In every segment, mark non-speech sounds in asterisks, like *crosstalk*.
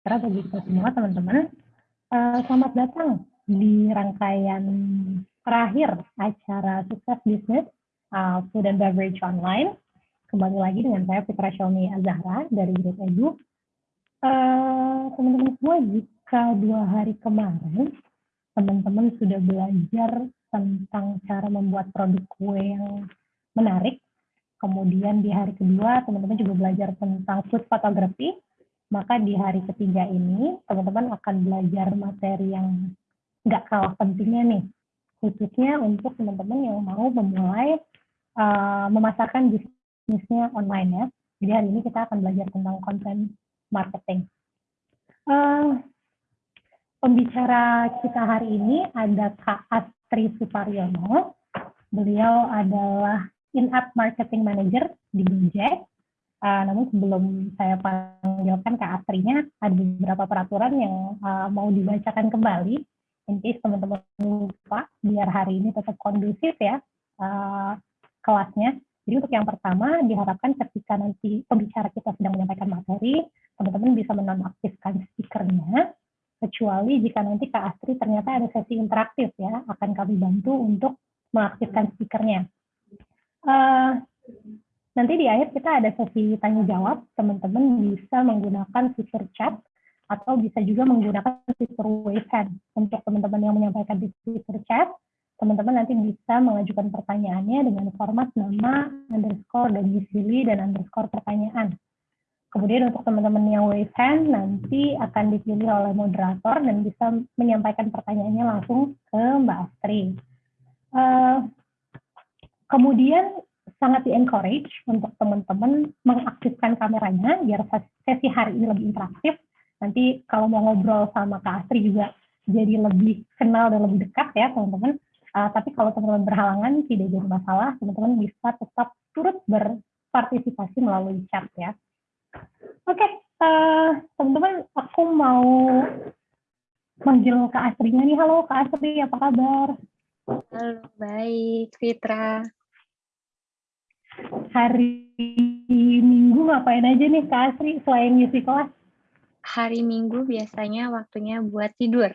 sejahtera bagi kita semua teman-teman. Uh, selamat datang di rangkaian terakhir acara sukses bisnis uh, food and beverage online. Kembali lagi dengan saya Fitra Shelmi Azahra dari Grid Edu. Uh, teman-teman semua, jika dua hari kemarin teman-teman sudah belajar tentang cara membuat produk kue yang menarik, kemudian di hari kedua teman-teman juga belajar tentang food photography, maka di hari ketiga ini teman-teman akan belajar materi yang nggak kalah pentingnya nih, khususnya untuk teman-teman yang mau memulai uh, memasarkan bisnisnya online ya. Jadi hari ini kita akan belajar tentang content marketing. Uh, pembicara kita hari ini ada Kak Astri Suparyono. Beliau adalah in-app marketing manager di Gojek. Uh, namun sebelum saya panggilkan Kak Astrinya, ada beberapa peraturan yang uh, mau dibacakan kembali in teman-teman lupa biar hari ini tetap kondusif ya uh, kelasnya. Jadi untuk yang pertama diharapkan ketika nanti pembicara kita sedang menyampaikan materi, teman-teman bisa menonaktifkan speakernya, kecuali jika nanti Kak Astri ternyata ada sesi interaktif ya, akan kami bantu untuk mengaktifkan speakernya. Uh, nanti di akhir kita ada sesi tanya jawab, teman-teman bisa menggunakan fitur chat atau bisa juga menggunakan fitur wave hand. Untuk teman-teman yang menyampaikan di fitur chat, teman-teman nanti bisa mengajukan pertanyaannya dengan format nama, underscore, domisili, dan underscore pertanyaan. Kemudian untuk teman-teman yang wave hand, nanti akan dipilih oleh moderator dan bisa menyampaikan pertanyaannya langsung ke Mbak Astri. Uh, kemudian sangat di-encourage untuk teman-teman mengaktifkan kameranya biar sesi hari ini lebih interaktif nanti kalau mau ngobrol sama Kak Astri juga jadi lebih kenal dan lebih dekat ya teman-teman. Uh, tapi kalau teman-teman berhalangan tidak jadi masalah, teman-teman bisa tetap turut berpartisipasi melalui chat ya. Oke, okay, uh, teman-teman, aku mau manggil Kak Astrinya nih. Halo Kak Astri, apa kabar? Halo, baik Fitra. Hari Minggu ngapain aja nih Kak Astri selain ngisi kelas? hari Minggu biasanya waktunya buat tidur.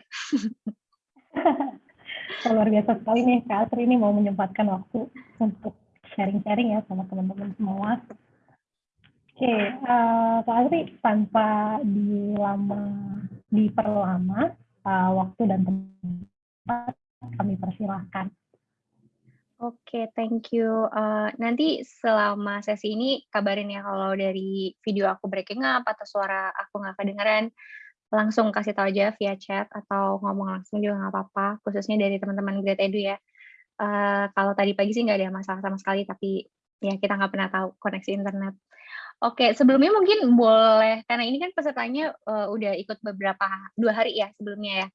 *laughs* Luar biasa sekali nih Kak Asri ini mau menyempatkan waktu untuk sharing-sharing ya sama teman-teman semua. Oke, okay, uh, eh, Kak Asri tanpa dilama, diperlama uh, waktu dan tempat kami persilahkan. Oke, thank you. Uh, nanti selama sesi ini kabarin ya kalau dari video aku breaking up atau suara aku nggak kedengeran, langsung kasih tahu aja via chat atau ngomong langsung juga nggak apa-apa, khususnya dari teman-teman Great Edu ya. Uh, kalau tadi pagi sih nggak ada masalah sama sekali, tapi ya kita nggak pernah tahu koneksi internet. Oke, sebelumnya mungkin boleh, karena ini kan pesertanya uh, udah ikut beberapa, dua hari ya sebelumnya ya,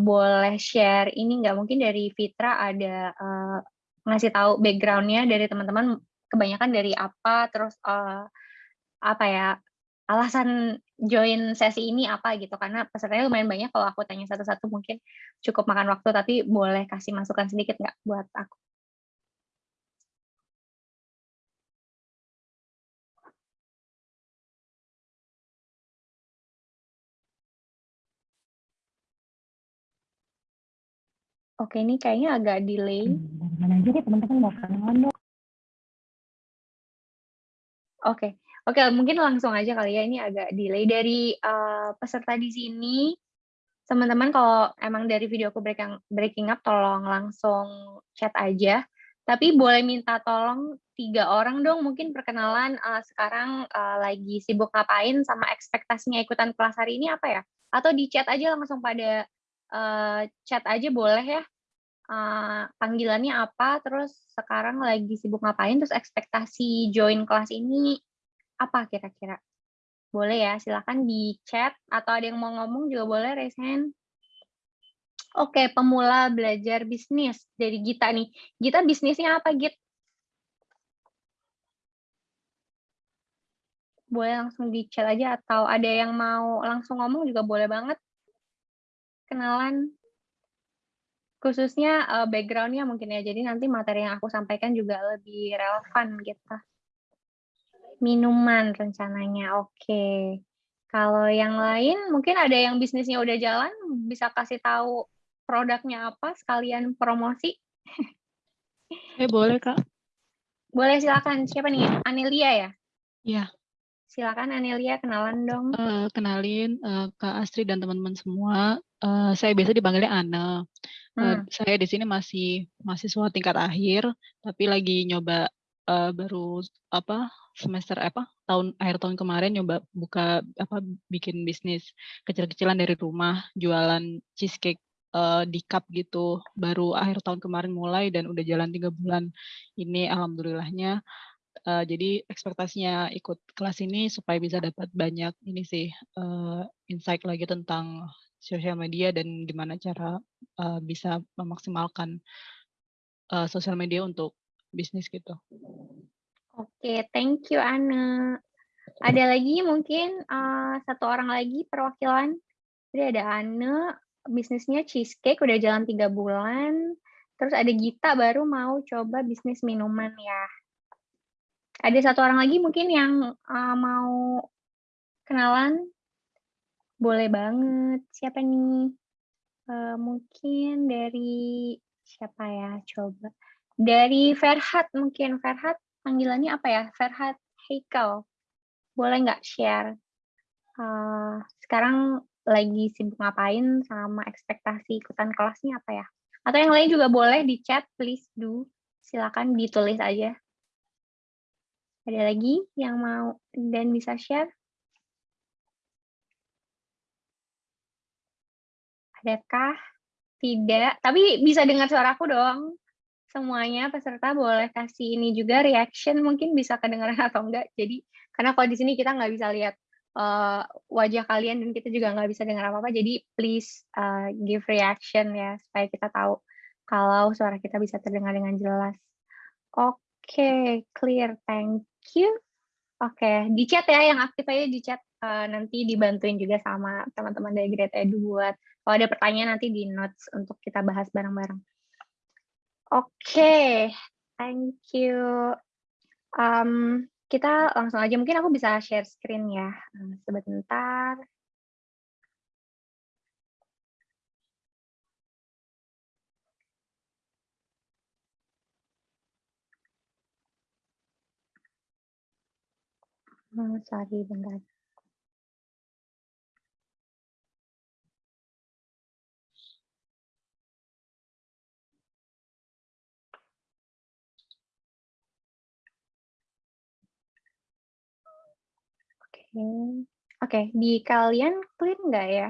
boleh share ini nggak mungkin dari Fitra ada uh, ngasih tahu backgroundnya dari teman-teman kebanyakan dari apa terus uh, apa ya alasan join sesi ini apa gitu. Karena pesertanya lumayan banyak kalau aku tanya satu-satu mungkin cukup makan waktu tapi boleh kasih masukan sedikit nggak buat aku? Oke, ini kayaknya agak delay. Hmm, mana aja nih teman-teman mau kenalan dong. Oke, oke mungkin langsung aja kali ya ini agak delay dari uh, peserta di sini. Teman-teman kalau emang dari video aku breaking, breaking up tolong langsung chat aja. Tapi boleh minta tolong tiga orang dong mungkin perkenalan uh, sekarang uh, lagi sibuk ngapain sama ekspektasinya ikutan kelas hari ini apa ya? Atau di chat aja langsung pada uh, chat aja boleh ya. Uh, panggilannya apa, terus sekarang lagi sibuk ngapain, terus ekspektasi join kelas ini apa kira-kira? Boleh ya, silahkan di chat atau ada yang mau ngomong juga boleh hand. Oke, pemula belajar bisnis dari Gita nih. Gita bisnisnya apa, Git? Boleh langsung di chat aja atau ada yang mau langsung ngomong juga boleh banget kenalan khususnya uh, background mungkin ya, jadi nanti materi yang aku sampaikan juga lebih relevan gitu. Minuman rencananya, oke. Kalau yang lain, mungkin ada yang bisnisnya udah jalan, bisa kasih tahu produknya apa, sekalian promosi? Eh, boleh, Kak. Boleh, silakan. Siapa nih? Anelia ya? Iya. Silakan Anelia, kenalan dong. Uh, kenalin uh, Kak Astrid dan teman-teman semua. Uh, saya biasa dipanggilnya Ana. Uh, hmm. Saya di sini masih mahasiswa tingkat akhir, tapi lagi nyoba uh, baru apa semester apa tahun akhir tahun kemarin nyoba buka apa bikin bisnis kecil-kecilan dari rumah jualan cheesecake uh, di cup gitu baru akhir tahun kemarin mulai dan udah jalan tiga bulan ini alhamdulillahnya uh, jadi ekspektasinya ikut kelas ini supaya bisa dapat banyak ini sih uh, insight lagi tentang sosial media dan gimana cara uh, bisa memaksimalkan uh, sosial media untuk bisnis gitu. Oke, thank you Ana. Ada lagi mungkin uh, satu orang lagi perwakilan. Jadi ada Ana, bisnisnya cheesecake udah jalan tiga bulan. Terus ada Gita baru mau coba bisnis minuman ya. Ada satu orang lagi mungkin yang uh, mau kenalan? Boleh banget. Siapa nih? Uh, mungkin dari siapa ya? Coba. Dari Ferhat mungkin. Ferhat panggilannya apa ya? Ferhat Heikal. Boleh nggak share? Uh, sekarang lagi sibuk ngapain sama ekspektasi ikutan kelasnya apa ya? Atau yang lain juga boleh di chat, please do. Silakan ditulis aja. Ada lagi yang mau dan bisa share? Adakah? Tidak, tapi bisa dengar suaraku dong semuanya peserta boleh kasih ini juga reaction mungkin bisa kedengaran *laughs* atau enggak. Jadi karena kalau di sini kita nggak bisa lihat uh, wajah kalian dan kita juga nggak bisa dengar apa-apa. Jadi please uh, give reaction ya supaya kita tahu kalau suara kita bisa terdengar dengan jelas. Oke, okay, clear. Thank you. Oke, okay. di chat ya yang aktif aja di chat uh, nanti dibantuin juga sama teman-teman dari Great Edu buat kalau ada pertanyaan nanti di notes untuk kita bahas bareng-bareng. Oke, thank you. Um, kita langsung aja, mungkin aku bisa share screen ya, sebentar. Oh, sorry, bentar. Oke. Oke, di kalian clear nggak ya?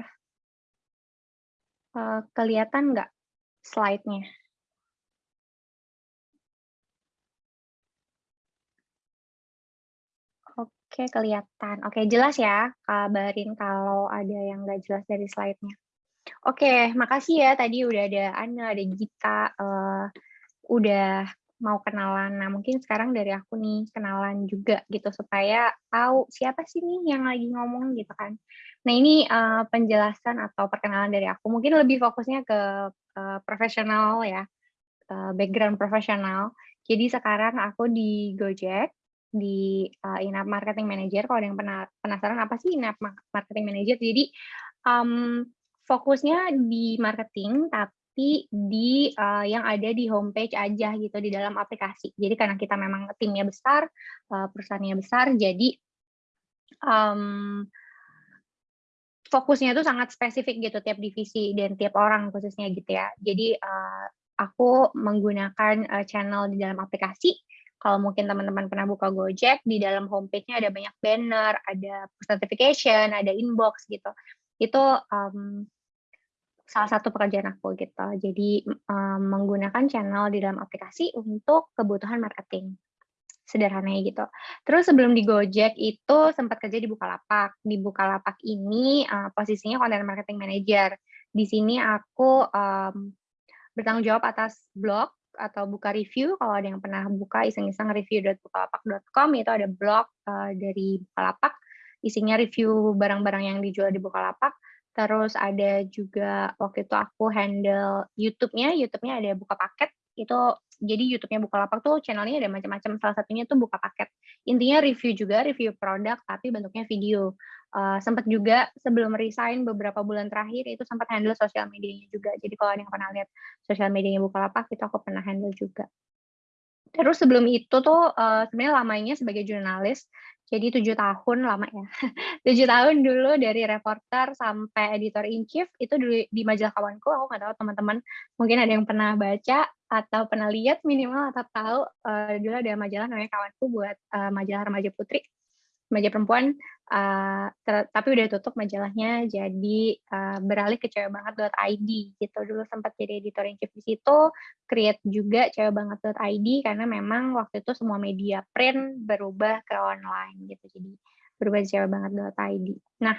Uh, kelihatan nggak slide-nya? Oke, kelihatan. Oke, jelas ya. Kabarin kalau ada yang nggak jelas dari slide-nya. Oke, makasih ya. Tadi udah ada Ana, ada Gita, uh, udah mau kenalan. Nah, mungkin sekarang dari aku nih kenalan juga gitu supaya tahu siapa sih nih yang lagi ngomong gitu kan. Nah, ini uh, penjelasan atau perkenalan dari aku. Mungkin lebih fokusnya ke uh, profesional ya, uh, background profesional. Jadi sekarang aku di Gojek di uh, Inap Marketing Manager. Kalau ada yang penasaran apa sih Inap Marketing Manager? Jadi um, fokusnya di marketing, tapi di uh, yang ada di homepage aja gitu di dalam aplikasi. Jadi karena kita memang timnya besar, uh, perusahaannya besar, jadi um, fokusnya itu sangat spesifik gitu tiap divisi dan tiap orang khususnya gitu ya. Jadi uh, aku menggunakan uh, channel di dalam aplikasi. Kalau mungkin teman-teman pernah buka Gojek, di dalam homepage-nya ada banyak banner, ada notification, ada inbox gitu. Itu um, salah satu pekerjaan aku gitu. Jadi um, menggunakan channel di dalam aplikasi untuk kebutuhan marketing. Sederhananya gitu. Terus sebelum di Gojek itu sempat kerja di Bukalapak. Di Bukalapak ini uh, posisinya content marketing manager. Di sini aku um, bertanggung jawab atas blog atau buka review. Kalau ada yang pernah buka iseng-iseng review.bukalapak.com itu ada blog uh, dari Bukalapak. Isinya review barang-barang yang dijual di Bukalapak Terus ada juga waktu itu aku handle YouTube-nya, YouTube-nya ada buka paket. Itu jadi YouTube-nya Bukalapak tuh channelnya ada macam-macam. Salah satunya tuh buka paket. Intinya review juga, review produk tapi bentuknya video. uh, sempat juga sebelum resign beberapa bulan terakhir itu sempat handle sosial medianya juga. Jadi kalau ada yang pernah lihat sosial medianya Bukalapak itu aku pernah handle juga. Terus sebelum itu tuh uh, sebenarnya lamanya sebagai jurnalis, jadi tujuh tahun lama ya. *laughs* tujuh tahun dulu dari reporter sampai editor in chief itu dulu di majalah kawanku. Aku nggak tahu teman-teman mungkin ada yang pernah baca atau pernah lihat minimal atau tahu uh, dulu ada majalah namanya kawanku buat uh, majalah remaja putri remaja perempuan, uh, tapi udah tutup majalahnya, jadi uh, beralih ke cewekbanget.id gitu. Dulu sempat jadi editor in chief di situ, create juga cewekbanget.id karena memang waktu itu semua media print berubah ke online gitu. Jadi berubah cewekbanget.id. Nah,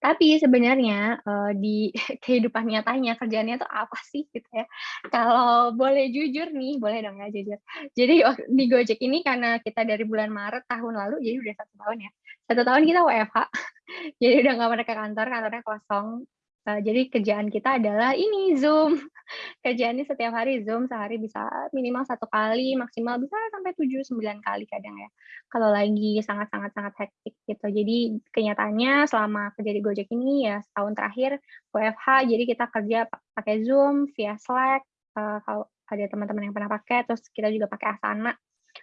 tapi sebenarnya uh, di *laughs* kehidupan nyatanya kerjanya tuh apa sih gitu ya. Kalau boleh jujur nih, boleh dong ya jujur. Jadi di Gojek ini karena kita dari bulan Maret tahun lalu, jadi udah satu tahun ya. Satu tahun kita WFH, *laughs* jadi udah nggak pernah ke kantor, kantornya kosong. Uh, jadi kerjaan kita adalah ini Zoom. *laughs* Kerjaannya setiap hari Zoom, sehari bisa minimal satu kali, maksimal bisa sampai tujuh sembilan kali kadang ya. Kalau lagi sangat-sangat-sangat hektik gitu. Jadi kenyataannya selama kerja di Gojek ini ya setahun terakhir WFH, jadi kita kerja pakai Zoom, via Slack, uh, kalau ada teman-teman yang pernah pakai, terus kita juga pakai Asana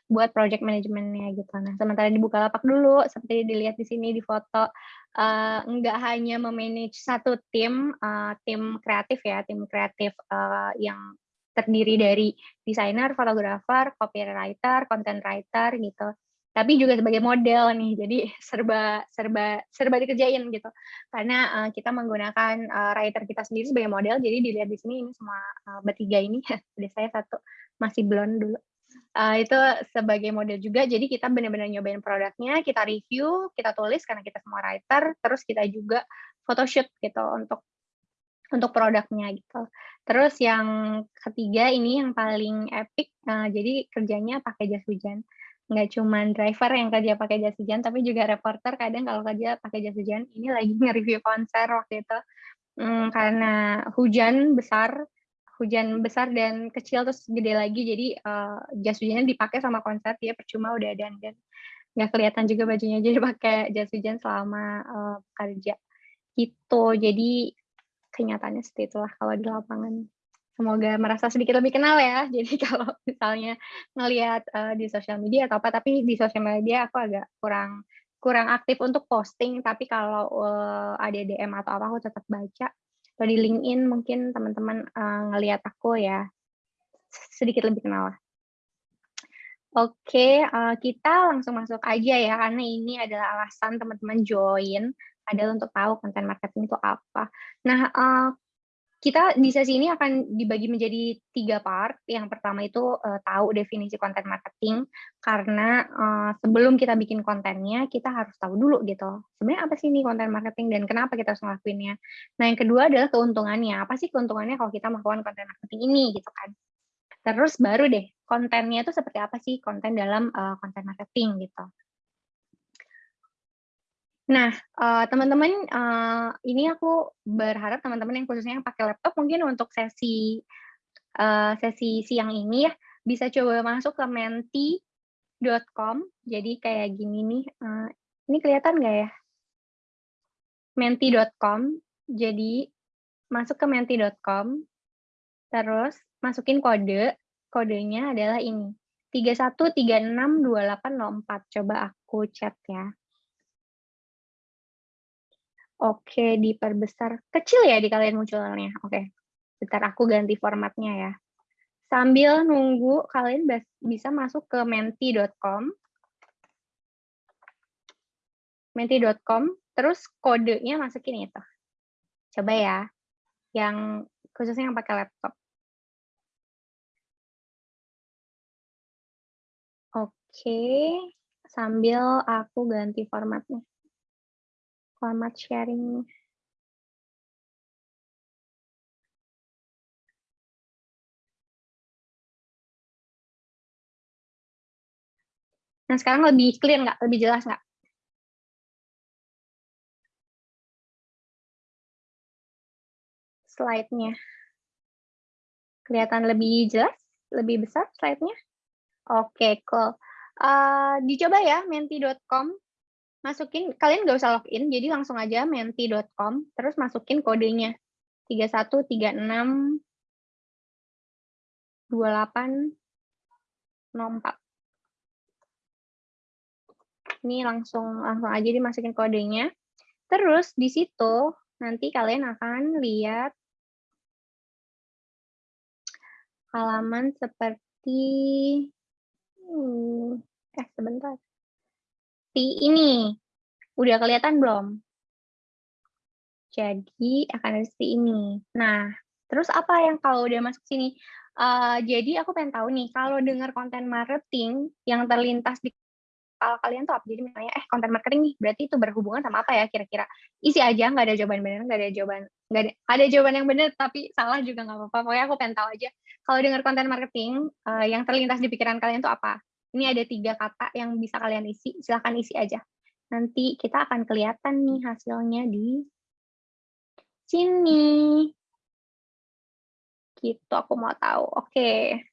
buat project manajemennya gitu. Nah, sementara di Bukalapak dulu, seperti dilihat di sini di foto, uh, nggak hanya memanage satu tim, uh, tim kreatif ya, tim kreatif uh, yang terdiri dari desainer, fotografer, copywriter, content writer gitu. Tapi juga sebagai model nih, jadi serba serba serba dikerjain gitu. Karena uh, kita menggunakan uh, writer kita sendiri sebagai model, jadi dilihat di sini ini semua uh, bertiga ini, *laughs* ada saya satu masih blonde dulu uh, itu sebagai model juga. Jadi kita benar-benar nyobain produknya, kita review, kita tulis karena kita semua writer, terus kita juga photoshoot gitu untuk untuk produknya gitu. Terus yang ketiga ini yang paling epic, uh, jadi kerjanya pakai jas hujan. Nggak cuma driver yang kerja pakai jas hujan, tapi juga reporter kadang kalau kerja pakai jas hujan. Ini lagi *laughs* nge-review konser waktu itu. Hmm, karena hujan besar, hujan besar dan kecil terus gede lagi. Jadi uh, jas hujannya dipakai sama konser dia percuma udah dan dan nggak kelihatan juga bajunya jadi pakai jas hujan selama uh, kerja. Itu jadi kenyataannya seperti itulah kalau di lapangan. Semoga merasa sedikit lebih kenal ya. *laughs* Jadi kalau misalnya ngelihat uh, di sosial media atau apa tapi di sosial media aku agak kurang kurang aktif untuk posting. Tapi kalau uh, ada DM atau apa aku tetap baca atau di LinkedIn mungkin teman-teman uh, ngelihat aku ya sedikit lebih kenal lah. Oke, uh, kita langsung masuk aja ya karena ini adalah alasan teman-teman join adalah untuk tahu konten marketing itu apa. Nah, uh, kita di sesi ini akan dibagi menjadi tiga part. Yang pertama itu uh, tahu definisi konten marketing, karena uh, sebelum kita bikin kontennya, kita harus tahu dulu gitu. Sebenarnya apa sih ini konten marketing dan kenapa kita harus ngelakuinnya. Nah yang kedua adalah keuntungannya. Apa sih keuntungannya kalau kita melakukan konten marketing ini gitu kan. Terus baru deh, kontennya itu seperti apa sih konten dalam uh, konten marketing gitu. Nah, uh, teman-teman, uh, ini aku berharap teman-teman yang khususnya yang pakai laptop mungkin untuk sesi uh, sesi siang ini ya, bisa coba masuk ke menti.com. Jadi kayak gini nih, uh, ini kelihatan nggak ya? Menti.com. Jadi masuk ke menti.com, terus masukin kode, kodenya adalah ini, 31362804. Coba aku chat ya. Oke, diperbesar. Kecil ya di kalian munculnya. Oke, bentar aku ganti formatnya ya. Sambil nunggu, kalian bisa masuk ke menti.com. Menti.com, terus kodenya masukin itu. Coba ya, yang khususnya yang pakai laptop. Oke, sambil aku ganti formatnya format sharing Nah, sekarang lebih clear nggak? Lebih jelas nggak? Slide-nya. Kelihatan lebih jelas? Lebih besar slide-nya? Oke, cool. Uh, dicoba ya, menti.com masukin kalian nggak usah login, jadi langsung aja menti.com, terus masukin kodenya 3136 2804. Ini langsung langsung aja dimasukin kodenya. Terus di situ nanti kalian akan lihat halaman seperti hmm, eh sebentar. Di ini udah kelihatan belum? Jadi akan ada seperti ini. Nah, terus apa yang kalau udah masuk sini? Uh, jadi aku pengen tahu nih, kalau dengar konten marketing yang terlintas di kepala kalian tuh? Jadi misalnya, eh konten marketing nih, berarti itu berhubungan sama apa ya kira-kira? Isi aja, nggak ada jawaban benar, nggak ada jawaban, nggak ada, ada jawaban yang benar, tapi salah juga nggak apa-apa. Pokoknya aku pengen tahu aja, kalau dengar konten marketing, uh, yang terlintas di pikiran kalian tuh apa? Ini ada tiga kata yang bisa kalian isi, silahkan isi aja. Nanti kita akan kelihatan nih hasilnya di sini. Gitu, aku mau tahu. Oke.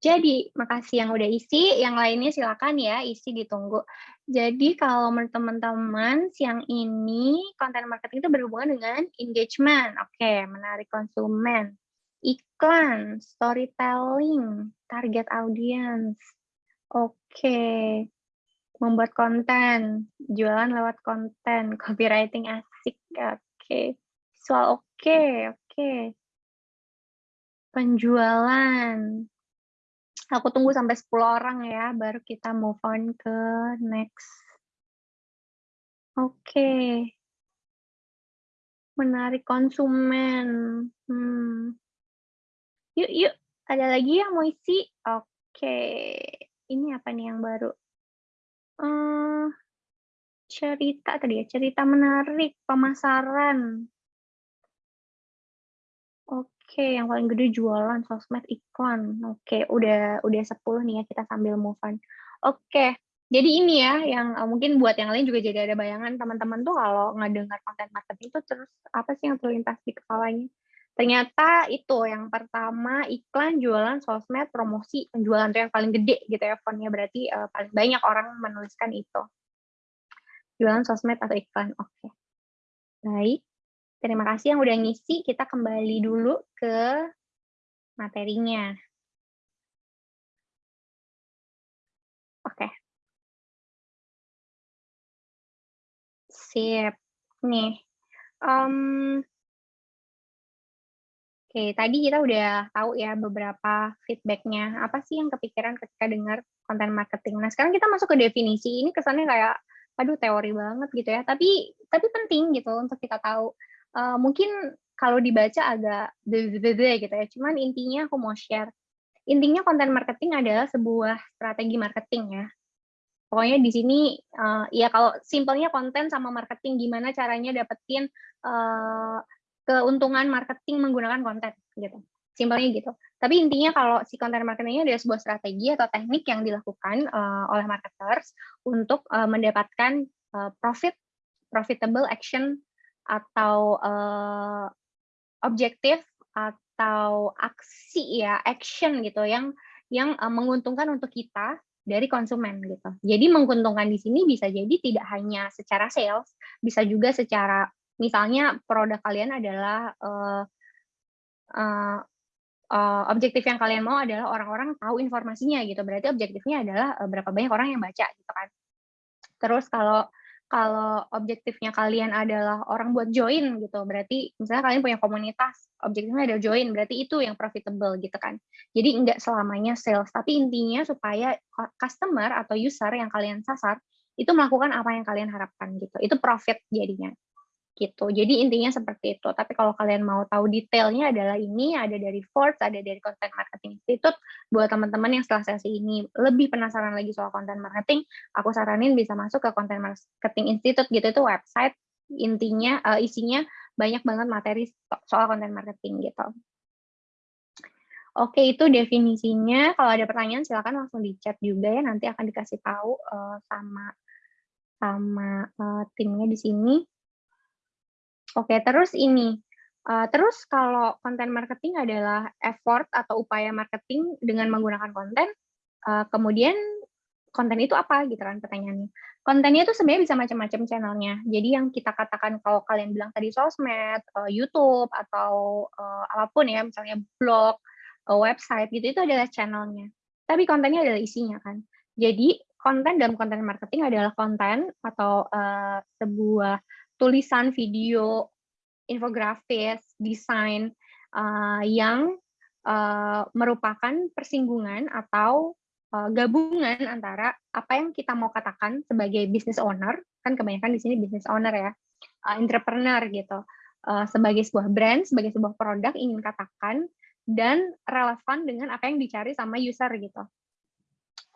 Jadi, makasih yang udah isi, yang lainnya silakan ya, isi ditunggu. Jadi, kalau menurut teman-teman, siang ini konten marketing itu berhubungan dengan engagement. Oke, menarik konsumen. Iklan, storytelling, target audience. Oke. Membuat konten, jualan lewat konten, *laughs* copywriting asik. Oke. Visual oke, oke. Penjualan, Aku tunggu sampai 10 orang ya, baru kita move on ke next. Oke. Okay. Menarik konsumen. Hmm. Yuk, yuk. Ada lagi yang mau isi? Oke. Ini apa nih yang baru? Uh, cerita tadi ya, cerita menarik, pemasaran. Oke. Yang paling gede jualan, sosmed, iklan. Oke, udah udah 10 nih ya, kita sambil move on. Oke, jadi ini ya yang uh, mungkin buat yang lain juga jadi ada bayangan teman-teman tuh kalau ngedengar konten marketing itu terus apa sih yang terlintas di kepalanya? Ternyata itu yang pertama iklan, jualan, sosmed, promosi, penjualan tuh yang paling gede gitu ya fontnya berarti uh, paling banyak orang menuliskan itu. Jualan, sosmed atau iklan. Oke. Baik. Terima kasih yang udah ngisi. Kita kembali dulu ke materinya. Oke. Sip. Nih. Um, Oke, tadi kita udah tahu ya beberapa feedbacknya. Apa sih yang kepikiran ketika dengar konten marketing? Nah, sekarang kita masuk ke definisi. Ini kesannya kayak, aduh teori banget gitu ya. Tapi tapi penting gitu untuk kita tahu uh, mungkin kalau dibaca agak beda gitu ya. Cuman intinya aku mau share. Intinya konten marketing adalah sebuah strategi marketing ya. Pokoknya di sini uh, ya kalau simpelnya konten sama marketing gimana caranya dapetin uh, keuntungan marketing menggunakan konten gitu. Simpelnya gitu. Tapi intinya kalau si konten marketingnya adalah sebuah strategi atau teknik yang dilakukan uh, oleh marketers untuk uh, mendapatkan uh, profit profitable action atau uh, objektif atau aksi ya action gitu yang yang uh, menguntungkan untuk kita dari konsumen gitu. Jadi menguntungkan di sini bisa jadi tidak hanya secara sales, bisa juga secara misalnya produk kalian adalah uh, uh, uh, objektif yang kalian mau adalah orang-orang tahu informasinya gitu. Berarti objektifnya adalah uh, berapa banyak orang yang baca gitu kan. Terus kalau kalau objektifnya kalian adalah orang buat join gitu, berarti misalnya kalian punya komunitas, objektifnya adalah join, berarti itu yang profitable gitu kan. Jadi enggak selamanya sales, tapi intinya supaya customer atau user yang kalian sasar itu melakukan apa yang kalian harapkan gitu. Itu profit jadinya gitu. Jadi intinya seperti itu. Tapi kalau kalian mau tahu detailnya adalah ini ada dari Forbes, ada dari Content Marketing Institute. Buat teman-teman yang setelah sesi ini lebih penasaran lagi soal content marketing, aku saranin bisa masuk ke Content Marketing Institute gitu itu website intinya uh, isinya banyak banget materi soal content marketing gitu. Oke, itu definisinya. Kalau ada pertanyaan silakan langsung di chat juga ya. Nanti akan dikasih tahu uh, sama sama uh, timnya di sini. Oke, terus ini, uh, terus kalau konten marketing adalah effort atau upaya marketing dengan menggunakan konten, uh, kemudian konten itu apa gitu kan pertanyaannya. Kontennya itu sebenarnya bisa macam-macam channelnya. Jadi yang kita katakan kalau kalian bilang tadi sosmed, uh, YouTube atau uh, apa pun ya, misalnya blog, uh, website gitu, itu adalah channelnya. Tapi kontennya adalah isinya kan. Jadi konten dalam konten marketing adalah konten atau uh, sebuah tulisan, video, infografis, desain uh, yang uh, merupakan persinggungan atau uh, gabungan antara apa yang kita mau katakan sebagai business owner, kan kebanyakan di sini business owner ya, uh, entrepreneur gitu, uh, sebagai sebuah brand, sebagai sebuah produk ingin katakan dan relevan dengan apa yang dicari sama user gitu.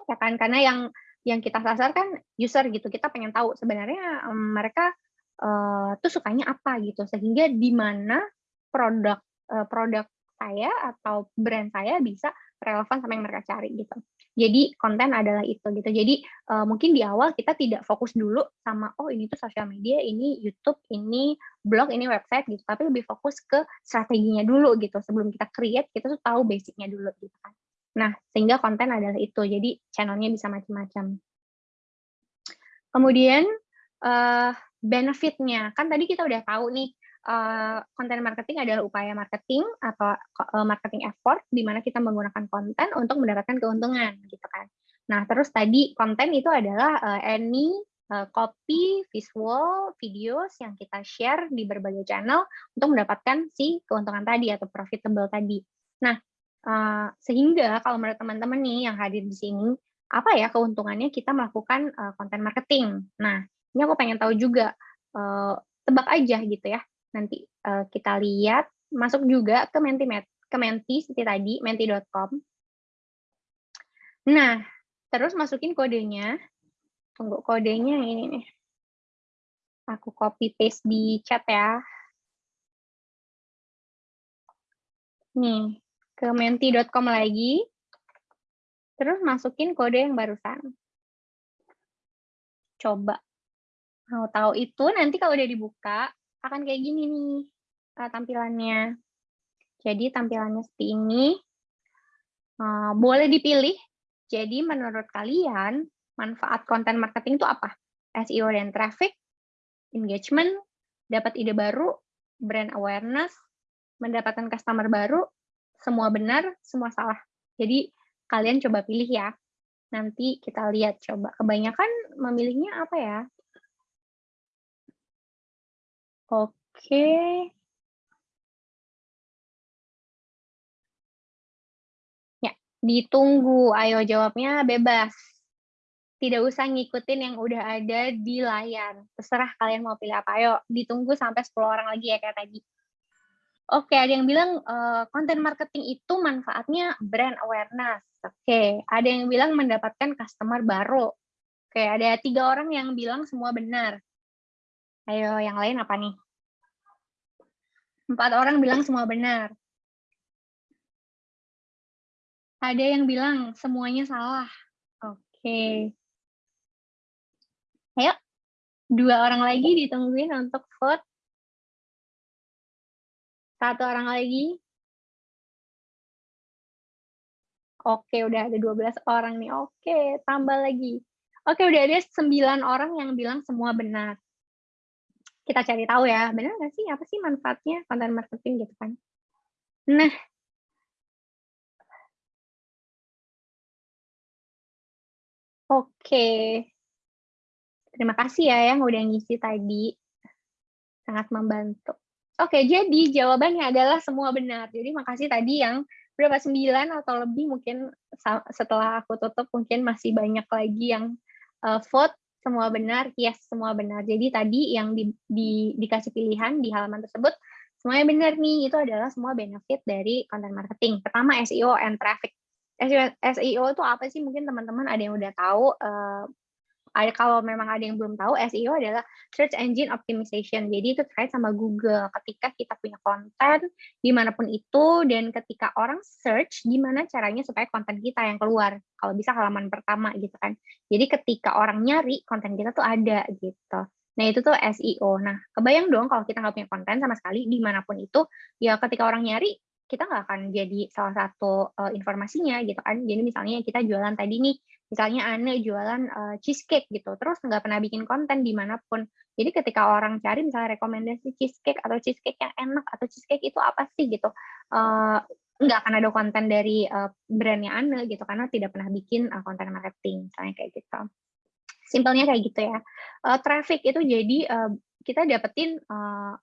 Ya kan, karena yang yang kita sasar kan user gitu, kita pengen tahu sebenarnya mereka uh, tuh sukanya apa gitu, sehingga di mana produk uh, produk saya atau brand saya bisa relevan sama yang mereka cari gitu. Jadi konten adalah itu gitu. Jadi uh, mungkin di awal kita tidak fokus dulu sama oh ini tuh sosial media, ini YouTube, ini blog, ini website gitu. Tapi lebih fokus ke strateginya dulu gitu. Sebelum kita create kita tuh tahu basicnya dulu gitu kan. Nah sehingga konten adalah itu. Jadi channelnya bisa macam-macam. Kemudian uh, benefitnya kan tadi kita udah tahu nih konten uh, marketing adalah upaya marketing atau uh, marketing effort di mana kita menggunakan konten untuk mendapatkan keuntungan gitu kan. Nah, terus tadi konten itu adalah uh, any uh, copy, visual, videos yang kita share di berbagai channel untuk mendapatkan si keuntungan tadi atau profitable tadi. Nah, uh, sehingga kalau menurut teman-teman nih yang hadir di sini, apa ya keuntungannya kita melakukan uh, marketing? Nah, ini aku pengen tahu juga, uh, tebak aja gitu ya. Nanti uh, kita lihat masuk juga ke menti ke menti seperti tadi menti.com nah terus masukin kodenya. Tunggu kodenya ini nih. Aku copy paste di chat ya. Nih ke menti.com lagi. Terus masukin kode yang barusan. Coba mau tahu itu nanti kalau udah dibuka akan kayak gini nih uh, tampilannya. Jadi tampilannya seperti ini. Uh, boleh dipilih. Jadi menurut kalian manfaat konten marketing itu apa? SEO dan traffic, engagement, dapat ide baru, brand awareness, mendapatkan customer baru, semua benar, semua salah. Jadi kalian coba pilih ya. Nanti kita lihat coba. Kebanyakan memilihnya apa ya? Oke. Ya, ditunggu. Ayo jawabnya bebas. Tidak usah ngikutin yang udah ada di layar. Terserah kalian mau pilih apa. Ayo, ditunggu sampai 10 orang lagi ya kayak tadi. Oke, ada yang bilang uh, konten marketing itu manfaatnya brand awareness. Oke, ada yang bilang mendapatkan customer baru. Oke, ada tiga orang yang bilang semua benar. Ayo, yang lain apa nih? Empat orang bilang semua benar. Ada yang bilang semuanya salah. Oke. Ayo, dua orang lagi ditungguin untuk vote. Satu orang lagi. Oke, udah ada 12 orang nih. Oke, tambah lagi. Oke, udah ada 9 orang yang bilang semua benar kita cari tahu ya, benar nggak sih apa sih manfaatnya konten marketing gitu kan? Nah, oke, terima kasih ya yang udah ngisi tadi, sangat membantu. Oke, jadi jawabannya adalah semua benar. Jadi makasih tadi yang berapa sembilan atau lebih mungkin setelah aku tutup mungkin masih banyak lagi yang uh, vote semua benar, yes semua benar. Jadi tadi yang di, di, dikasih pilihan di halaman tersebut, semuanya benar nih, itu adalah semua benefit dari content marketing. Pertama SEO and traffic. SEO, SEO itu apa sih? Mungkin teman-teman ada yang udah tahu, uh, ada kalau memang ada yang belum tahu SEO adalah search engine optimization. Jadi itu terkait sama Google. Ketika kita punya konten di mana pun itu dan ketika orang search gimana caranya supaya konten kita yang keluar. Kalau bisa halaman pertama gitu kan. Jadi ketika orang nyari konten kita tuh ada gitu. Nah itu tuh SEO. Nah kebayang dong kalau kita nggak punya konten sama sekali di mana pun itu, ya ketika orang nyari kita nggak akan jadi salah satu uh, informasinya gitu kan. Jadi misalnya kita jualan tadi nih Misalnya Ane jualan uh, cheesecake gitu, terus nggak pernah bikin konten di mana pun. Jadi ketika orang cari misalnya rekomendasi cheesecake atau cheesecake yang enak atau cheesecake itu apa sih gitu, uh, nggak akan ada konten dari uh, brandnya Ane gitu karena tidak pernah bikin uh, konten marketing misalnya kayak gitu. Simpelnya kayak gitu ya. Uh, traffic itu jadi uh, kita dapetin uh,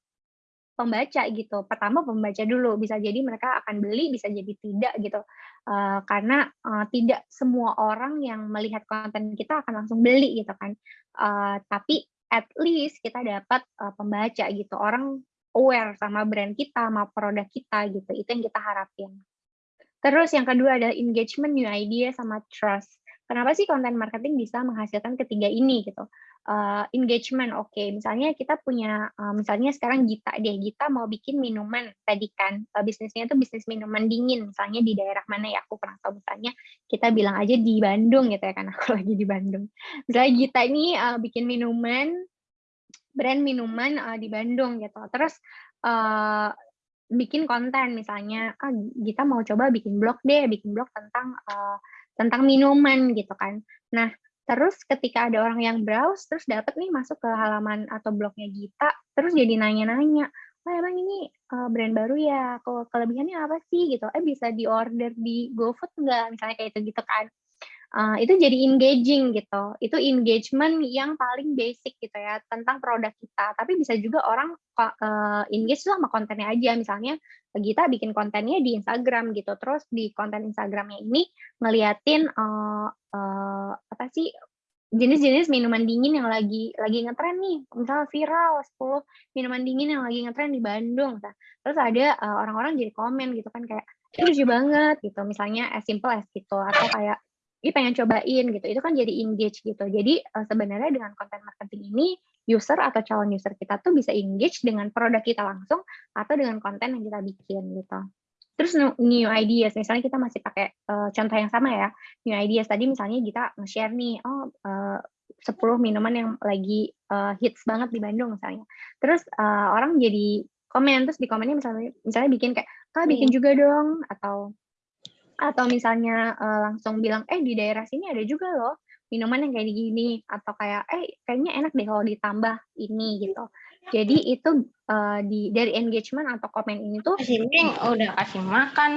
pembaca gitu. Pertama pembaca dulu, bisa jadi mereka akan beli, bisa jadi tidak gitu. Uh, karena uh, tidak semua orang yang melihat konten kita akan langsung beli gitu kan. Uh, tapi at least kita dapat uh, pembaca gitu. Orang aware sama brand kita, sama produk kita gitu. Itu yang kita harapin. Terus yang kedua adalah engagement, new idea, sama trust. Kenapa sih konten marketing bisa menghasilkan ketiga ini gitu? Uh, engagement oke. Okay. misalnya kita punya uh, misalnya sekarang Gita deh. Gita mau bikin minuman tadi kan. Uh, bisnisnya itu bisnis minuman dingin misalnya di daerah mana ya. Aku pernah tahu misalnya kita bilang aja di Bandung gitu ya kan. *laughs* Aku lagi di Bandung. Misalnya Gita ini uh, bikin minuman brand minuman uh, di Bandung gitu. Terus uh, bikin konten misalnya ah Gita mau coba bikin blog deh bikin blog tentang uh, tentang minuman gitu kan. Nah Terus ketika ada orang yang browse, terus dapat nih masuk ke halaman atau blognya Gita, terus jadi nanya-nanya, "Wah emang ini uh, brand baru ya? Kelebihannya apa sih?" Gitu. "Eh bisa diorder di GoFood nggak?" Misalnya kayak itu gitu kan. Uh, itu jadi engaging gitu. Itu engagement yang paling basic gitu ya tentang produk kita. Tapi bisa juga orang uh, engage sama kontennya aja. Misalnya Gita bikin kontennya di Instagram gitu. Terus di konten Instagramnya ini ngeliatin uh, uh, apa sih jenis-jenis minuman dingin yang lagi lagi ngetren nih, misalnya viral 10 minuman dingin yang lagi ngetren di Bandung. Nah, terus ada orang orang-orang jadi komen gitu kan kayak lucu banget gitu, misalnya as simple as gitu atau kayak ini pengen cobain gitu. Itu kan jadi engage gitu. Jadi uh, sebenarnya dengan konten marketing ini user atau calon user kita tuh bisa engage dengan produk kita langsung atau dengan konten yang kita bikin gitu. Terus new ideas, misalnya kita masih pakai uh, contoh yang sama ya, new ideas tadi misalnya kita nge-share nih, oh uh, 10 minuman yang lagi uh, hits banget di Bandung misalnya. Terus uh, orang jadi komen, terus di komennya misalnya misalnya bikin kayak, kak bikin iya. juga dong, atau atau misalnya uh, langsung bilang, eh di daerah sini ada juga loh minuman yang kayak gini, atau kayak, eh kayaknya enak deh kalau ditambah ini gitu. Jadi itu uh, di dari engagement atau komen ini tuh kasih udah kasih makan.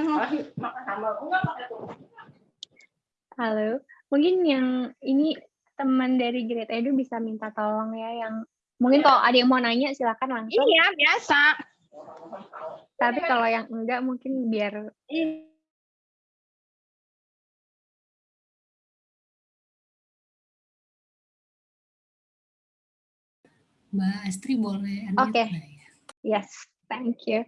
Halo, mungkin yang ini teman dari Great Edu bisa minta tolong ya yang mungkin kalau ada yang mau nanya silakan langsung. Iya, biasa. Tapi kalau yang enggak mungkin biar Mbak Astri boleh Oke. Okay. Ya? Yes, thank you.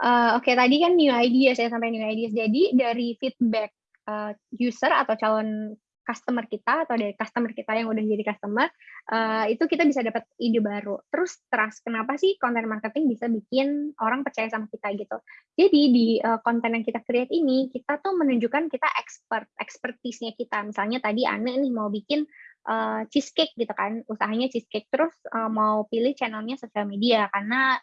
Uh, Oke, okay, tadi kan new ideas ya sampai new ideas. Jadi dari feedback uh, user atau calon customer kita atau dari customer kita yang udah jadi customer uh, itu kita bisa dapat ide baru. Terus trust, kenapa sih content marketing bisa bikin orang percaya sama kita gitu? Jadi di uh, konten yang kita create ini kita tuh menunjukkan kita expert, expertise-nya kita. Misalnya tadi Ane nih mau bikin uh, cheesecake gitu kan, usahanya cheesecake terus uh, mau pilih channelnya sosial media karena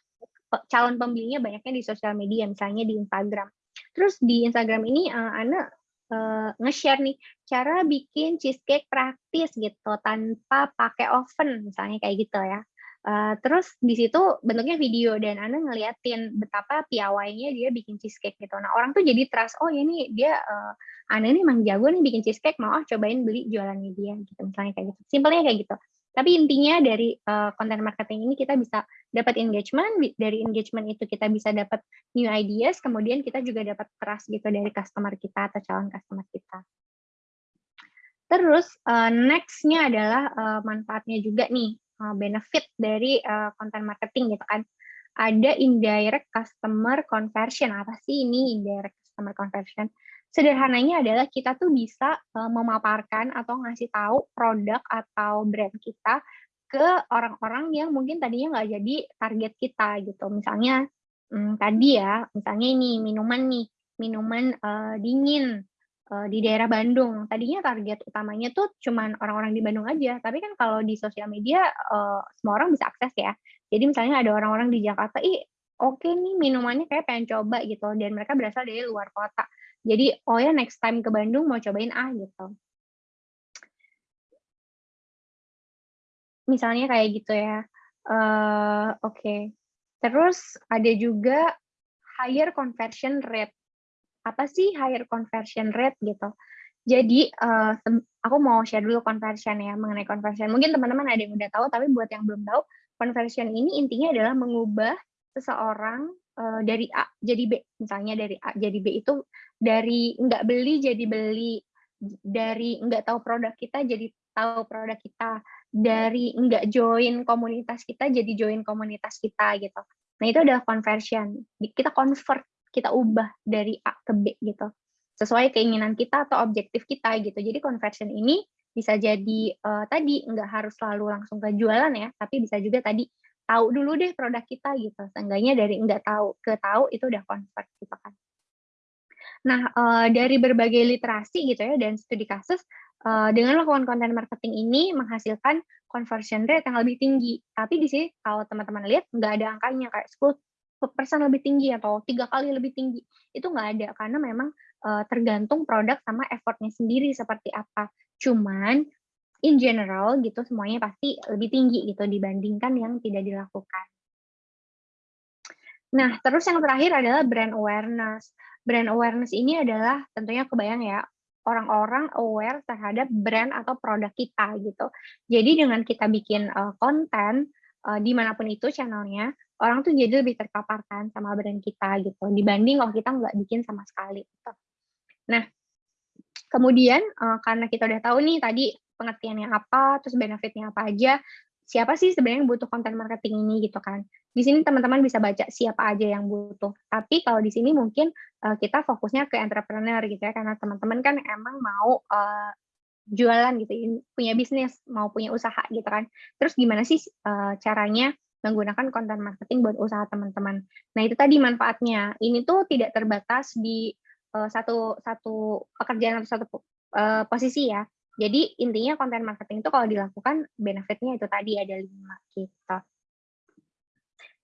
calon pembelinya banyaknya di sosial media, misalnya di Instagram. Terus di Instagram ini uh, Ana uh, nge-share nih cara bikin cheesecake praktis gitu tanpa pakai oven, misalnya kayak gitu ya. Uh, terus di situ bentuknya video dan Anda ngeliatin betapa piawainya dia bikin cheesecake gitu. Nah orang tuh jadi trust, oh ya nih dia uh, Anda ini emang jago nih bikin cheesecake, mau ah cobain beli jualannya dia gitu misalnya kayak gitu. Simpelnya kayak gitu. Tapi intinya dari uh, content marketing ini kita bisa dapat engagement, dari engagement itu kita bisa dapat new ideas, kemudian kita juga dapat trust gitu dari customer kita atau calon customer kita. Terus uh, next-nya adalah uh, manfaatnya juga nih benefit dari uh, content marketing gitu kan. Ada indirect customer conversion. Apa sih ini indirect customer conversion? Sederhananya adalah kita tuh bisa uh, memaparkan atau ngasih tahu produk atau brand kita ke orang-orang yang mungkin tadinya nggak jadi target kita gitu. Misalnya hmm, tadi ya, misalnya ini minuman nih, minuman uh, dingin uh, di daerah Bandung. Tadinya target utamanya tuh cuman orang-orang di Bandung aja, tapi kan kalau di sosial media uh, semua orang bisa akses ya. Jadi misalnya ada orang-orang di Jakarta, ih oke okay nih minumannya kayak pengen coba gitu, dan mereka berasal dari luar kota. Jadi oh ya next time ke Bandung mau cobain ah gitu. Misalnya kayak gitu ya. Uh, oke. Okay. Terus ada juga higher conversion rate apa sih higher conversion rate gitu? Jadi uh, aku mau share dulu conversion ya mengenai conversion. Mungkin teman-teman ada yang udah tahu, tapi buat yang belum tahu, conversion ini intinya adalah mengubah seseorang uh, dari A jadi B. Misalnya dari A jadi B itu dari nggak beli jadi beli, dari nggak tahu produk kita jadi tahu produk kita, dari nggak join komunitas kita jadi join komunitas kita gitu. Nah itu adalah conversion. Kita convert, kita ubah dari A ke B gitu sesuai keinginan kita atau objektif kita gitu. Jadi conversion ini bisa jadi uh, tadi nggak harus selalu langsung ke jualan ya, tapi bisa juga tadi tahu dulu deh produk kita gitu. Seenggaknya dari nggak tahu ke tahu itu udah convert gitu kan. Nah, uh, dari berbagai literasi gitu ya dan studi kasus uh, dengan melakukan konten marketing ini menghasilkan conversion rate yang lebih tinggi. Tapi di sini kalau teman-teman lihat nggak ada angkanya kayak 10 persen lebih tinggi atau tiga kali lebih tinggi itu nggak ada karena memang uh, tergantung produk sama effortnya sendiri seperti apa. Cuman in general gitu semuanya pasti lebih tinggi gitu dibandingkan yang tidak dilakukan. Nah, terus yang terakhir adalah brand awareness. Brand awareness ini adalah tentunya kebayang ya, orang-orang aware terhadap brand atau produk kita gitu. Jadi dengan kita bikin uh, konten uh, di mana pun itu channelnya, orang tuh jadi lebih terpaparkan sama brand kita gitu, dibanding kalau kita nggak bikin sama sekali. Gitu. Nah, kemudian uh, karena kita udah tahu nih tadi pengertiannya apa, terus benefitnya apa aja, siapa sih sebenarnya yang butuh konten marketing ini gitu kan. Di sini teman-teman bisa baca siapa aja yang butuh. Tapi kalau di sini mungkin uh, kita fokusnya ke entrepreneur gitu ya, karena teman-teman kan emang mau uh, jualan gitu, punya bisnis, mau punya usaha gitu kan. Terus gimana sih uh, caranya menggunakan konten marketing buat usaha teman-teman. Nah itu tadi manfaatnya. Ini tuh tidak terbatas di uh, satu satu pekerjaan atau satu uh, posisi ya. Jadi intinya konten marketing itu kalau dilakukan benefitnya itu tadi ada lima gitu.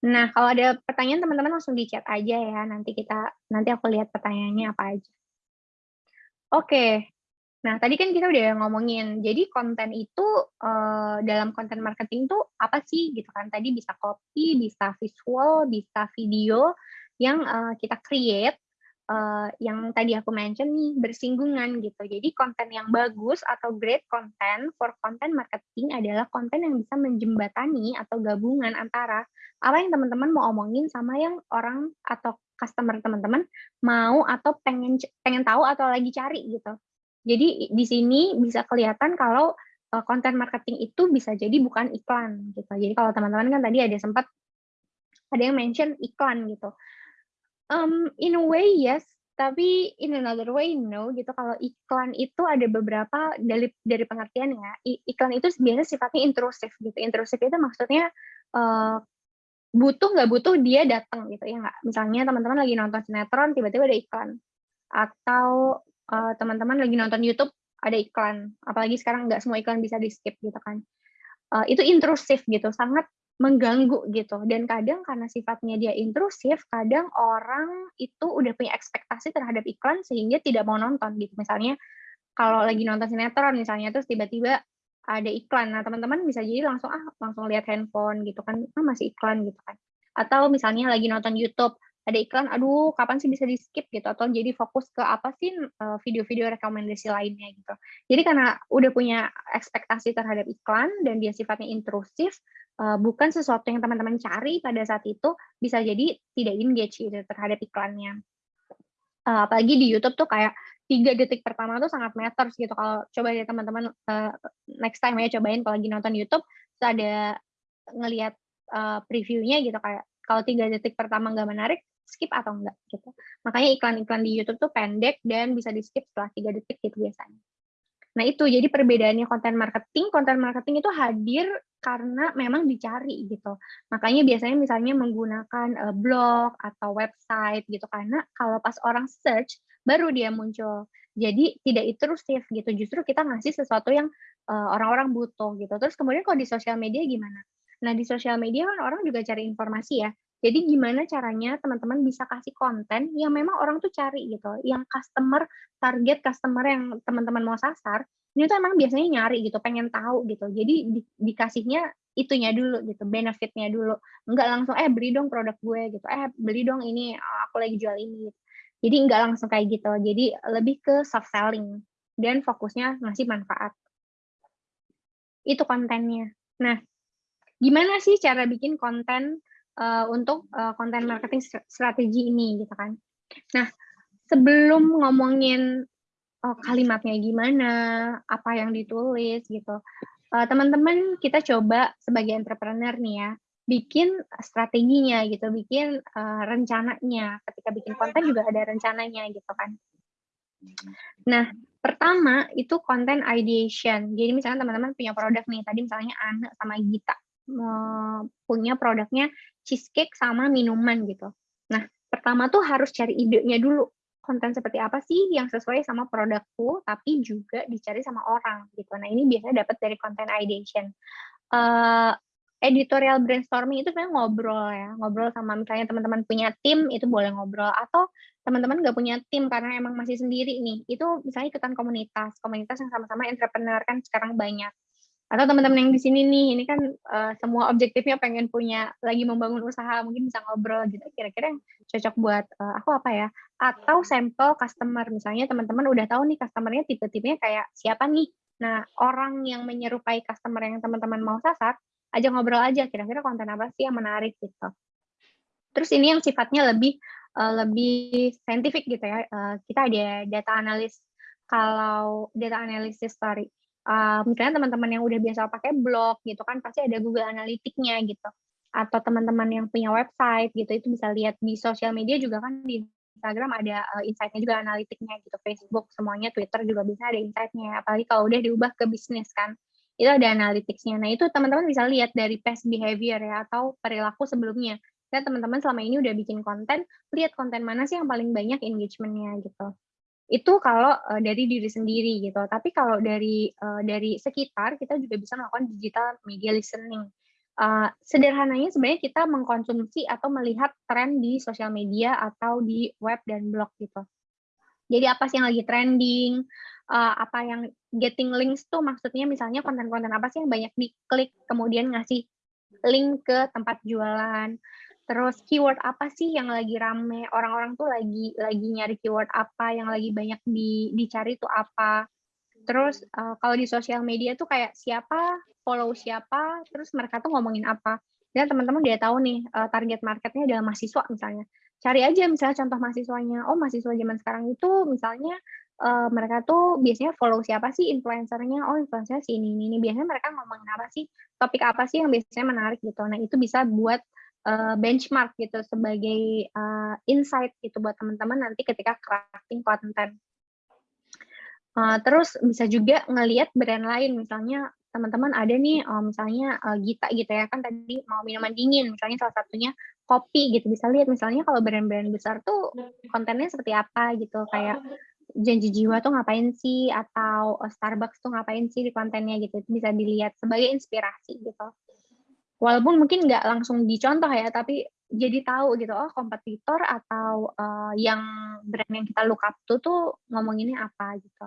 Nah kalau ada pertanyaan teman-teman langsung di chat aja ya. Nanti kita nanti aku lihat pertanyaannya apa aja. Oke. Nah tadi kan kita udah ngomongin. Jadi konten itu uh, dalam konten marketing tuh apa sih gitu kan? Tadi bisa copy, bisa visual, bisa video yang uh, kita create uh, yang tadi aku mention nih bersinggungan gitu. Jadi konten yang bagus atau great content for content marketing adalah konten yang bisa menjembatani atau gabungan antara apa yang teman-teman mau omongin sama yang orang atau customer teman-teman mau atau pengen pengen tahu atau lagi cari gitu. Jadi di sini bisa kelihatan kalau konten uh, marketing itu bisa jadi bukan iklan gitu. Jadi kalau teman-teman kan tadi ada sempat ada yang mention iklan gitu. Um, in a way yes, tapi in another way no gitu. Kalau iklan itu ada beberapa dari dari pengertian ya. Iklan itu biasanya sifatnya intrusif gitu. Intrusif itu maksudnya uh, butuh nggak butuh dia datang gitu ya nggak. Misalnya teman-teman lagi nonton sinetron tiba-tiba ada iklan atau uh, teman-teman lagi nonton YouTube ada iklan. Apalagi sekarang nggak semua iklan bisa di skip gitu kan. Uh, itu intrusif gitu, sangat mengganggu gitu. Dan kadang karena sifatnya dia intrusif kadang orang itu udah punya ekspektasi terhadap iklan sehingga tidak mau nonton gitu. Misalnya kalau lagi nonton sinetron misalnya terus tiba-tiba ada iklan. Nah teman-teman bisa jadi langsung ah langsung lihat handphone gitu kan. Ah masih iklan gitu kan. Atau misalnya lagi nonton YouTube ada iklan, aduh kapan sih bisa di skip gitu atau jadi fokus ke apa sih eh, video-video rekomendasi lainnya gitu. Jadi karena udah punya ekspektasi terhadap iklan dan dia sifatnya intrusif, uh, bukan sesuatu yang teman-teman cari pada saat itu bisa jadi tidak engage gitu terhadap iklannya. Uh, apalagi di YouTube tuh kayak tiga detik pertama tuh sangat matters gitu. Kalau coba ya teman-teman next time ya cobain kalau lagi nonton YouTube, ada ngelihat previewnya gitu kayak kalau tiga detik pertama nggak menarik, skip atau enggak gitu. Makanya iklan-iklan di YouTube tuh pendek dan bisa di skip setelah tiga detik gitu biasanya. Nah itu jadi perbedaannya konten marketing, konten marketing itu hadir karena memang dicari gitu. Makanya biasanya misalnya menggunakan uh, blog atau website gitu karena kalau pas orang search baru dia muncul. Jadi tidak itrusif gitu. Justru kita ngasih sesuatu yang eh, orang-orang uh, butuh gitu. Terus kemudian kalau di sosial media gimana? Nah di sosial media kan orang juga cari informasi ya. Jadi gimana caranya teman-teman bisa kasih konten yang memang orang tuh cari gitu, yang customer target customer yang teman-teman mau sasar ini tuh emang biasanya nyari gitu, pengen tahu gitu. Jadi di, dikasihnya itunya dulu gitu, benefitnya dulu. Enggak langsung eh beli dong produk gue gitu. Eh beli dong ini aku lagi jual ini. Jadi enggak langsung kayak gitu. Jadi lebih ke soft selling dan fokusnya ngasih manfaat. Itu kontennya. Nah, gimana sih cara bikin konten uh, untuk uh, konten marketing strategi ini gitu kan? Nah, sebelum ngomongin oh, kalimatnya gimana, apa yang ditulis gitu. Uh, teman-teman kita coba sebagai entrepreneur nih ya, bikin strateginya gitu, bikin uh, rencananya. Ketika bikin konten juga ada rencananya gitu kan. Nah, pertama itu konten ideation. Jadi misalnya teman-teman punya produk nih, tadi misalnya Ana sama Gita uh, punya produknya cheesecake sama minuman gitu. Nah, pertama tuh harus cari idenya dulu konten seperti apa sih yang sesuai sama produkku, tapi juga dicari sama orang gitu. Nah ini biasanya dapat dari content ideation. Uh, editorial brainstorming itu sebenarnya ngobrol ya, ngobrol sama misalnya teman-teman punya tim itu boleh ngobrol atau teman-teman nggak punya tim karena emang masih sendiri nih, itu misalnya ikutan komunitas, komunitas yang sama-sama entrepreneur kan sekarang banyak atau teman-teman yang di sini nih ini kan uh, semua objektifnya pengen punya lagi membangun usaha mungkin bisa ngobrol gitu. Kira-kira yang cocok buat uh, aku apa ya? Atau sampel customer. Misalnya teman-teman udah tahu nih customernya tipe-tipenya kayak siapa nih? Nah orang yang menyerupai customer yang teman-teman mau sasar aja ngobrol aja. Kira-kira konten apa sih yang menarik gitu? Terus ini yang sifatnya lebih uh, lebih saintifik gitu ya. Uh, kita ada data analis. Kalau data analysis story uh, misalnya teman-teman yang udah biasa pakai blog gitu kan pasti ada Google Analytics-nya gitu. Atau teman-teman yang punya website gitu itu bisa lihat di sosial media juga kan di Instagram ada uh, insight-nya juga analitiknya gitu. Facebook semuanya Twitter juga bisa ada insight-nya. Apalagi kalau udah diubah ke bisnis kan itu ada analytics-nya. Nah itu teman-teman bisa lihat dari past behavior ya atau perilaku sebelumnya. Dan teman-teman selama ini udah bikin konten lihat konten mana sih yang paling banyak engagement-nya gitu itu kalau uh, dari diri sendiri gitu. Tapi kalau dari uh, dari sekitar kita juga bisa melakukan digital media listening. Uh, sederhananya sebenarnya kita mengkonsumsi atau melihat tren di sosial media atau di web dan blog gitu. Jadi apa sih yang lagi trending, uh, apa yang getting links tuh maksudnya misalnya konten-konten apa sih yang banyak diklik kemudian ngasih link ke tempat jualan Terus keyword apa sih yang lagi rame? Orang-orang tuh lagi lagi nyari keyword apa yang lagi banyak di dicari tuh apa? Terus uh, kalau di sosial media tuh kayak siapa follow siapa, terus mereka tuh ngomongin apa? Dan teman-teman dia tahu nih uh, target marketnya adalah mahasiswa misalnya. Cari aja misalnya contoh mahasiswanya. Oh mahasiswa zaman sekarang itu misalnya uh, mereka tuh biasanya follow siapa sih influencernya? Oh influencernya si ini ini. Biasanya mereka ngomongin apa sih? Topik apa sih yang biasanya menarik gitu. Nah itu bisa buat uh, benchmark gitu sebagai uh, insight gitu buat teman-teman nanti ketika crafting konten. Uh, terus bisa juga ngelihat brand lain misalnya teman-teman ada nih misalnya uh, Gita gitu ya kan tadi mau minuman dingin misalnya salah satunya kopi gitu. Bisa lihat misalnya kalau brand-brand besar tuh kontennya seperti apa gitu kayak janji jiwa tuh ngapain sih atau Starbucks tuh ngapain sih di kontennya gitu. Itu bisa dilihat sebagai inspirasi gitu walaupun mungkin nggak langsung dicontoh ya, tapi jadi tahu gitu, oh kompetitor atau uh, yang brand yang kita look up to tuh ngomonginnya apa gitu.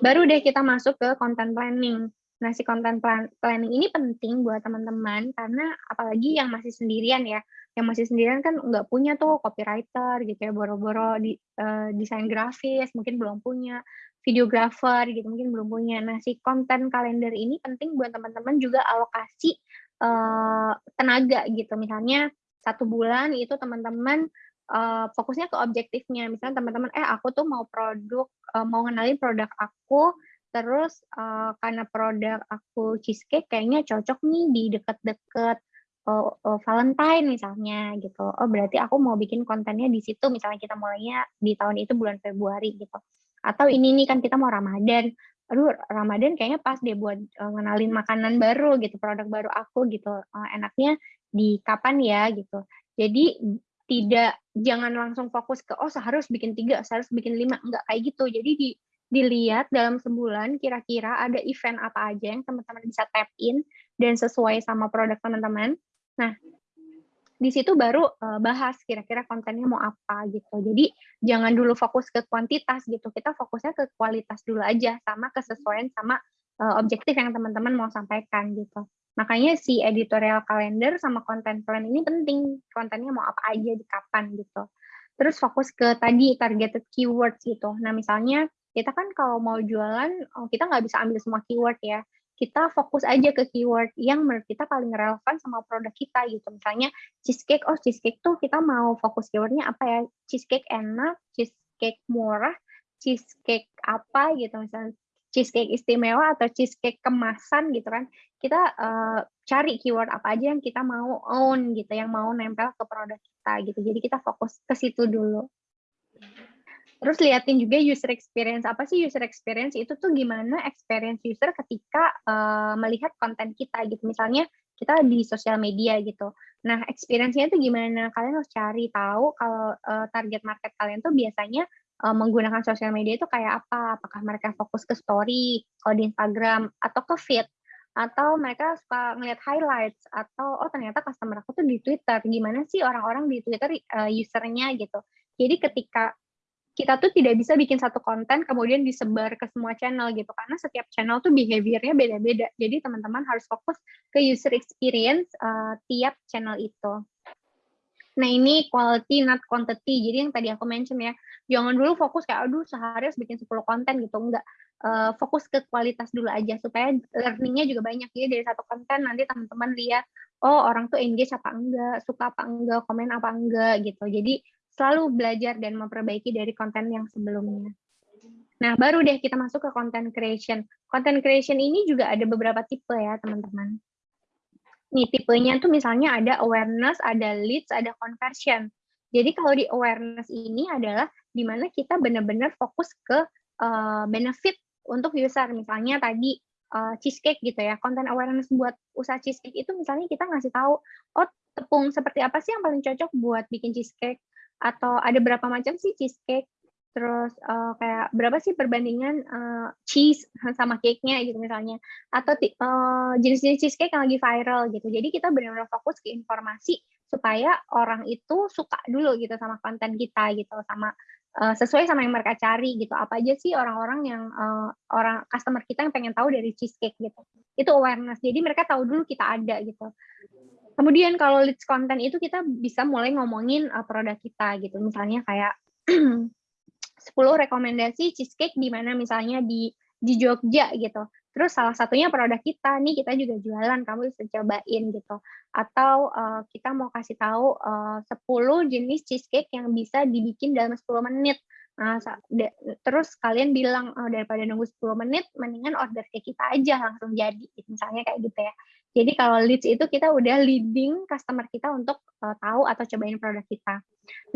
Baru deh kita masuk ke content planning. Nah, si content plan planning ini penting buat teman-teman karena apalagi yang masih sendirian ya, yang masih sendirian kan nggak punya tuh copywriter gitu ya, boro-boro di uh, desain grafis mungkin belum punya, videographer gitu mungkin belum punya. Nah, si content calendar ini penting buat teman-teman juga alokasi uh, tenaga gitu. Misalnya satu bulan itu teman-teman uh, fokusnya ke objektifnya. Misalnya teman-teman, eh aku tuh mau produk, uh, mau ngenalin produk aku, terus uh, karena produk aku cheesecake kayaknya cocok nih di deket-deket uh, uh, Valentine misalnya gitu. Oh berarti aku mau bikin kontennya di situ. Misalnya kita mulainya di tahun itu bulan Februari gitu. Atau ini nih kan kita mau Ramadan aduh Ramadan kayaknya pas deh buat uh, ngenalin makanan baru gitu, produk baru aku gitu. Uh, enaknya di kapan ya gitu. Jadi tidak jangan langsung fokus ke oh seharus bikin tiga, seharus bikin lima, enggak kayak gitu. Jadi di dilihat dalam sebulan kira-kira ada event apa aja yang teman-teman bisa tap in dan sesuai sama produk teman-teman. Nah, di situ baru uh, bahas kira-kira kontennya mau apa gitu. Jadi jangan dulu fokus ke kuantitas gitu. Kita fokusnya ke kualitas dulu aja sama kesesuaian sama uh, objektif yang teman-teman mau sampaikan gitu. Makanya si editorial calendar sama konten plan ini penting. Kontennya mau apa aja di kapan gitu. Terus fokus ke tadi targeted keywords gitu. Nah misalnya kita kan kalau mau jualan oh, kita nggak bisa ambil semua keyword ya kita fokus aja ke keyword yang menurut kita paling relevan sama produk kita gitu. Misalnya cheesecake, oh cheesecake tuh kita mau fokus keywordnya apa ya? Cheesecake enak, cheesecake murah, cheesecake apa gitu misalnya cheesecake istimewa atau cheesecake kemasan gitu kan. Kita uh, cari keyword apa aja yang kita mau own gitu, yang mau nempel ke produk kita gitu. Jadi kita fokus ke situ dulu. Terus liatin juga user experience. Apa sih user experience? Itu tuh gimana experience user ketika uh, melihat konten kita gitu. Misalnya kita di sosial media gitu. Nah, experience-nya itu gimana? Kalian harus cari tahu kalau uh, target market kalian tuh biasanya uh, menggunakan sosial media itu kayak apa? Apakah mereka fokus ke story, kalau di Instagram, atau ke feed? Atau mereka suka ngeliat highlights? Atau, oh ternyata customer aku tuh di Twitter. Gimana sih orang-orang di Twitter uh, usernya gitu. Jadi ketika kita tuh tidak bisa bikin satu konten kemudian disebar ke semua channel gitu. Karena setiap channel tuh behaviornya beda-beda. Jadi teman-teman harus fokus ke user experience uh, tiap channel itu. Nah ini quality not quantity. Jadi yang tadi aku mention ya jangan dulu fokus kayak aduh sehari harus bikin 10 konten gitu. Enggak. Uh, fokus ke kualitas dulu aja supaya learningnya juga banyak. Ya dari satu konten nanti teman-teman lihat oh orang tuh engage apa enggak suka apa enggak komen apa enggak gitu. Jadi selalu belajar dan memperbaiki dari konten yang sebelumnya. Nah, baru deh kita masuk ke content creation. Content creation ini juga ada beberapa tipe ya, teman-teman. Nih, tipenya tuh misalnya ada awareness, ada leads, ada conversion. Jadi kalau di awareness ini adalah di mana kita benar-benar fokus ke uh, benefit untuk user. Misalnya tadi uh, cheesecake gitu ya, content awareness buat usaha cheesecake itu misalnya kita ngasih tahu, oh tepung seperti apa sih yang paling cocok buat bikin cheesecake, atau ada berapa macam sih cheesecake? Terus uh, kayak berapa sih perbandingan uh, cheese sama cake-nya gitu misalnya? Atau uh, jenis-jenis cheesecake yang lagi viral gitu. Jadi kita benar-benar fokus ke informasi supaya orang itu suka dulu gitu sama konten kita gitu sama uh, sesuai sama yang mereka cari gitu. Apa aja sih orang-orang yang uh, orang customer kita yang pengen tahu dari cheesecake gitu. Itu awareness. Jadi mereka tahu dulu kita ada gitu Kemudian kalau leads content itu kita bisa mulai ngomongin uh, produk kita gitu. Misalnya kayak *clears throat* 10 rekomendasi cheesecake di mana misalnya di di Jogja gitu. Terus salah satunya produk kita nih kita juga jualan, kamu bisa cobain gitu. Atau uh, kita mau kasih tahu uh, 10 jenis cheesecake yang bisa dibikin dalam 10 menit. Nah, terus kalian bilang oh, daripada nunggu 10 menit, mendingan order ke kita aja langsung jadi. Misalnya kayak gitu ya. Jadi kalau leads itu kita udah leading customer kita untuk uh, tahu atau cobain produk kita.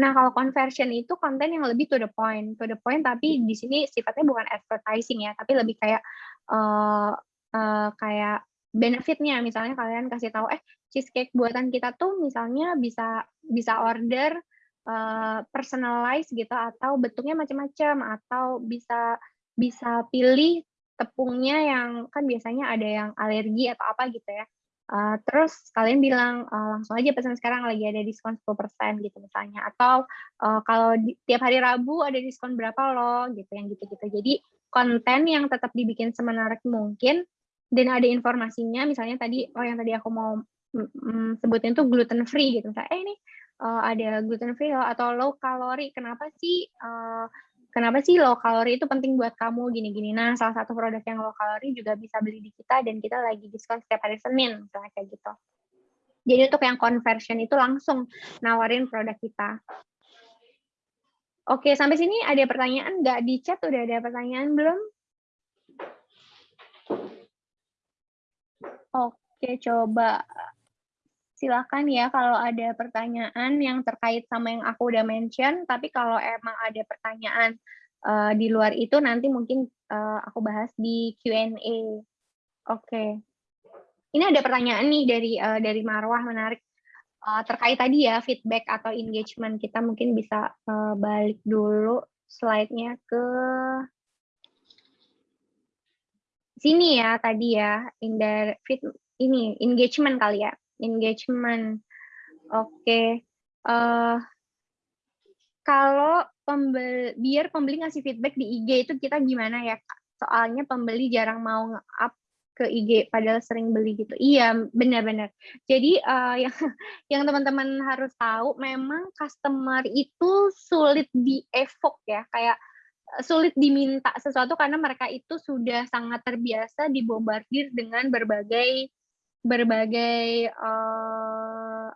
Nah kalau conversion itu konten yang lebih to the point, to the point tapi di sini sifatnya bukan advertising ya, tapi lebih kayak uh, uh, kayak benefitnya. Misalnya kalian kasih tahu, eh cheesecake buatan kita tuh misalnya bisa bisa order uh, personalized gitu atau bentuknya macam-macam atau bisa bisa pilih tepungnya yang kan biasanya ada yang alergi atau apa gitu ya. Uh, terus kalian bilang uh, langsung aja pesan sekarang lagi ada diskon 10% gitu misalnya atau uh, kalau di, tiap hari Rabu ada diskon berapa loh gitu yang gitu-gitu. Jadi konten yang tetap dibikin semenarik mungkin dan ada informasinya misalnya tadi oh yang tadi aku mau mm, sebutin tuh gluten free gitu misalnya eh ini uh, ada gluten free loh atau low kalori kenapa sih uh, kenapa sih low kalori itu penting buat kamu gini-gini. Nah, salah satu produk yang low kalori juga bisa beli di kita dan kita lagi diskon setiap hari Senin, misalnya kayak gitu. Jadi untuk yang conversion itu langsung nawarin produk kita. Oke, sampai sini ada pertanyaan nggak di chat? Udah ada pertanyaan belum? Oke, coba silakan ya kalau ada pertanyaan yang terkait sama yang aku udah mention, tapi kalau emang ada pertanyaan uh, di luar itu nanti mungkin uh, aku bahas di Q&A. Oke. Okay. Ini ada pertanyaan nih dari uh, dari Marwah menarik uh, terkait tadi ya feedback atau engagement kita mungkin bisa uh, balik dulu slide-nya ke sini ya tadi ya in the feed ini engagement kali ya engagement. Oke. Uh, kalau pembeli, biar pembeli ngasih feedback di IG itu kita gimana ya? Soalnya pembeli jarang mau nge-up ke IG padahal sering beli gitu. Iya, benar-benar. Jadi uh, *laughs* yang yang teman-teman harus tahu memang customer itu sulit di evoke ya, kayak eh, sulit diminta sesuatu karena mereka itu sudah sangat terbiasa dibombardir dengan berbagai berbagai uh,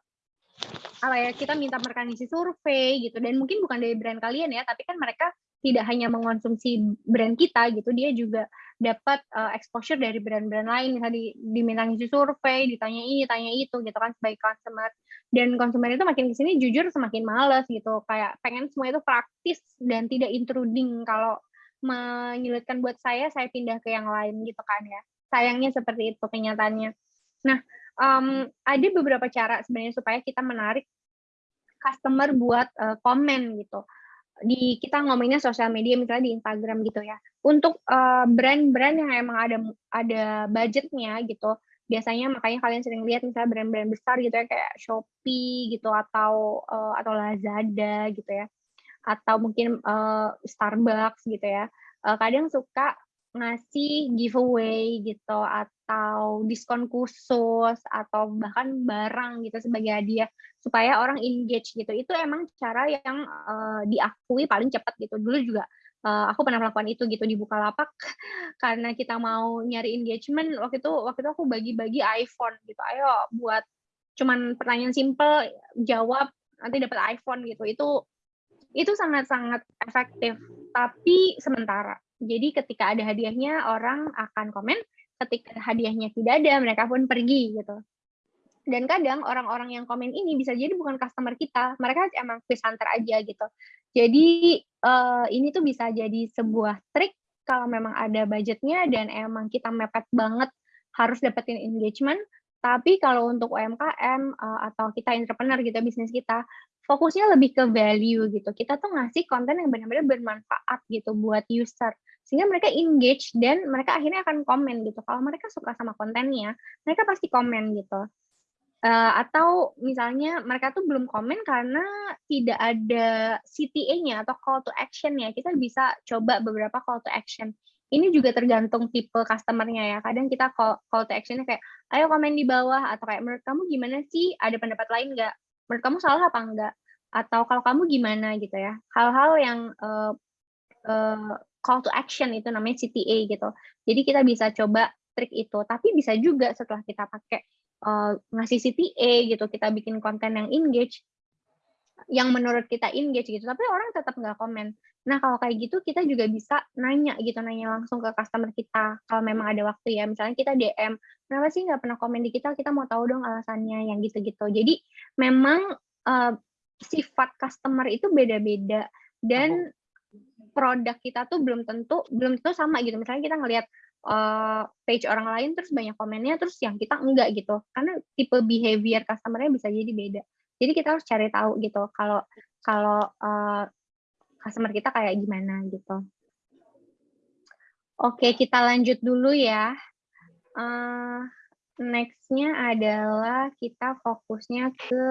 apa ya kita minta mereka ngisi survei gitu dan mungkin bukan dari brand kalian ya tapi kan mereka tidak hanya mengonsumsi brand kita gitu, dia juga dapat uh, exposure dari brand-brand lain, misalnya di, diminta ngisi survei, ditanya ini, tanya itu gitu kan sebagai customer. Dan konsumen itu makin ke sini jujur semakin males gitu, kayak pengen semua itu praktis dan tidak intruding. Kalau menyulitkan buat saya, saya pindah ke yang lain gitu kan ya. Sayangnya seperti itu kenyataannya. Nah, um, ada beberapa cara sebenarnya supaya kita menarik customer buat uh, komen gitu di kita ngomonginnya sosial media misalnya di Instagram gitu ya. Untuk eh, brand-brand uh, yang emang ada ada budgetnya gitu, biasanya makanya kalian sering lihat misalnya brand-brand besar gitu ya kayak Shopee gitu atau uh, atau Lazada gitu ya. Atau mungkin uh, Starbucks gitu ya. Uh, kadang suka ngasih giveaway gitu atau diskon khusus atau bahkan barang gitu sebagai hadiah supaya orang engage gitu. Itu emang cara yang uh, diakui paling cepat gitu. Dulu juga uh, aku pernah melakukan itu gitu di Bukalapak *laughs* karena kita mau nyari engagement waktu itu waktu itu aku bagi-bagi iPhone gitu. Ayo buat cuman pertanyaan simple jawab nanti dapat iPhone gitu. Itu itu sangat-sangat efektif. Tapi sementara jadi ketika ada hadiahnya orang akan komen, ketika hadiahnya tidak ada mereka pun pergi gitu. Dan kadang orang-orang yang komen ini bisa jadi bukan customer kita, mereka emang quiz hunter aja gitu. Jadi uh, ini tuh bisa jadi sebuah trik kalau memang ada budgetnya dan emang kita mepet banget harus dapetin engagement. Tapi kalau untuk UMKM uh, eh, atau kita entrepreneur gitu bisnis kita, fokusnya lebih ke value gitu. Kita tuh ngasih konten yang benar-benar bermanfaat gitu buat user sehingga mereka engage dan mereka akhirnya akan komen gitu. Kalau mereka suka sama kontennya, mereka pasti komen gitu. Uh, atau misalnya mereka tuh belum komen karena tidak ada CTA-nya atau call to action-nya. Kita bisa coba beberapa call to action. Ini juga tergantung tipe customer-nya ya. Kadang kita call, call to action-nya kayak, ayo komen di bawah, atau kayak menurut kamu gimana sih? Ada pendapat lain nggak? Menurut kamu salah apa enggak? Atau kalau kamu gimana gitu ya. Hal-hal yang uh, uh, call to action itu namanya CTA gitu. Jadi kita bisa coba trik itu. Tapi bisa juga setelah kita pakai uh, ngasih CTA gitu, kita bikin konten yang engage, yang menurut kita engage gitu, tapi orang tetap nggak komen. Nah kalau kayak gitu kita juga bisa nanya gitu, nanya langsung ke customer kita kalau memang ada waktu ya. Misalnya kita DM, kenapa sih nggak pernah komen di kita? Kita mau tahu dong alasannya yang gitu-gitu. Jadi memang uh, sifat customer itu beda-beda dan produk kita tuh belum tentu belum tentu sama gitu. Misalnya kita ngelihat uh, page orang lain terus banyak komennya terus yang kita enggak gitu. Karena tipe behavior customer-nya bisa jadi beda. Jadi kita harus cari tahu gitu kalau kalau uh, customer kita kayak gimana gitu. Oke, kita lanjut dulu ya. Uh, Next-nya adalah kita fokusnya ke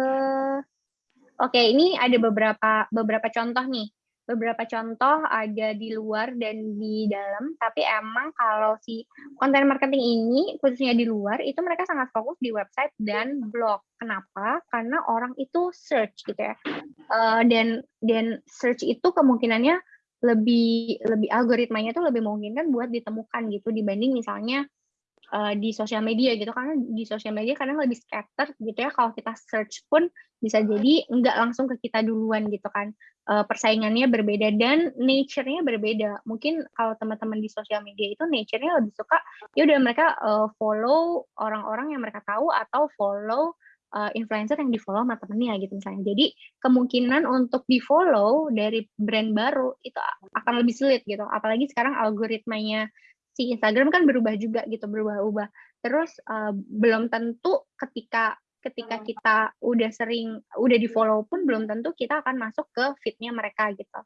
Oke, ini ada beberapa beberapa contoh nih beberapa contoh ada di luar dan di dalam, tapi emang kalau si konten marketing ini khususnya di luar itu mereka sangat fokus di website dan blog. Kenapa? Karena orang itu search gitu ya. Uh, dan dan search itu kemungkinannya lebih lebih algoritmanya itu lebih memungkinkan buat ditemukan gitu dibanding misalnya uh, di sosial media gitu karena di sosial media kadang lebih scatter gitu ya kalau kita search pun bisa jadi nggak langsung ke kita duluan gitu kan uh, persaingannya berbeda dan nature-nya berbeda. Mungkin kalau teman-teman di sosial media itu nature-nya lebih suka ya udah mereka uh, follow orang-orang yang mereka tahu atau follow influencer yang di-follow sama temennya gitu misalnya. Jadi kemungkinan untuk di-follow dari brand baru itu akan lebih sulit gitu. Apalagi sekarang algoritmanya si Instagram kan berubah juga gitu, berubah-ubah. Terus uh, belum tentu ketika ketika kita udah sering udah di follow pun belum tentu kita akan masuk ke fitnya mereka gitu.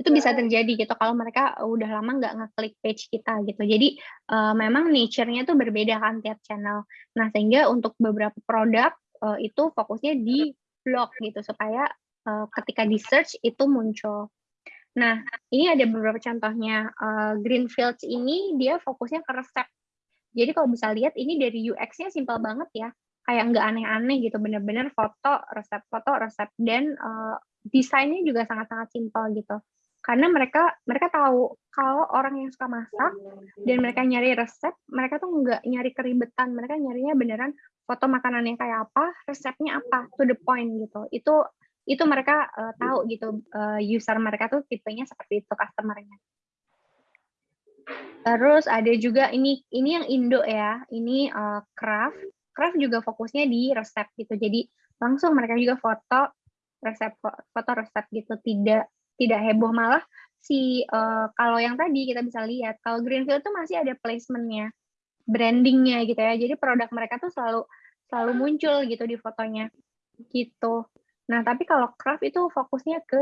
Itu bisa terjadi gitu kalau mereka udah lama nggak ngeklik page kita gitu. Jadi uh, memang nature-nya tuh berbeda kan tiap channel. Nah sehingga untuk beberapa produk uh, itu fokusnya di blog gitu supaya uh, ketika di search itu muncul. Nah, ini ada beberapa contohnya. Uh, Greenfields ini dia fokusnya ke resep. Jadi kalau bisa lihat ini dari UX-nya simpel banget ya. Kayak nggak aneh-aneh gitu, bener-bener foto, resep, foto, resep. Dan uh, desainnya juga sangat-sangat simpel gitu. Karena mereka mereka tahu kalau orang yang suka masak dan mereka nyari resep, mereka tuh nggak nyari keribetan, mereka nyarinya beneran foto makanannya kayak apa, resepnya apa, to the point gitu. Itu itu mereka uh, tahu gitu uh, user mereka tuh tipenya seperti itu customernya. Terus ada juga ini ini yang Indo ya, ini uh, craft. Craft juga fokusnya di resep gitu. Jadi langsung mereka juga foto resep foto resep gitu, tidak tidak heboh malah si uh, kalau yang tadi kita bisa lihat kalau Greenfield tuh masih ada placementnya, brandingnya gitu ya. Jadi produk mereka tuh selalu selalu muncul gitu di fotonya gitu. Nah, tapi kalau craft itu fokusnya ke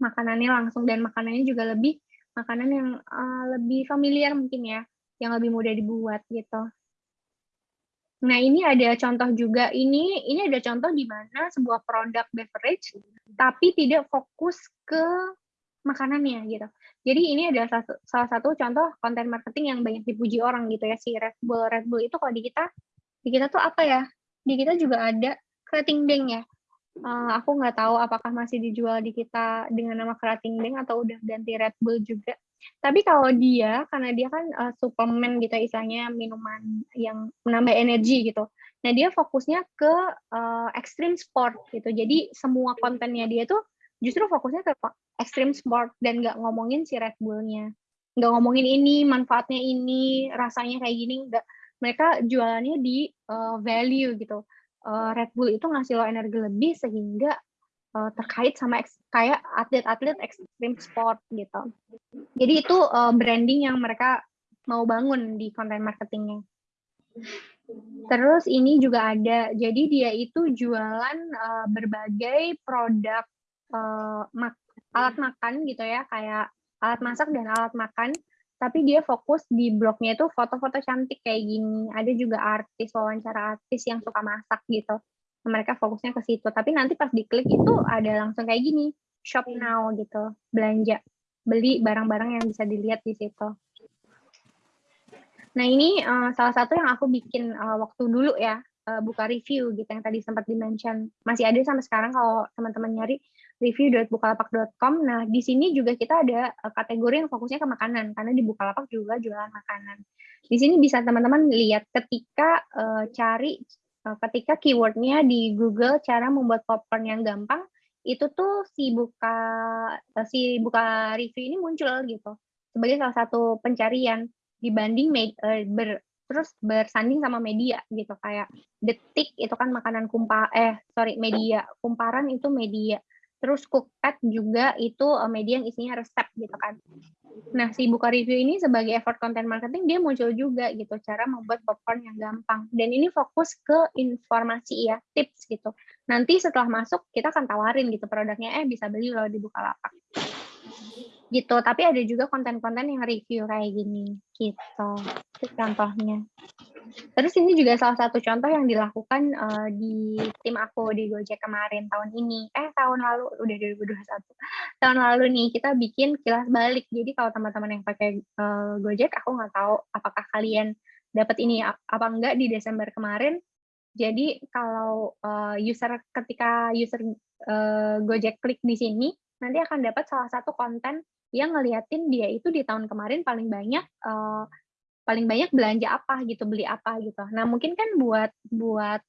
makanannya langsung dan makanannya juga lebih makanan yang uh, lebih familiar mungkin ya, yang lebih mudah dibuat gitu. Nah, ini ada contoh juga ini ini ada contoh di mana sebuah produk beverage tapi tidak fokus ke makanannya gitu. Jadi ini adalah salah, satu contoh konten marketing yang banyak dipuji orang gitu ya si Red Bull. Red Bull itu kalau di kita di kita tuh apa ya? Di kita juga ada kerating deng ya uh, aku nggak tahu apakah masih dijual di kita dengan nama Kerating Deng atau udah ganti Red Bull juga. Tapi kalau dia, karena dia kan uh, suplemen gitu istilahnya minuman yang menambah energi gitu. Nah dia fokusnya ke uh, extreme sport gitu. Jadi semua kontennya dia tuh justru fokusnya ke extreme sport dan nggak ngomongin si Red Bullnya. Nggak ngomongin ini, manfaatnya ini, rasanya kayak gini. Nggak. Mereka jualannya di uh, value gitu uh, Red Bull itu ngasih lo energi lebih sehingga uh, terkait sama kayak atlet-atlet ekstrim sport gitu. Jadi itu uh, branding yang mereka mau bangun di konten marketingnya. Terus ini juga ada, jadi dia itu jualan uh, berbagai produk uh, mak alat makan gitu ya, kayak alat masak dan alat makan tapi dia fokus di blognya itu foto-foto cantik kayak gini. Ada juga artis, wawancara artis yang suka masak gitu. Mereka fokusnya ke situ. Tapi nanti pas diklik itu ada langsung kayak gini, shop now gitu, belanja, beli barang-barang yang bisa dilihat di situ. Nah ini uh, salah satu yang aku bikin uh, waktu dulu ya, uh, buka review gitu yang tadi sempat dimention. Masih ada sampai sekarang kalau teman-teman nyari review.bukalapak.com. Nah, di sini juga kita ada eh, kategori yang fokusnya ke makanan, karena di Bukalapak juga jualan makanan. Di sini bisa teman-teman lihat ketika uh, cari, uh, ketika keywordnya di Google cara membuat popcorn yang gampang, itu tuh si buka si buka review ini muncul gitu sebagai salah satu pencarian dibanding med, uh, ber, terus bersanding sama media gitu kayak detik itu kan makanan kumpa eh sorry media kumparan itu media Terus Cookpad juga itu eh, media yang isinya resep gitu kan. Nah, si buka review ini sebagai effort content marketing dia muncul juga gitu cara membuat popcorn yang gampang. Dan ini fokus ke informasi ya, tips gitu. Nanti setelah masuk kita akan tawarin gitu produknya eh bisa beli loh di Bukalapak gitu. Tapi ada juga konten-konten yang review kayak gini gitu. Itu contohnya. Terus ini juga salah satu contoh yang dilakukan uh, di tim aku di Gojek kemarin tahun ini. Eh tahun lalu udah 2021 tahun lalu nih kita bikin kilas balik. Jadi kalau teman-teman yang pakai uh, Gojek aku nggak tahu apakah kalian dapat ini apa enggak di Desember kemarin. Jadi kalau uh, user ketika user uh, Gojek klik di sini nanti akan dapat salah satu konten yang ngeliatin dia itu di tahun kemarin paling banyak uh, paling banyak belanja apa gitu beli apa gitu. Nah mungkin kan buat buat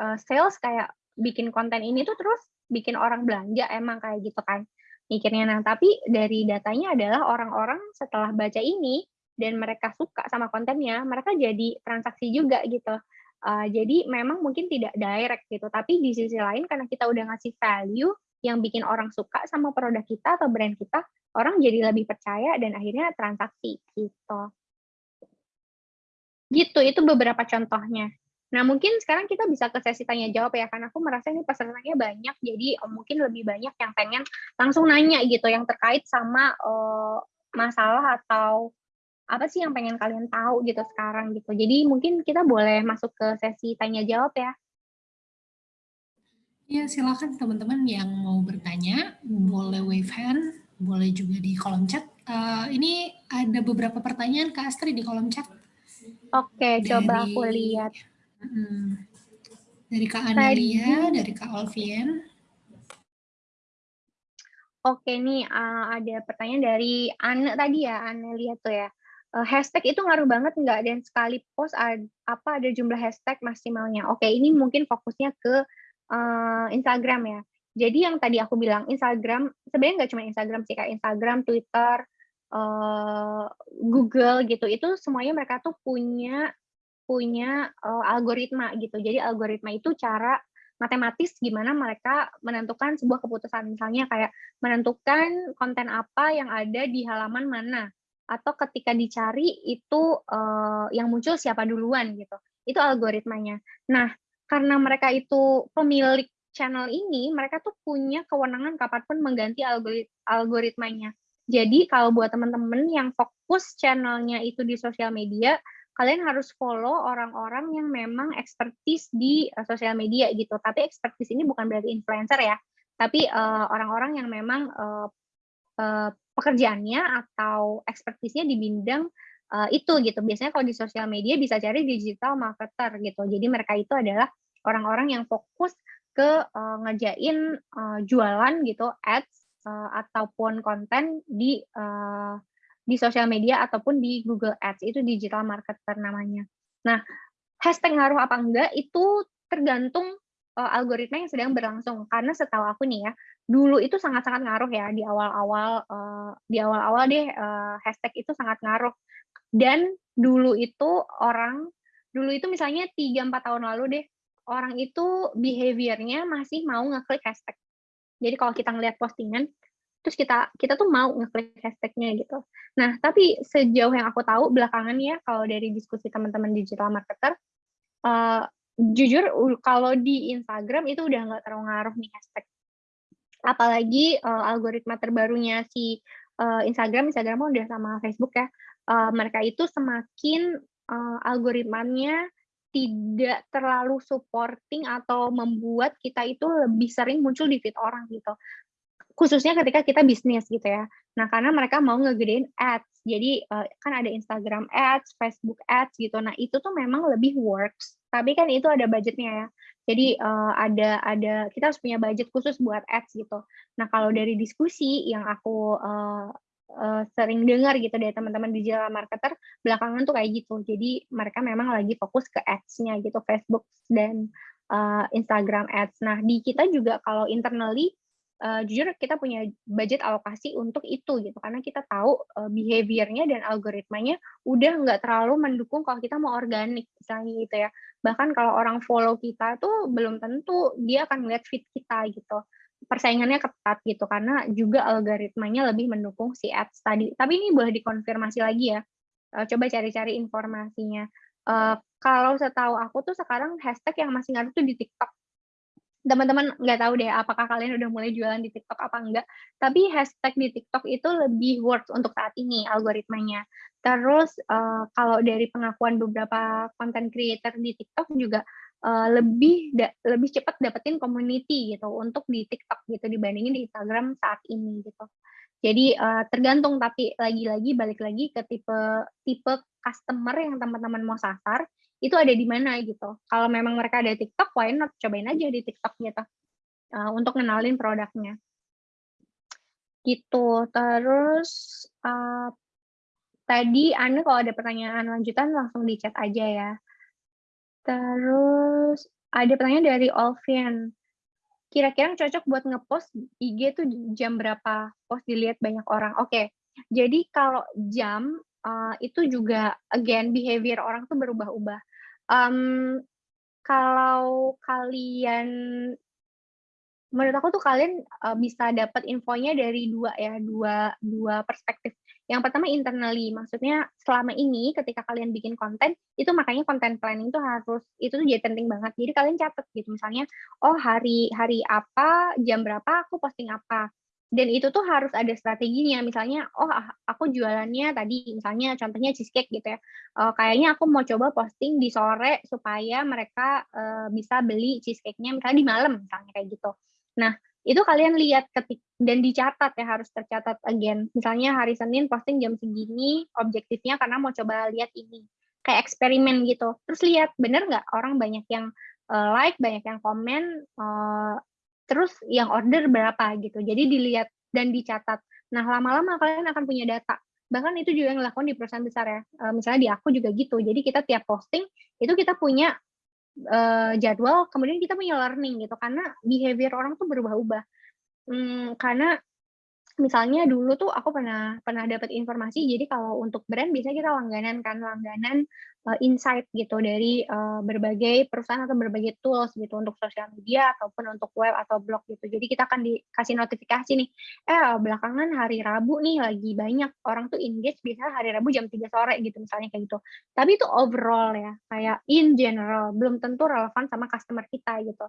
uh, sales kayak bikin konten ini tuh terus bikin orang belanja emang kayak gitu kan mikirnya. Nah tapi dari datanya adalah orang-orang setelah baca ini dan mereka suka sama kontennya mereka jadi transaksi juga gitu. Uh, jadi memang mungkin tidak direct gitu tapi di sisi lain karena kita udah ngasih value yang bikin orang suka sama produk kita atau brand kita, orang jadi lebih percaya dan akhirnya transaksi gitu. Gitu, itu beberapa contohnya. Nah, mungkin sekarang kita bisa ke sesi tanya jawab ya, karena aku merasa ini pesertanya banyak, jadi oh, mungkin lebih banyak yang pengen langsung nanya gitu, yang terkait sama uh, masalah atau apa sih yang pengen kalian tahu gitu sekarang gitu. Jadi mungkin kita boleh masuk ke sesi tanya jawab ya. Ya, silakan teman-teman yang mau bertanya, boleh wave hand, boleh juga di kolom chat. Uh, ini ada beberapa pertanyaan Kak Astri di kolom chat. Oke, dari, coba aku lihat. Hmm, dari Kak Anelia, dari Kak Alvien. Oke, nih uh, ada pertanyaan dari Anne tadi ya, Anelia tuh ya. Uh, hashtag itu ngaruh banget nggak? Dan sekali post ada, apa ada jumlah hashtag maksimalnya? Oke, ini mungkin fokusnya ke uh, Instagram ya. Jadi yang tadi aku bilang Instagram sebenarnya nggak cuma Instagram sih kayak Instagram, Twitter, uh, Google gitu. Itu semuanya mereka tuh punya punya uh, algoritma gitu. Jadi algoritma itu cara matematis gimana mereka menentukan sebuah keputusan. Misalnya kayak menentukan konten apa yang ada di halaman mana atau ketika dicari itu uh, yang muncul siapa duluan gitu. Itu algoritmanya. Nah, karena mereka itu pemilik channel ini, mereka tuh punya kewenangan kapan pun mengganti algorit algoritmanya. Jadi kalau buat teman-teman yang fokus channelnya itu di sosial media, kalian harus follow orang-orang yang memang expertise di uh, sosial media gitu. Tapi expertise ini bukan berarti influencer ya, tapi eh, orang-orang uh, yang memang uh, uh, pekerjaannya atau expertise-nya di bidang uh, itu gitu. Biasanya kalau di sosial media bisa cari digital marketer gitu. Jadi mereka itu adalah orang-orang yang fokus ke uh, ngerjain uh, jualan gitu, ads uh, ataupun konten di uh, di sosial media ataupun di Google Ads itu digital marketer namanya. Nah, hashtag ngaruh apa enggak itu tergantung uh, algoritma yang sedang berlangsung. Karena setahu aku nih ya, dulu itu sangat-sangat ngaruh ya di awal-awal uh, di awal-awal deh uh, hashtag itu sangat ngaruh. Dan dulu itu orang dulu itu misalnya 3 4 tahun lalu deh orang itu behaviornya masih mau ngeklik hashtag. Jadi kalau kita ngelihat postingan, terus kita kita tuh mau ngeklik hashtagnya gitu. Nah, tapi sejauh yang aku tahu belakangan ya, kalau dari diskusi teman-teman digital marketer, uh, jujur kalau di Instagram itu udah nggak terlalu ngaruh nih hashtag. Apalagi uh, algoritma terbarunya si uh, Instagram, Instagram udah sama Facebook ya, uh, mereka itu semakin uh, algoritmanya tidak terlalu supporting atau membuat kita itu lebih sering muncul di feed orang gitu. Khususnya ketika kita bisnis gitu ya. Nah, karena mereka mau ngegedein ads. Jadi uh, kan ada Instagram ads, Facebook ads gitu. Nah, itu tuh memang lebih works. Tapi kan itu ada budgetnya ya. Jadi uh, ada ada kita harus punya budget khusus buat ads gitu. Nah, kalau dari diskusi yang aku uh, uh, sering dengar gitu dari teman-teman digital marketer belakangan tuh kayak gitu. Jadi mereka memang lagi fokus ke ads-nya gitu, Facebook dan uh, Instagram ads. Nah, di kita juga kalau internally uh, jujur kita punya budget alokasi untuk itu gitu karena kita tahu uh, behaviornya dan algoritmanya udah nggak terlalu mendukung kalau kita mau organik misalnya gitu ya bahkan kalau orang follow kita tuh belum tentu dia akan melihat feed kita gitu persaingannya ketat gitu karena juga algoritmanya lebih mendukung si ads tadi. Tapi ini boleh dikonfirmasi lagi ya. Uh, coba cari-cari informasinya. Uh, kalau setahu aku tuh sekarang hashtag yang masih ngaruh tuh di TikTok. Teman-teman nggak tahu deh apakah kalian udah mulai jualan di TikTok apa enggak. Tapi hashtag di TikTok itu lebih works untuk saat ini algoritmanya. Terus uh, kalau dari pengakuan beberapa content creator di TikTok juga uh, lebih da lebih cepat dapetin community gitu untuk di TikTok gitu dibandingin di Instagram saat ini gitu. Jadi uh, tergantung tapi lagi-lagi balik lagi ke tipe tipe customer yang teman-teman mau sasar itu ada di mana gitu. Kalau memang mereka ada TikTok, why not cobain aja di TikTok gitu uh, untuk kenalin produknya. Gitu. Terus uh, tadi Anda kalau ada pertanyaan lanjutan langsung di chat aja ya. Terus ada pertanyaan dari Olvian. Kira-kira yang cocok buat ngepost IG tuh jam berapa? Post dilihat banyak orang. Oke. Okay. Jadi kalau jam uh, itu juga again behavior orang tuh berubah-ubah. Um, kalau kalian menurut aku tuh kalian uh, bisa dapat infonya dari dua ya, dua dua perspektif. Yang pertama internally, maksudnya selama ini ketika kalian bikin konten, itu makanya konten planning itu harus itu tuh jadi penting banget. Jadi kalian catat gitu misalnya, oh hari hari apa, jam berapa aku posting apa. dan itu tuh harus ada strateginya. Misalnya, oh ah, aku jualannya tadi, misalnya contohnya cheesecake gitu ya. Uh, kayaknya aku mau coba posting di sore supaya mereka uh, bisa beli cheesecake-nya misalnya di malam, misalnya kayak gitu. Nah, itu kalian lihat ketik dan dicatat ya harus tercatat again. Misalnya hari Senin posting jam segini, objektifnya karena mau coba lihat ini. Kayak eksperimen gitu. Terus lihat bener nggak orang banyak yang uh, like, banyak yang komen, uh, terus yang order berapa gitu. Jadi dilihat dan dicatat. Nah, lama-lama kalian akan punya data. Bahkan itu juga yang dilakukan di perusahaan besar ya. Uh, misalnya di aku juga gitu. Jadi kita tiap posting itu kita punya jadwal, kemudian kita punya learning gitu. Karena behavior orang tuh berubah-ubah. Hmm, karena misalnya dulu tuh aku pernah pernah dapat informasi jadi kalau untuk brand bisa kita langganan kan langganan uh, insight gitu dari uh, berbagai perusahaan atau berbagai tools gitu untuk sosial media ataupun untuk web atau blog gitu. Jadi kita akan dikasih notifikasi nih eh belakangan hari Rabu nih lagi banyak orang tuh engage bisa hari Rabu jam 3 sore gitu misalnya kayak gitu. Tapi itu overall ya kayak in general belum tentu relevan sama customer kita gitu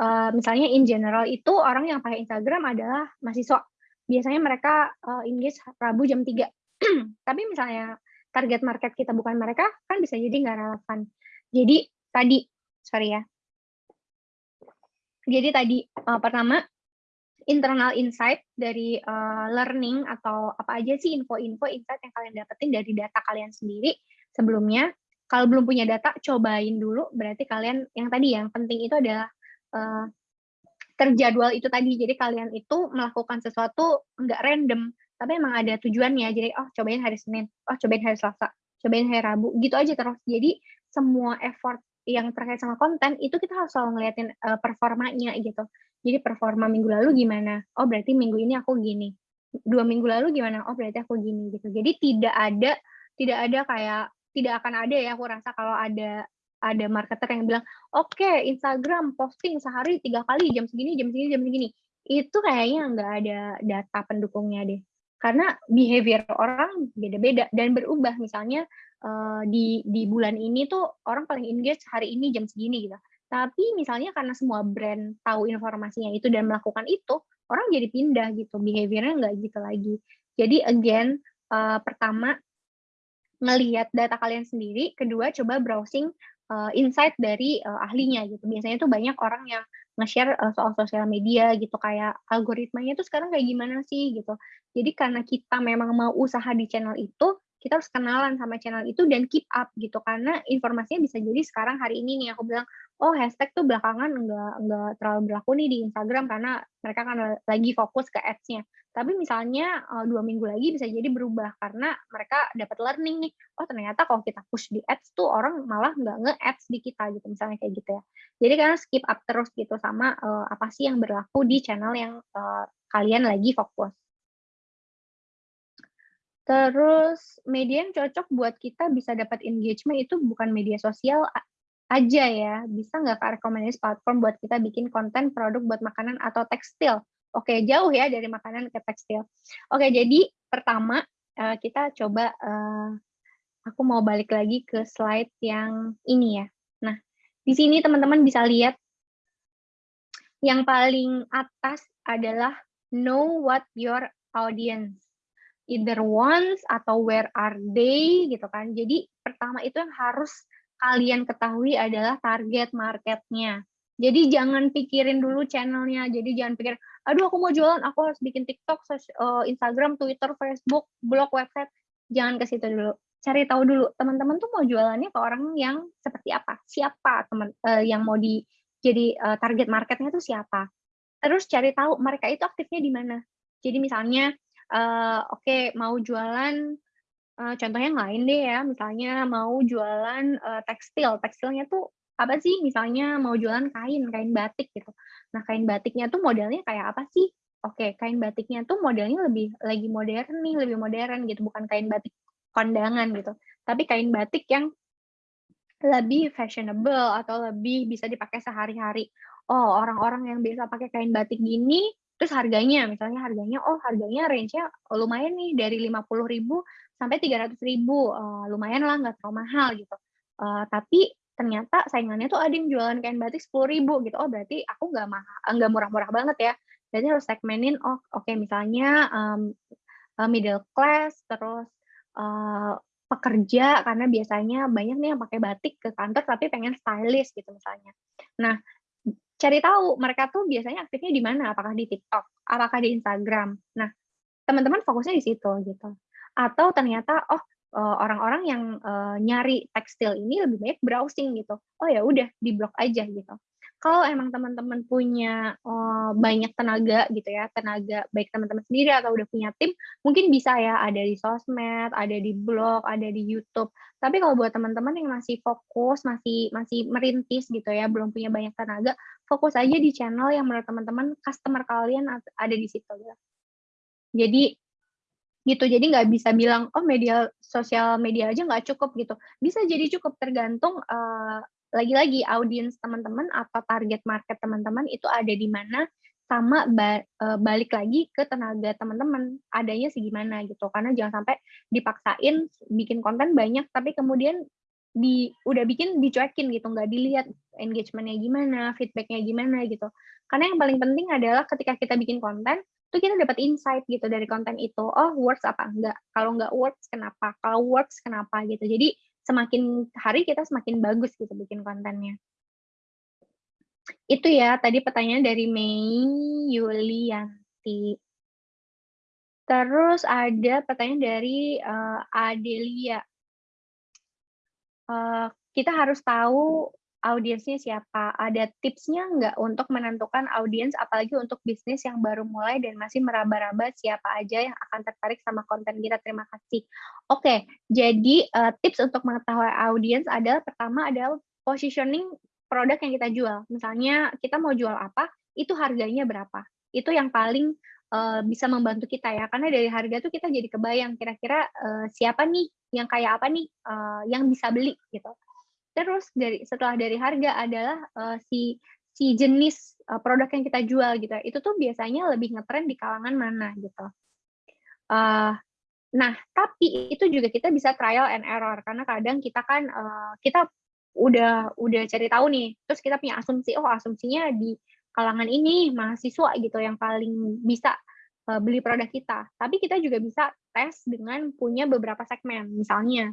Uh, misalnya in general itu orang yang pakai Instagram adalah mahasiswa biasanya mereka uh, engage Rabu jam 3. *clears throat* Tapi misalnya target market kita bukan mereka, kan bisa jadi nggak relevan. Jadi tadi, sorry ya. Jadi tadi uh, pertama internal insight dari uh, learning atau apa aja sih info-info insight yang kalian dapetin dari data kalian sendiri sebelumnya. Kalau belum punya data, cobain dulu. Berarti kalian yang tadi yang penting itu adalah uh, terjadwal itu tadi. Jadi kalian itu melakukan sesuatu nggak random, tapi emang ada tujuannya. Jadi oh cobain hari Senin, oh cobain hari Selasa, cobain hari Rabu, gitu aja terus. Jadi semua effort yang terkait sama konten itu kita harus selalu ngeliatin uh, performanya gitu. Jadi performa minggu lalu gimana? Oh berarti minggu ini aku gini. Dua minggu lalu gimana? Oh berarti aku gini gitu. Jadi tidak ada tidak ada kayak tidak akan ada ya aku rasa kalau ada ada marketer yang bilang, oke okay, Instagram posting sehari tiga kali jam segini, jam segini, jam segini. Itu kayaknya nggak ada data pendukungnya deh. Karena behavior orang beda-beda dan berubah. Misalnya uh, di di bulan ini tuh orang paling engage hari ini jam segini gitu. Tapi misalnya karena semua brand tahu informasinya itu dan melakukan itu, orang jadi pindah gitu. Behaviornya nggak gitu lagi. Jadi again, uh, pertama ngelihat data kalian sendiri, kedua coba browsing uh, insight dari uh, ahlinya gitu. Biasanya tuh banyak orang yang nge-share uh, soal sosial media gitu kayak algoritmanya tuh sekarang kayak gimana sih gitu. Jadi karena kita memang mau usaha di channel itu, kita harus kenalan sama channel itu dan keep up gitu karena informasinya bisa jadi sekarang hari ini nih aku bilang oh hashtag tuh belakangan enggak enggak terlalu berlaku nih di Instagram karena mereka kan lagi fokus ke ads-nya. Tapi misalnya uh, dua minggu lagi bisa jadi berubah karena mereka dapat learning nih. Oh ternyata kalau kita push di ads tuh orang malah nggak nge-ads di kita gitu misalnya kayak gitu ya. Jadi karena skip up terus gitu sama uh, apa sih yang berlaku di channel yang uh, kalian lagi fokus. Terus media yang cocok buat kita bisa dapat engagement itu bukan media sosial aja ya. Bisa nggak Kak rekomendasi platform buat kita bikin konten produk buat makanan atau tekstil? Oke, jauh ya dari makanan ke tekstil. Oke, jadi pertama eh, kita coba eh, aku mau balik lagi ke slide yang ini ya. Nah, di sini teman-teman bisa lihat yang paling atas adalah know what your audience either wants atau where are they gitu kan. Jadi pertama itu yang harus kalian ketahui adalah target marketnya. Jadi jangan pikirin dulu channelnya. Jadi jangan pikir, aduh aku mau jualan, aku harus bikin TikTok, eh, Instagram, Twitter, Facebook, blog, website. Jangan ke situ dulu. Cari tahu dulu teman-teman tuh mau jualannya ke orang yang seperti apa, siapa teman uh, yang mau di jadi uh, target marketnya tuh siapa. Terus cari tahu mereka itu aktifnya di mana. Jadi misalnya uh, oke okay, mau jualan uh, contohnya yang lain deh ya misalnya mau jualan uh, tekstil. Tekstilnya tuh apa sih? Misalnya mau jualan kain kain batik gitu. Nah kain batiknya tuh modelnya kayak apa sih? Oke kain batiknya tuh modelnya lebih lagi modern nih lebih modern gitu. Bukan kain batik kondangan gitu. Tapi kain batik yang lebih fashionable atau lebih bisa dipakai sehari-hari. Oh, orang-orang yang biasa pakai kain batik gini Terus harganya, misalnya harganya, oh harganya range-nya lumayan nih dari 50.000 sampai 300.000, uh, lumayan lah nggak terlalu mahal gitu. Uh, tapi ternyata saingannya tuh ada yang jualan kain batik sepuluh ribu gitu. Oh berarti aku nggak mahal, nggak murah-murah banget ya. Berarti harus segmenin. Oh oke okay, misalnya um, middle class, terus uh, pekerja karena biasanya banyak nih yang pakai batik ke kantor tapi pengen stylish gitu misalnya. Nah cari tahu mereka tuh biasanya aktifnya di mana, apakah di TikTok, apakah di Instagram. Nah, teman-teman fokusnya di situ gitu. Atau ternyata oh eh, orang-orang yang uh, nyari tekstil ini lebih banyak browsing gitu. Oh ya udah di blog aja gitu kalau emang teman-teman punya uh, banyak tenaga gitu ya, tenaga baik teman-teman sendiri atau udah punya tim, mungkin bisa ya ada di sosmed, ada di blog, ada di YouTube. Tapi kalau buat teman-teman yang masih fokus, masih masih merintis gitu ya, belum punya banyak tenaga, fokus aja di channel yang menurut teman-teman customer kalian ada di situ ya. Jadi gitu. Jadi nggak bisa bilang oh media sosial media aja nggak cukup gitu. Bisa jadi cukup tergantung uh, lagi-lagi audiens teman-teman atau target market teman-teman itu ada di mana sama ba e, balik lagi ke tenaga teman-teman adanya segimana gitu. Karena jangan sampai dipaksain bikin konten banyak tapi kemudian di udah bikin dicuekin gitu nggak dilihat engagementnya gimana feedbacknya gimana gitu. Karena yang paling penting adalah ketika kita bikin konten tuh kita dapat insight gitu dari konten itu oh works apa enggak kalau enggak works kenapa kalau works kenapa gitu jadi semakin hari kita semakin bagus gitu bikin kontennya. Itu ya tadi pertanyaan dari Mei Yulianti. Terus ada pertanyaan dari uh, Adelia. Uh, kita harus tahu audiensnya siapa? Ada tipsnya nggak untuk menentukan audiens, apalagi untuk bisnis yang baru mulai dan masih meraba-raba siapa aja yang akan tertarik sama konten kita? Terima kasih. Oke, jadi uh, tips untuk mengetahui audiens adalah pertama adalah positioning produk yang kita jual. Misalnya kita mau jual apa, itu harganya berapa? Itu yang paling uh, bisa membantu kita ya, karena dari harga tuh kita jadi kebayang kira-kira uh, siapa nih yang kayak apa nih uh, yang bisa beli gitu. Terus dari setelah dari harga adalah uh, si si jenis uh, produk yang kita jual gitu. Itu tuh biasanya lebih ngetren di kalangan mana gitu. Uh, nah, tapi itu juga kita bisa trial and error karena kadang kita kan uh, kita udah udah cari tahu nih, terus kita punya asumsi, oh asumsinya di kalangan ini mahasiswa gitu yang paling bisa beli produk kita. Tapi kita juga bisa tes dengan punya beberapa segmen. Misalnya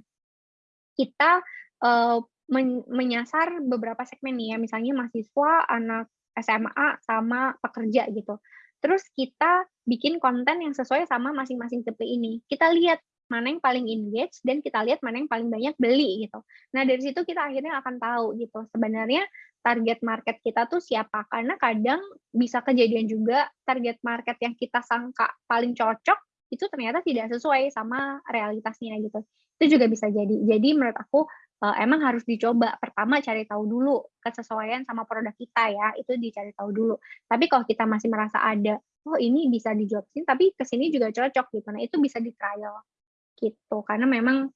kita uh, men menyasar beberapa segmen nih ya, misalnya mahasiswa, anak SMA, sama pekerja gitu. Terus kita bikin konten yang sesuai sama masing-masing tipe ini. Kita lihat mana yang paling engage dan kita lihat mana yang paling banyak beli gitu. Nah dari situ kita akhirnya akan tahu gitu sebenarnya target market kita tuh siapa karena kadang bisa kejadian juga target market yang kita sangka paling cocok itu ternyata tidak sesuai sama realitasnya gitu. Itu juga bisa jadi. Jadi menurut aku uh, emang harus dicoba. Pertama cari tahu dulu kesesuaian sama produk kita ya, itu dicari tahu dulu. Tapi kalau kita masih merasa ada, oh ini bisa dijual sini, tapi ke sini juga cocok gitu. Nah itu bisa di trial gitu. Karena memang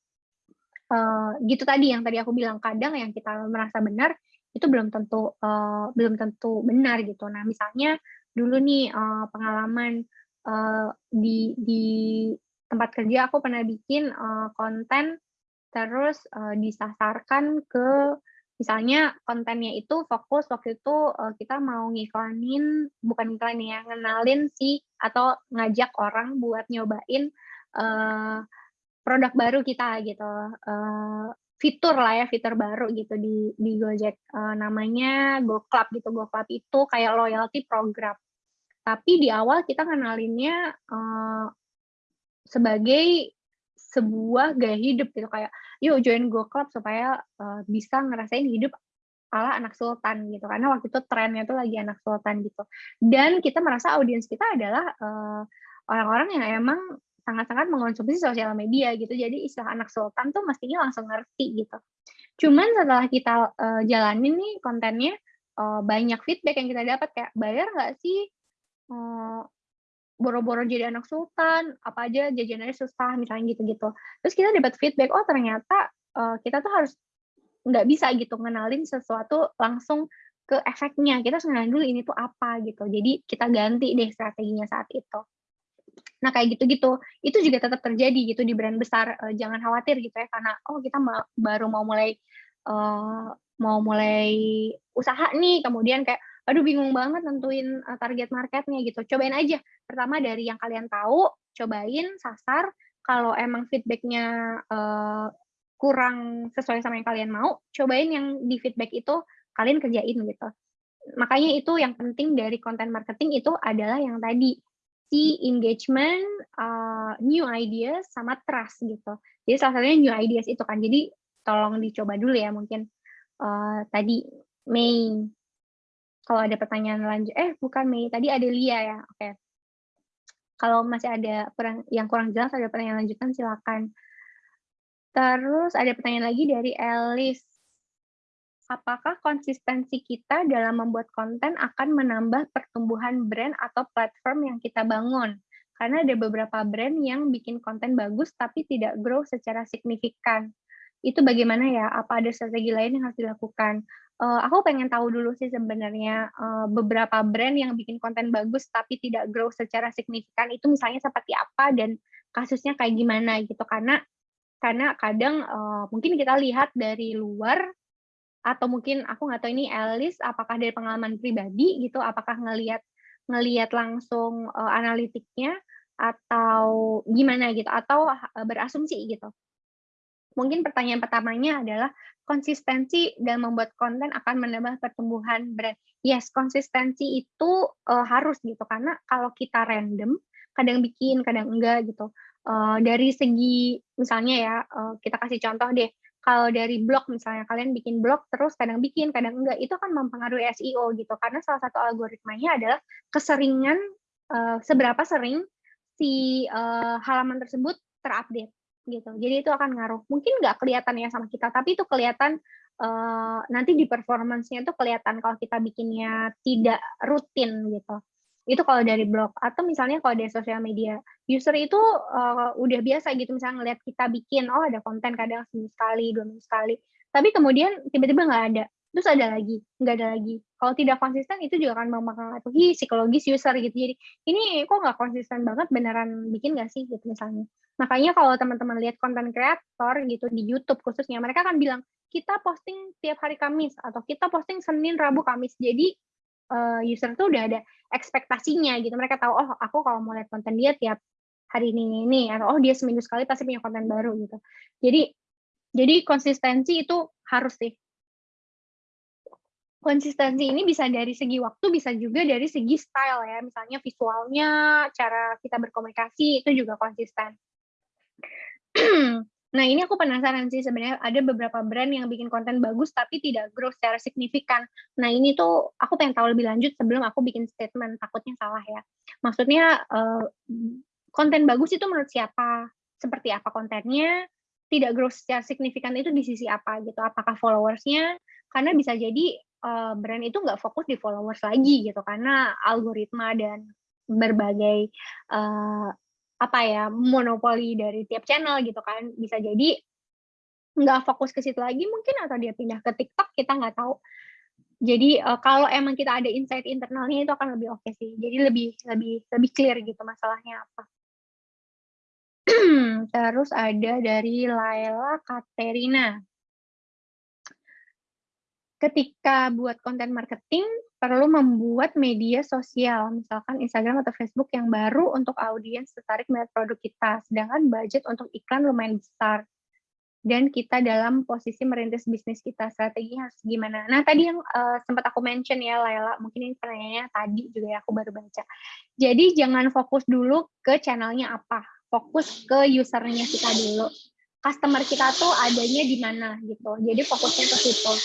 uh, gitu tadi yang tadi aku bilang kadang yang kita merasa benar itu belum tentu uh, belum tentu benar gitu. Nah misalnya dulu nih uh, pengalaman uh, di di tempat kerja aku pernah bikin uh, konten terus uh, disasarkan ke misalnya kontennya itu fokus waktu itu uh, kita mau ngiklanin bukan iklan ya ngenalin si atau ngajak orang buat nyobain uh, produk baru kita gitu. Uh, fitur lah ya fitur baru gitu di di Gojek. Uh, namanya Go Club gitu. Go Club itu kayak loyalty program. Tapi di awal kita ngenalinnya uh, sebagai sebuah gaya hidup gitu kayak yuk join Go Club supaya uh, bisa ngerasain hidup ala anak sultan gitu. Karena waktu itu trennya tuh lagi anak sultan gitu. Dan kita merasa audiens kita adalah eh, orang-orang yang emang sangat-sangat mengonsumsi sosial media gitu. Jadi istilah anak sultan tuh mestinya langsung ngerti gitu. Cuman setelah kita uh, jalanin nih kontennya uh, banyak feedback yang kita dapat kayak bayar nggak sih uh, boro-boro jadi anak sultan, apa aja jajanannya susah, misalnya gitu-gitu. Terus kita dapat feedback, oh ternyata uh, kita tuh harus nggak bisa gitu ngenalin sesuatu langsung ke efeknya. Kita harus ngenalin dulu ini tuh apa gitu. Jadi kita ganti deh strateginya saat itu. Nah kayak gitu-gitu, itu juga tetap terjadi gitu di brand besar. Uh, jangan khawatir gitu ya, karena oh kita ma baru mau mulai uh, mau mulai usaha nih, kemudian kayak, aduh bingung banget nentuin uh, target marketnya gitu. Cobain aja. Pertama dari yang kalian tahu, cobain, sasar. Kalau emang feedbacknya uh, kurang sesuai sama yang kalian mau, cobain yang di feedback itu kalian kerjain gitu. Makanya itu yang penting dari konten marketing itu adalah yang tadi si engagement, uh, new ideas sama trust gitu. Jadi salah satunya new ideas itu kan. Jadi tolong dicoba dulu ya mungkin uh, tadi Mei. Kalau ada pertanyaan lanjut, eh bukan Mei, tadi ada Lia ya. Oke. Okay. Kalau masih ada yang kurang jelas ada pertanyaan lanjutan silakan. Terus ada pertanyaan lagi dari Elis apakah konsistensi kita dalam membuat konten akan menambah pertumbuhan brand atau platform yang kita bangun. Karena ada beberapa brand yang bikin konten bagus tapi tidak grow secara signifikan. Itu bagaimana ya? Apa ada strategi lain yang harus dilakukan? Uh, aku pengen tahu dulu sih sebenarnya uh, beberapa brand yang bikin konten bagus tapi tidak grow secara signifikan itu misalnya seperti apa dan kasusnya kayak gimana gitu karena karena kadang uh, mungkin kita lihat dari luar atau mungkin aku nggak tahu ini Alice apakah dari pengalaman pribadi gitu apakah ngelihat ngelihat langsung uh, analitiknya atau gimana gitu atau uh, berasumsi gitu mungkin pertanyaan pertamanya adalah konsistensi dalam membuat konten akan menambah pertumbuhan brand. Yes konsistensi itu uh, harus gitu karena kalau kita random kadang bikin kadang enggak gitu. Uh, dari segi misalnya ya uh, kita kasih contoh deh. Kalau dari blog misalnya kalian bikin blog terus kadang bikin kadang enggak itu kan mempengaruhi SEO gitu. Karena salah satu algoritmanya adalah keseringan uh, seberapa sering si uh, halaman tersebut terupdate gitu. Jadi itu akan ngaruh. Mungkin nggak kelihatan ya sama kita tapi itu kelihatan uh, nanti di performancenya itu kelihatan kalau kita bikinnya tidak rutin gitu. Itu kalau dari blog. Atau misalnya kalau dari sosial media. User itu uh, udah biasa gitu. Misalnya ngeliat kita bikin oh ada konten kadang seminggu sekali dua minggu sekali. Tapi kemudian tiba-tiba nggak ada. Terus ada lagi nggak ada lagi. Kalau tidak konsisten itu juga akan mempengaruhi psikologis user gitu. Jadi ini kok nggak konsisten banget? Beneran bikin nggak sih? gitu misalnya makanya kalau teman-teman lihat konten kreator gitu di YouTube khususnya mereka akan bilang kita posting tiap hari Kamis atau kita posting Senin Rabu Kamis jadi uh, user tuh udah ada ekspektasinya gitu. Mereka tahu oh aku kalau mau lihat konten dia tiap hari ini ini atau oh dia seminggu sekali pasti punya konten baru gitu. Jadi jadi konsistensi itu harus sih. Konsistensi ini bisa dari segi waktu, bisa juga dari segi style ya. Misalnya visualnya, cara kita berkomunikasi itu juga konsisten. Nah, ini aku penasaran sih sebenarnya ada beberapa brand yang bikin konten bagus tapi tidak grow secara signifikan. Nah, ini tuh aku pengen tahu lebih lanjut sebelum aku bikin statement, takutnya salah ya. Maksudnya uh, konten bagus itu menurut siapa? Seperti apa kontennya? Tidak grow secara signifikan itu di sisi apa gitu? Apakah followersnya? Karena bisa jadi uh, brand itu nggak fokus di followers lagi gitu karena algoritma dan berbagai uh, apa ya monopoli dari tiap channel gitu kan. Bisa jadi nggak fokus ke situ lagi mungkin atau dia pindah ke TikTok kita nggak tahu. Jadi uh, kalau emang kita ada insight internalnya itu akan lebih oke okay sih. Jadi lebih lebih lebih clear gitu masalahnya apa. *clears throat* Terus ada dari Laila Katerina. Ketika buat konten marketing perlu membuat media sosial, misalkan Instagram atau Facebook yang baru untuk audiens tertarik melihat produk kita, sedangkan budget untuk iklan lumayan besar. Dan kita dalam posisi merintis bisnis kita, strategi harus gimana? Nah, tadi yang uh, sempat aku mention ya, Laila, mungkin ini pertanyaannya tadi juga ya aku baru baca. Jadi jangan fokus dulu ke channelnya apa, fokus ke usernya kita dulu. Customer kita tuh adanya di mana gitu. Jadi fokusnya ke situ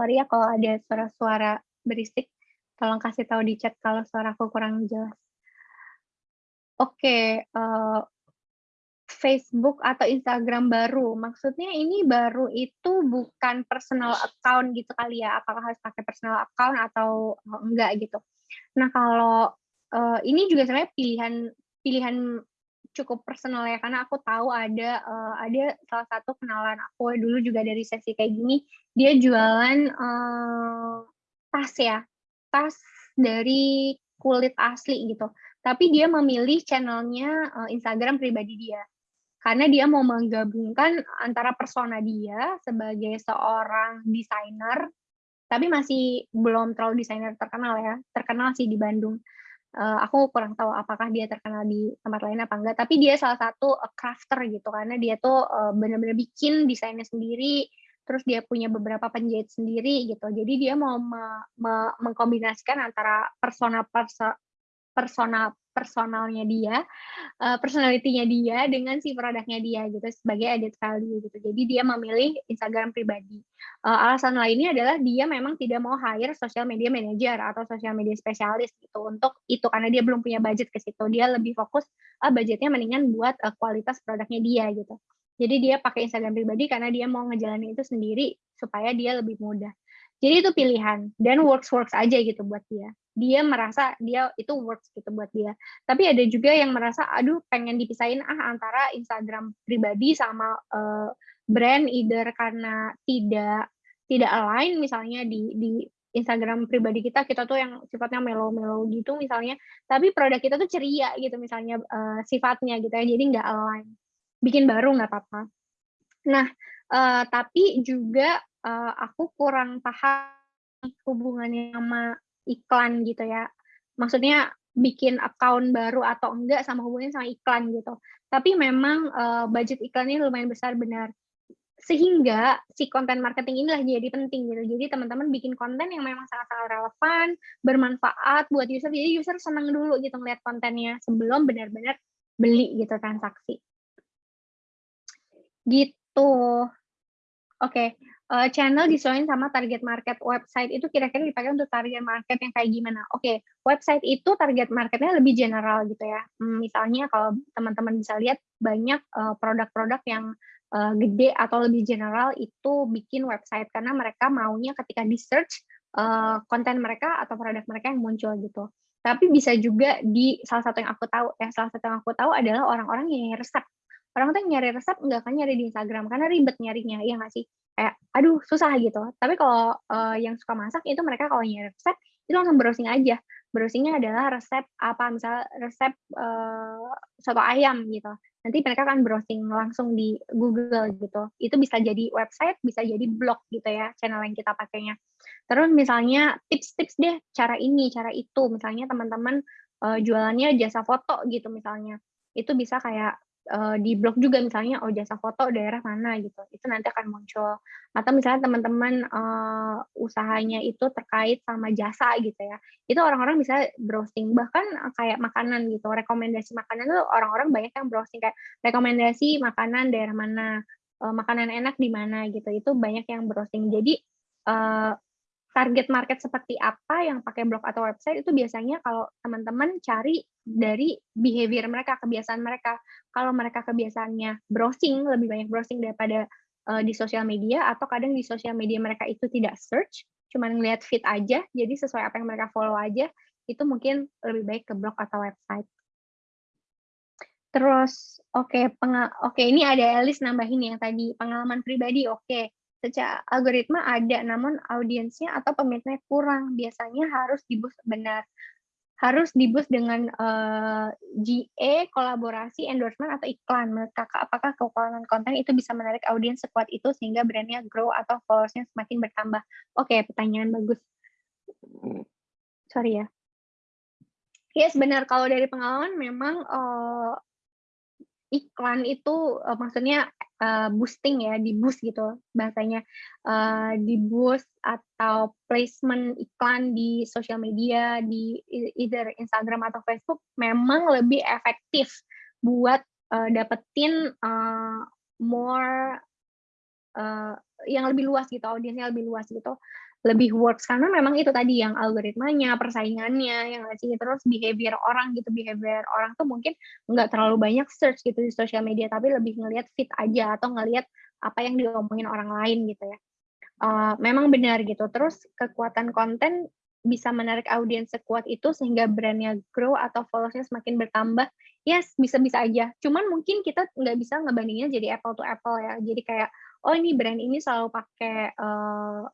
sorry ya kalau ada suara-suara berisik, tolong kasih tahu di chat kalau suaraku kurang jelas. Oke, okay, uh, eh, Facebook atau Instagram baru, maksudnya ini baru itu bukan personal account gitu kali ya, apakah harus pakai personal account atau enggak gitu. Nah kalau uh, ini juga sebenarnya pilihan pilihan cukup personal ya karena aku tahu ada uh, ada salah satu kenalan aku dulu juga dari sesi kayak gini. Dia jualan uh, tas ya tas dari kulit asli gitu. Tapi dia memilih channelnya uh, Instagram pribadi dia. Karena dia mau menggabungkan antara persona dia sebagai seorang desainer, tapi masih belum terlalu desainer terkenal ya, terkenal sih di Bandung. Uh, aku kurang tahu apakah dia terkenal di tempat lain apa enggak, tapi dia salah satu uh, crafter gitu, karena dia tuh uh, benar-benar bikin desainnya sendiri, terus dia punya beberapa penjahit sendiri gitu. Jadi dia mau me, me, mengkombinasikan antara persona perso, persona personalnya dia, uh, personalitinya dia dengan si produknya dia gitu sebagai edit value gitu. Jadi dia memilih Instagram pribadi. Uh, alasan lainnya adalah dia memang tidak mau hire social media manager atau social media spesialis gitu untuk itu karena dia belum punya budget ke situ. Dia lebih fokus uh, budgetnya mendingan buat uh, kualitas produknya dia gitu. Jadi dia pakai Instagram pribadi karena dia mau ngejalanin itu sendiri supaya dia lebih mudah. Jadi itu pilihan dan works works aja gitu buat dia. Dia merasa dia itu works gitu buat dia. Tapi ada juga yang merasa aduh pengen dipisahin ah antara Instagram pribadi sama uh, brand either karena tidak tidak align misalnya di di Instagram pribadi kita kita tuh yang sifatnya melo-melo gitu misalnya tapi produk kita tuh ceria gitu misalnya uh, sifatnya gitu ya jadi nggak align bikin baru nggak apa-apa. Nah, uh, tapi juga uh, aku kurang paham hubungannya sama iklan gitu ya. Maksudnya bikin account baru atau enggak sama hubungannya sama iklan gitu. Tapi memang uh, budget iklannya lumayan besar benar. Sehingga si konten marketing inilah jadi penting gitu. Jadi teman-teman bikin konten yang memang sangat-sangat relevan, bermanfaat buat user. Jadi user senang dulu gitu ngeliat kontennya sebelum benar-benar beli gitu transaksi. Gitu. Oke, uh, channel disesuaikan sama target market. Website itu kira-kira dipakai untuk target market yang kayak gimana? Oke, website itu target marketnya lebih general gitu ya. Hmm, misalnya kalau teman-teman bisa lihat banyak produk produk-produk yang uh, gede atau lebih general itu bikin website karena mereka maunya ketika di search uh, konten mereka atau produk mereka yang muncul gitu. Tapi bisa juga di salah satu yang aku tahu, ya salah satu yang aku tahu adalah orang-orang yang resep orang tuh nyari resep nggak akan nyari di Instagram karena ribet nyarinya ya nggak sih kayak aduh susah gitu. Tapi kalau uh, yang suka masak itu mereka kalau nyari resep itu langsung browsing aja. Browsingnya adalah resep apa misal resep uh, soto ayam gitu. Nanti mereka akan browsing langsung di Google gitu. Itu bisa jadi website bisa jadi blog gitu ya channel yang kita pakainya. Terus misalnya tips-tips deh cara ini cara itu. Misalnya teman-teman uh, jualannya jasa foto gitu misalnya. Itu bisa kayak uh, di blog juga misalnya oh jasa foto daerah mana gitu. Itu nanti akan muncul. Atau misalnya teman-teman uh, usahanya itu terkait sama jasa gitu ya. Itu orang-orang bisa browsing. Bahkan kayak makanan gitu. Rekomendasi makanan tuh orang-orang banyak yang browsing. Kayak rekomendasi makanan daerah mana uh, makanan enak di mana gitu. Itu banyak yang browsing. Jadi uh, target market seperti apa yang pakai blog atau website itu biasanya kalau teman-teman cari dari behavior mereka, kebiasaan mereka. Kalau mereka kebiasaannya browsing, lebih banyak browsing daripada uh, di sosial media atau kadang di sosial media mereka itu tidak search, cuma ngeliat feed aja, jadi sesuai apa yang mereka follow aja, itu mungkin lebih baik ke blog atau website. Terus, oke, okay, oke okay, ini ada Elis nambahin yang tadi pengalaman pribadi, oke. Okay secara algoritma ada, namun audiensnya atau peminatnya kurang. Biasanya harus dibus benar. Harus dibus dengan uh, eh, GA, kolaborasi, endorsement, atau iklan. Menurut kakak, apakah kekuatan konten itu bisa menarik audiens sekuat itu sehingga brandnya grow atau followersnya semakin bertambah? Oke, okay, pertanyaan bagus. Sorry ya. Yes, benar. Kalau dari pengalaman memang uh, iklan itu uh, maksudnya uh, boosting ya, di boost gitu bahasanya, uh, di boost atau placement iklan di sosial media, di either Instagram atau Facebook memang lebih efektif buat uh, dapetin uh, more uh, yang lebih luas gitu, audiensnya lebih luas gitu lebih works karena memang itu tadi yang algoritmanya, persaingannya, yang sih terus behavior orang gitu, behavior orang tuh mungkin nggak terlalu banyak search gitu di sosial media, tapi lebih ngelihat fit aja atau ngelihat apa yang diomongin orang lain gitu ya. Uh, memang benar gitu. Terus kekuatan konten bisa menarik audiens sekuat itu sehingga brandnya grow atau followersnya semakin bertambah. Yes, bisa-bisa aja. Cuman mungkin kita nggak bisa ngebandinginnya jadi apple to apple ya. Jadi kayak, oh ini brand ini selalu pakai uh,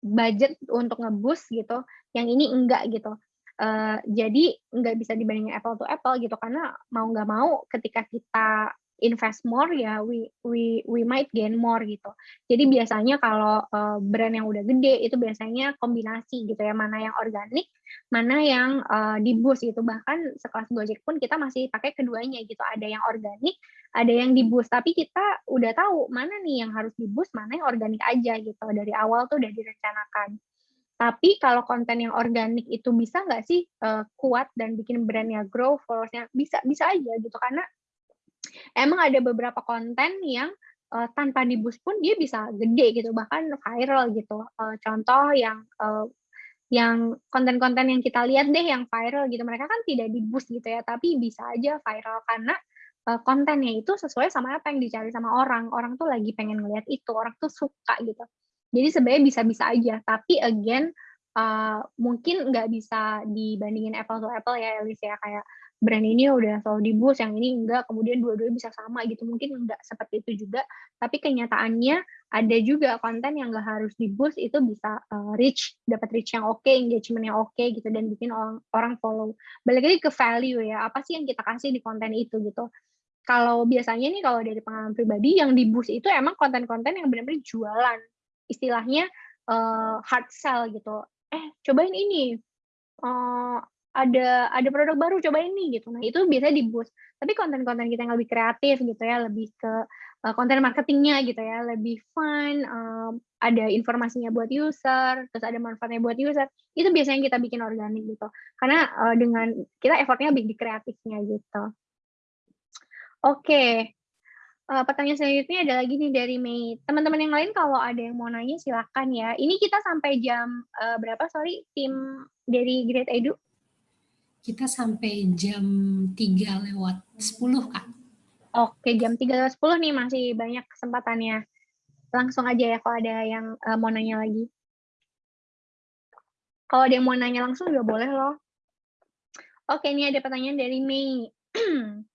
budget untuk ngebus gitu, yang ini enggak gitu. Uh, jadi nggak bisa dibandingin apple to apple gitu karena mau nggak mau ketika kita invest more ya we we we might gain more gitu. Jadi biasanya kalau uh, brand yang udah gede itu biasanya kombinasi gitu ya, mana yang organik, mana yang uh, di boost gitu. Bahkan sekelas Gojek pun kita masih pakai keduanya gitu. Ada yang organik, ada yang di boost. Tapi kita udah tahu mana nih yang harus di boost, mana yang organik aja gitu. Dari awal tuh udah direncanakan. Tapi kalau konten yang organik itu bisa nggak sih uh, kuat dan bikin brandnya grow, followersnya bisa bisa aja gitu karena emang ada beberapa konten yang uh, tanpa di boost pun dia bisa gede gitu bahkan viral gitu. Uh, contoh yang uh, yang konten-konten yang kita lihat deh yang viral gitu mereka kan tidak di boost gitu ya tapi bisa aja viral karena uh, kontennya itu sesuai sama apa yang dicari sama orang. Orang tuh lagi pengen ngeliat itu orang tuh suka gitu. Jadi sebenarnya bisa-bisa aja, tapi again uh, mungkin nggak bisa dibandingin apple to apple ya Elis ya. Kayak brand ini udah selalu di boost, yang ini enggak, kemudian dua-duanya bisa sama gitu. Mungkin enggak seperti itu juga, tapi kenyataannya ada juga konten yang nggak harus di boost itu bisa uh, reach, dapat reach yang oke, okay, engagement yang oke okay, gitu dan bikin orang orang follow. Balik lagi ke value ya, apa sih yang kita kasih di konten itu gitu. Kalau biasanya nih kalau dari pengalaman pribadi yang di boost itu emang konten-konten yang benar-benar jualan istilahnya uh, hard sell gitu. Eh, cobain ini. Uh, ada ada produk baru coba ini gitu. Nah, itu biasanya di boost. Tapi konten-konten kita yang lebih kreatif gitu ya, lebih ke uh, konten marketingnya gitu ya, lebih fun, um, ada informasinya buat user, terus ada manfaatnya buat user. Itu biasanya kita bikin organik gitu. Karena uh, dengan kita effortnya lebih di kreatifnya gitu. Oke, okay uh, pertanyaan selanjutnya ada lagi nih dari Mei. Teman-teman yang lain kalau ada yang mau nanya silakan ya. Ini kita sampai jam uh, berapa? Sorry, tim dari Great Edu. Kita sampai jam 3 lewat 10, Kak. Oke, jam 3 lewat 10 nih masih banyak kesempatannya. Langsung aja ya kalau ada yang uh, mau nanya lagi. Kalau ada yang mau nanya langsung juga boleh loh. Oke, ini ada pertanyaan dari Mei. *clears throat*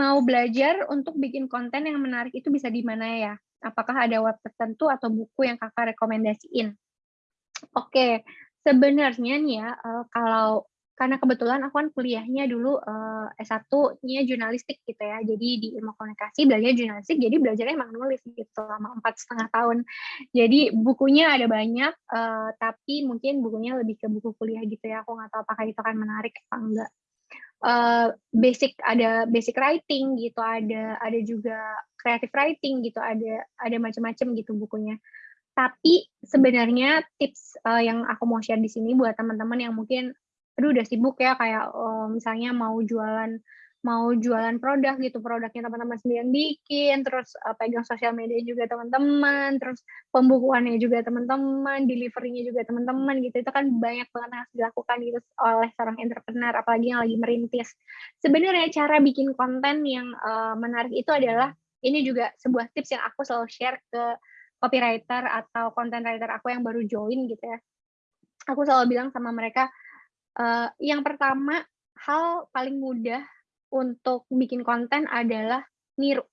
mau belajar untuk bikin konten yang menarik itu bisa di mana ya? Apakah ada web tertentu atau buku yang kakak rekomendasiin? Oke, sebenarnya nih ya, uh, kalau karena kebetulan aku kan kuliahnya dulu uh, S1-nya jurnalistik gitu ya, jadi di ilmu komunikasi belajar jurnalistik, jadi belajarnya emang nulis gitu selama empat setengah tahun. Jadi bukunya ada banyak, uh, tapi mungkin bukunya lebih ke buku kuliah gitu ya, aku nggak tahu apakah itu akan menarik apa enggak. Uh, basic ada basic writing gitu ada ada juga creative writing gitu ada ada macam-macam gitu bukunya. Tapi sebenarnya tips uh, yang aku mau share di sini buat teman-teman yang mungkin aduh udah sibuk ya kayak uh, misalnya mau jualan mau jualan produk gitu produknya teman-teman sendiri yang bikin terus uh, pegang sosial media juga teman-teman terus pembukuannya juga teman-teman deliverynya juga teman-teman gitu itu kan banyak banget harus dilakukan gitu oleh seorang entrepreneur apalagi yang lagi merintis. Sebenarnya cara bikin konten yang uh, menarik itu adalah ini juga sebuah tips yang aku selalu share ke copywriter atau content writer aku yang baru join gitu ya. Aku selalu bilang sama mereka uh, yang pertama hal paling mudah untuk bikin konten adalah niru.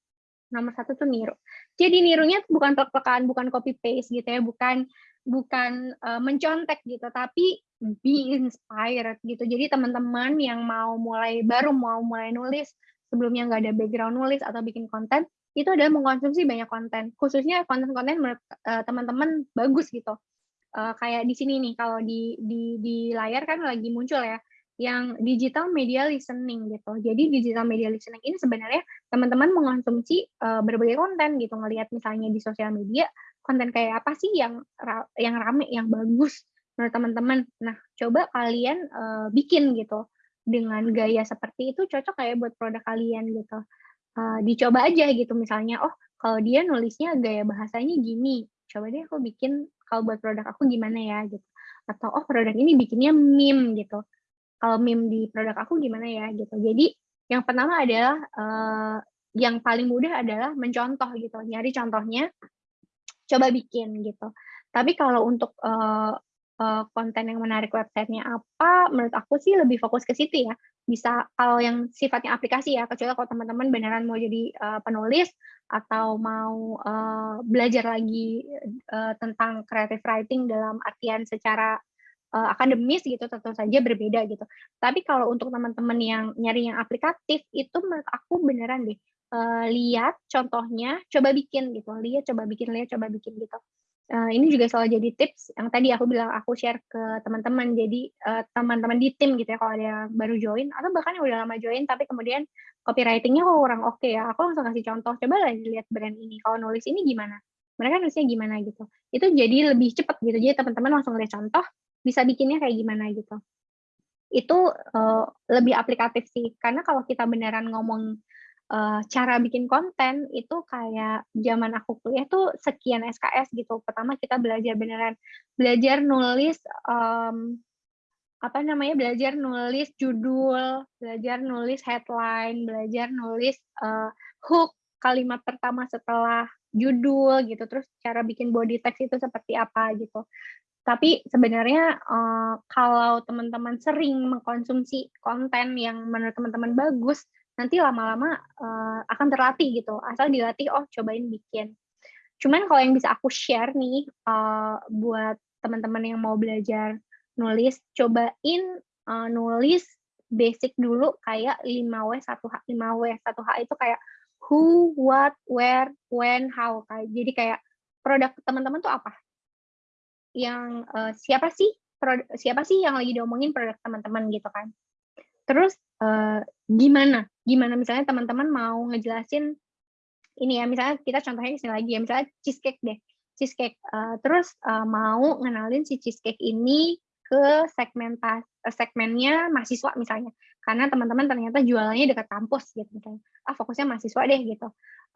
Nomor satu tuh niru. Jadi nirunya bukan plek-plekan, bukan copy paste gitu ya, bukan bukan uh, mencontek gitu, tapi be inspired gitu. Jadi teman-teman yang mau mulai baru mau mulai nulis, sebelumnya nggak ada background nulis atau bikin konten, itu adalah mengkonsumsi banyak konten. Khususnya konten-konten uh, teman-teman bagus gitu. Uh, kayak di sini nih, kalau di di di layar kan lagi muncul ya yang digital media listening gitu. Jadi digital media listening ini sebenarnya teman-teman mengonsumsi uh, berbagai konten gitu, ngelihat misalnya di sosial media konten kayak apa sih yang yang rame, yang bagus menurut teman-teman. Nah, coba kalian uh, bikin gitu dengan gaya seperti itu cocok kayak buat produk kalian gitu. Uh, dicoba aja gitu misalnya, oh kalau dia nulisnya gaya bahasanya gini, coba deh aku bikin kalau buat produk aku gimana ya gitu. Atau oh produk ini bikinnya meme gitu kalau meme di produk aku gimana ya gitu. Jadi yang pertama adalah uh, yang paling mudah adalah mencontoh gitu, nyari contohnya, coba bikin gitu. Tapi kalau untuk uh, konten yang menarik websitenya apa, menurut aku sih lebih fokus ke situ ya. Bisa kalau yang sifatnya aplikasi ya, kecuali kalau teman-teman beneran mau jadi penulis atau mau uh, belajar lagi uh, tentang creative writing dalam artian secara uh, akademis gitu tentu saja berbeda gitu. Tapi kalau untuk teman-teman yang nyari yang aplikatif itu menurut aku beneran deh uh, lihat contohnya, coba bikin gitu. Lihat, coba bikin, lihat, coba bikin gitu. Uh, ini juga selalu jadi tips yang tadi aku bilang aku share ke teman-teman. Jadi teman-teman uh, di tim gitu ya kalau ada yang baru join atau bahkan yang udah lama join tapi kemudian copywritingnya kok kurang oke okay ya. Aku langsung kasih contoh. Coba lah lihat brand ini. Kalau nulis ini gimana? Mereka nulisnya gimana gitu. Itu jadi lebih cepat gitu. Jadi teman-teman langsung lihat contoh, bisa bikinnya kayak gimana gitu. Itu uh, lebih aplikatif sih. Karena kalau kita beneran ngomong uh, cara bikin konten itu kayak zaman aku kuliah tuh sekian SKS gitu. Pertama kita belajar beneran belajar nulis um, apa namanya belajar nulis judul, belajar nulis headline, belajar nulis uh, hook kalimat pertama setelah judul gitu. Terus cara bikin body text itu seperti apa gitu. Tapi sebenarnya uh, kalau teman-teman sering mengkonsumsi konten yang menurut teman-teman bagus, nanti lama-lama uh, akan terlatih gitu. Asal dilatih, oh cobain bikin. Cuman kalau yang bisa aku share nih uh, buat teman-teman yang mau belajar nulis, cobain uh, nulis basic dulu kayak 5W 1H. 5W 1H itu kayak who, what, where, when, how. Kayak jadi kayak produk teman-teman tuh apa? Yang uh, siapa sih? Siapa sih yang lagi diomongin produk teman-teman gitu kan? Terus uh, gimana? Gimana misalnya teman-teman mau ngejelasin ini ya, misalnya kita contohnya sini lagi ya, misalnya cheesecake deh, cheesecake. Uh, terus uh, mau ngenalin si cheesecake ini ke segmentas segmennya mahasiswa misalnya, karena teman-teman ternyata jualannya dekat kampus gitu misalnya. Ah fokusnya mahasiswa deh gitu.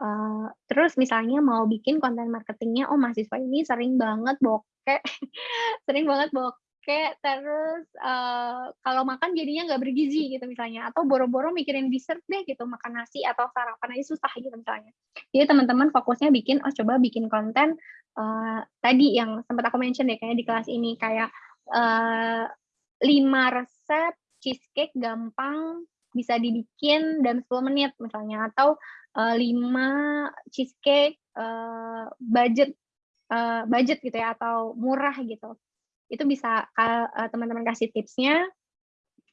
Uh, terus misalnya mau bikin konten marketingnya, oh mahasiswa ini sering banget bokeh, *laughs* sering banget bokeh kayak terus uh, kalau makan jadinya nggak bergizi gitu misalnya atau boro-boro mikirin dessert deh gitu makan nasi atau sarapan aja susah gitu misalnya. Jadi teman-teman fokusnya bikin oh coba bikin konten uh, tadi yang sempat aku mention deh kayaknya di kelas ini kayak uh, lima resep cheesecake gampang bisa dibikin dalam 10 menit misalnya atau uh, 5 cheesecake uh, budget uh, budget gitu ya atau murah gitu itu bisa uh, teman-teman kasih tipsnya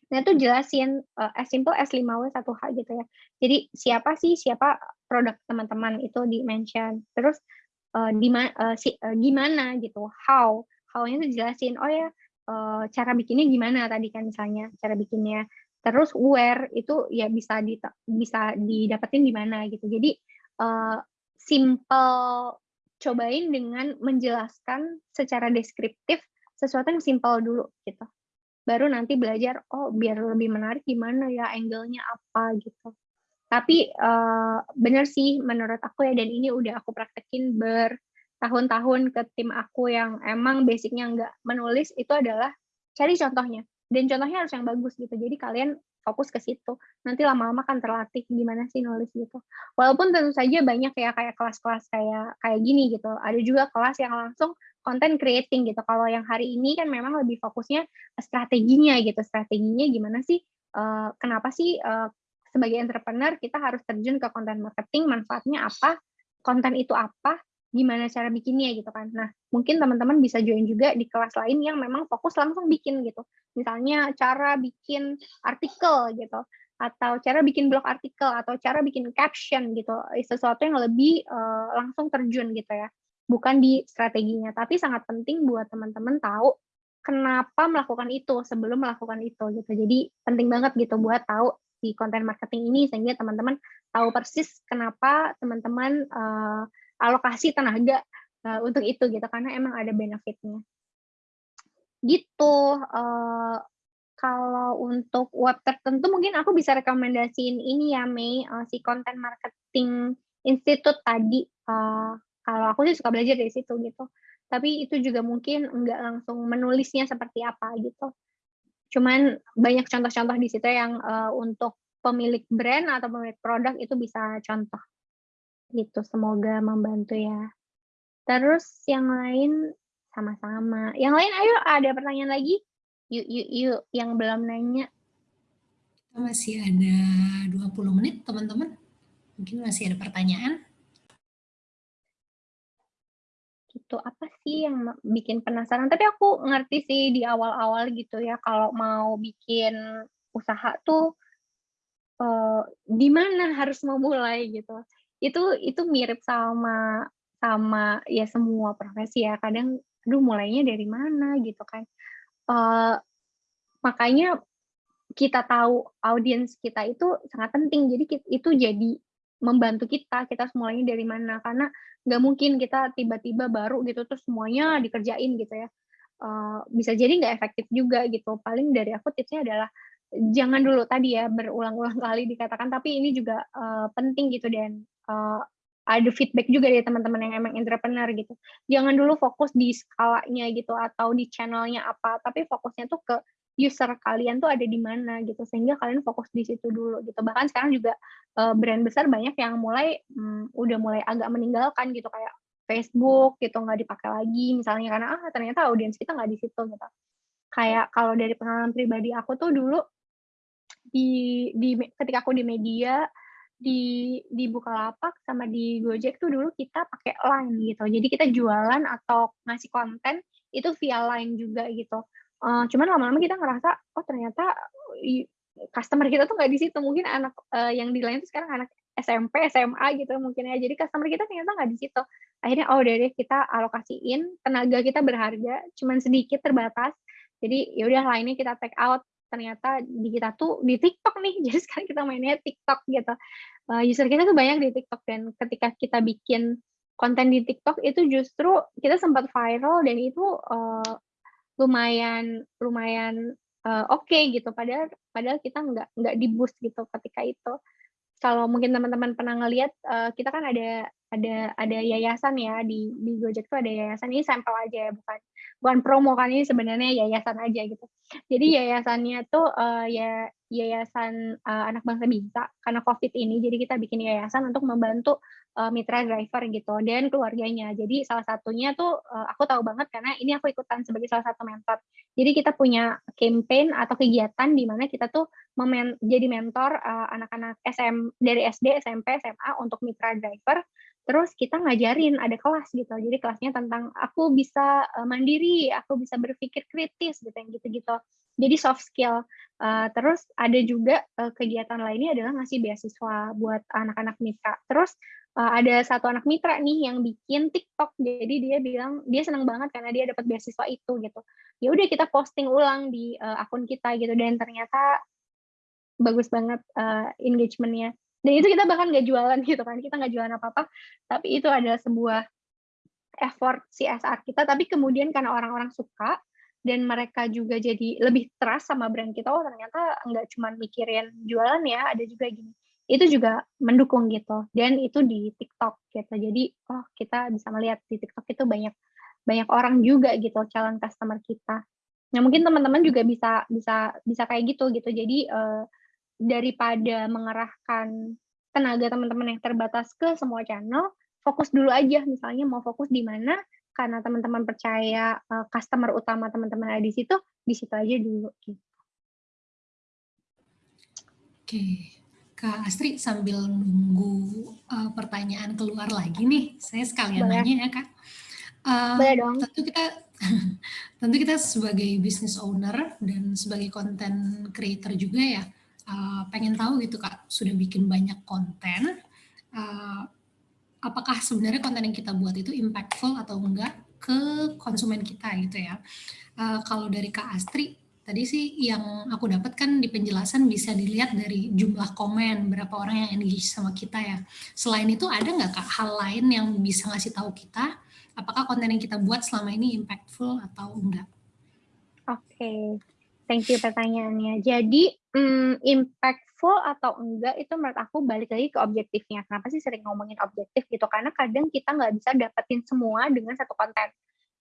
Nah, itu jelasin uh, as simple as 5W 1H gitu ya. Jadi siapa sih siapa produk teman-teman itu di mention. Terus uh, di uh, si, uh, gimana gitu, how. How-nya itu jelasin. Oh ya, uh, cara bikinnya gimana tadi kan misalnya cara bikinnya. Terus where itu ya bisa di bisa didapetin di mana gitu. Jadi uh, simple cobain dengan menjelaskan secara deskriptif sesuatu yang simpel dulu gitu. Baru nanti belajar, oh biar lebih menarik gimana ya, angle-nya apa gitu. Tapi uh, bener sih menurut aku ya, dan ini udah aku praktekin bertahun-tahun ke tim aku yang emang basicnya nggak menulis, itu adalah cari contohnya. Dan contohnya harus yang bagus gitu. Jadi kalian fokus ke situ. Nanti lama-lama kan terlatih gimana sih nulis gitu. Walaupun tentu saja banyak ya kayak kelas-kelas kayak kayak gini gitu. Ada juga kelas yang langsung content creating gitu. Kalau yang hari ini kan memang lebih fokusnya strateginya gitu. Strateginya gimana sih? Uh, kenapa sih uh, sebagai entrepreneur kita harus terjun ke content marketing? Manfaatnya apa? Konten itu apa? gimana cara bikinnya gitu kan. Nah, mungkin teman-teman bisa join juga di kelas lain yang memang fokus langsung bikin gitu. Misalnya cara bikin artikel gitu atau cara bikin blog artikel atau cara bikin caption gitu. Sesuatu yang lebih uh, langsung terjun gitu ya. Bukan di strateginya, tapi sangat penting buat teman-teman tahu kenapa melakukan itu sebelum melakukan itu gitu. Jadi penting banget gitu buat tahu di konten marketing ini sehingga teman-teman tahu persis kenapa teman-teman uh, alokasi tenaga uh, untuk itu gitu karena emang ada benefitnya gitu uh, kalau untuk web tertentu mungkin aku bisa rekomendasiin ini ya Mei uh, si konten marketing institute tadi uh, kalau aku sih suka belajar dari situ gitu tapi itu juga mungkin enggak langsung menulisnya seperti apa gitu cuman banyak contoh-contoh di situ yang uh, untuk pemilik brand atau pemilik produk itu bisa contoh Gitu, semoga membantu ya. Terus yang lain sama-sama. Yang lain ayo ada pertanyaan lagi? Yuk yuk yuk yang belum nanya. Masih ada 20 menit teman-teman. Mungkin masih ada pertanyaan. Gitu, apa sih yang bikin penasaran? Tapi aku ngerti sih di awal-awal gitu ya, kalau mau bikin usaha tuh uh, di mana harus memulai gitu. Itu itu mirip sama sama ya semua profesi ya. Kadang aduh mulainya dari mana gitu kan. Uh, makanya kita tahu audiens kita itu sangat penting. Jadi itu jadi membantu kita kita semuanya dari mana. Karena nggak mungkin kita tiba-tiba baru gitu terus semuanya dikerjain gitu ya. Uh, bisa jadi nggak efektif juga gitu. Paling dari aku tipsnya adalah jangan dulu tadi ya berulang-ulang *laughs* kali dikatakan. Tapi ini juga uh, penting gitu dan. Uh, ada feedback juga dari teman-teman yang emang entrepreneur gitu. Jangan dulu fokus di skalanya gitu atau di channelnya apa. Tapi fokusnya tuh ke user kalian tuh ada di mana gitu sehingga kalian fokus di situ dulu gitu bahkan sekarang juga uh, brand besar banyak yang mulai um, udah mulai agak meninggalkan gitu kayak Facebook gitu nggak dipakai lagi misalnya karena ah ternyata audiens kita nggak di situ gitu kayak kalau dari pengalaman pribadi aku tuh dulu di di ketika aku di media di di Bukalapak sama di Gojek tuh dulu kita pakai line gitu. Jadi kita jualan atau ngasih konten itu via line juga gitu. Uh, cuman lama-lama kita ngerasa, oh ternyata customer kita tuh nggak di situ. Mungkin anak uh, yang di lain tuh sekarang anak SMP, SMA gitu mungkin ya. Jadi customer kita ternyata nggak di situ. Akhirnya oh udah deh kita alokasiin tenaga kita berharga, cuman sedikit terbatas. Jadi ya udah lainnya kita take out. Ternyata di kita tuh di TikTok nih. *laughs* Jadi sekarang kita mainnya TikTok gitu. Uh, user kita tuh banyak di TikTok dan ketika kita bikin konten di TikTok itu justru kita sempat viral dan itu uh, lumayan lumayan uh, oke okay gitu. Padahal padahal kita nggak nggak di boost gitu ketika itu. Kalau mungkin teman-teman pernah ngelihat uh, kita kan ada ada ada yayasan ya di di Gojek tuh ada yayasan. Ini sampel aja ya bukan bukan promo kan ini sebenarnya yayasan aja gitu. Jadi yayasannya tuh uh, ya yayasan uh, anak bangsa bisa karena covid ini. Jadi kita bikin yayasan untuk membantu uh, mitra driver gitu dan keluarganya. Jadi salah satunya tuh uh, aku tahu banget karena ini aku ikutan sebagai salah satu mentor. Jadi kita punya campaign atau kegiatan di mana kita tuh memen jadi mentor anak-anak uh, SM dari SD SMP SMA untuk mitra driver terus kita ngajarin ada kelas gitu. Jadi kelasnya tentang aku bisa uh, mandiri aku bisa berpikir kritis gitu yang gitu-gitu. Jadi soft skill. Uh, terus ada juga uh, kegiatan lainnya adalah ngasih beasiswa buat anak-anak mitra. Terus ada satu anak mitra nih yang bikin TikTok. Jadi dia bilang dia senang banget karena dia dapat beasiswa itu gitu. Ya udah kita posting ulang di akun kita gitu. Dan ternyata bagus banget engagementnya dan itu kita bahkan nggak jualan gitu kan kita nggak jualan apa apa tapi itu adalah sebuah effort CSR kita. Tapi kemudian karena orang-orang suka dan mereka juga jadi lebih trust sama brand kita oh ternyata nggak cuma mikirin jualan ya ada juga gini. Itu juga mendukung gitu. Dan itu di TikTok gitu. Jadi oh kita bisa melihat di TikTok itu banyak banyak orang juga gitu calon customer kita. Nah mungkin teman-teman juga bisa bisa bisa kayak gitu gitu. Jadi uh, daripada mengerahkan tenaga teman-teman yang terbatas ke semua channel, fokus dulu aja misalnya mau fokus di mana karena teman-teman percaya uh, customer utama teman-teman ada di situ, di situ aja dulu gitu. Oke. Kak Astri sambil nunggu uh, pertanyaan keluar lagi nih, saya sekalian Boleh. nanya ya Kak. Uh, Boleh dong. Tentu kita *laughs* tentu kita sebagai business owner dan sebagai content creator juga ya, uh, pengen tahu gitu kak sudah bikin banyak konten uh, apakah sebenarnya konten yang kita buat itu impactful atau enggak ke konsumen kita gitu ya? Uh, kalau dari kak Astri tadi sih yang aku dapatkan di penjelasan bisa dilihat dari jumlah komen berapa orang yang engage sama kita ya. Selain itu ada nggak kak hal lain yang bisa ngasih tahu kita apakah konten yang kita buat selama ini impactful atau enggak? Oke okay. thank you pertanyaannya. Jadi hmm, impactful atau enggak itu menurut aku balik lagi ke objektifnya. Kenapa sih sering ngomongin objektif gitu? Karena kadang kita nggak bisa dapetin semua dengan satu konten.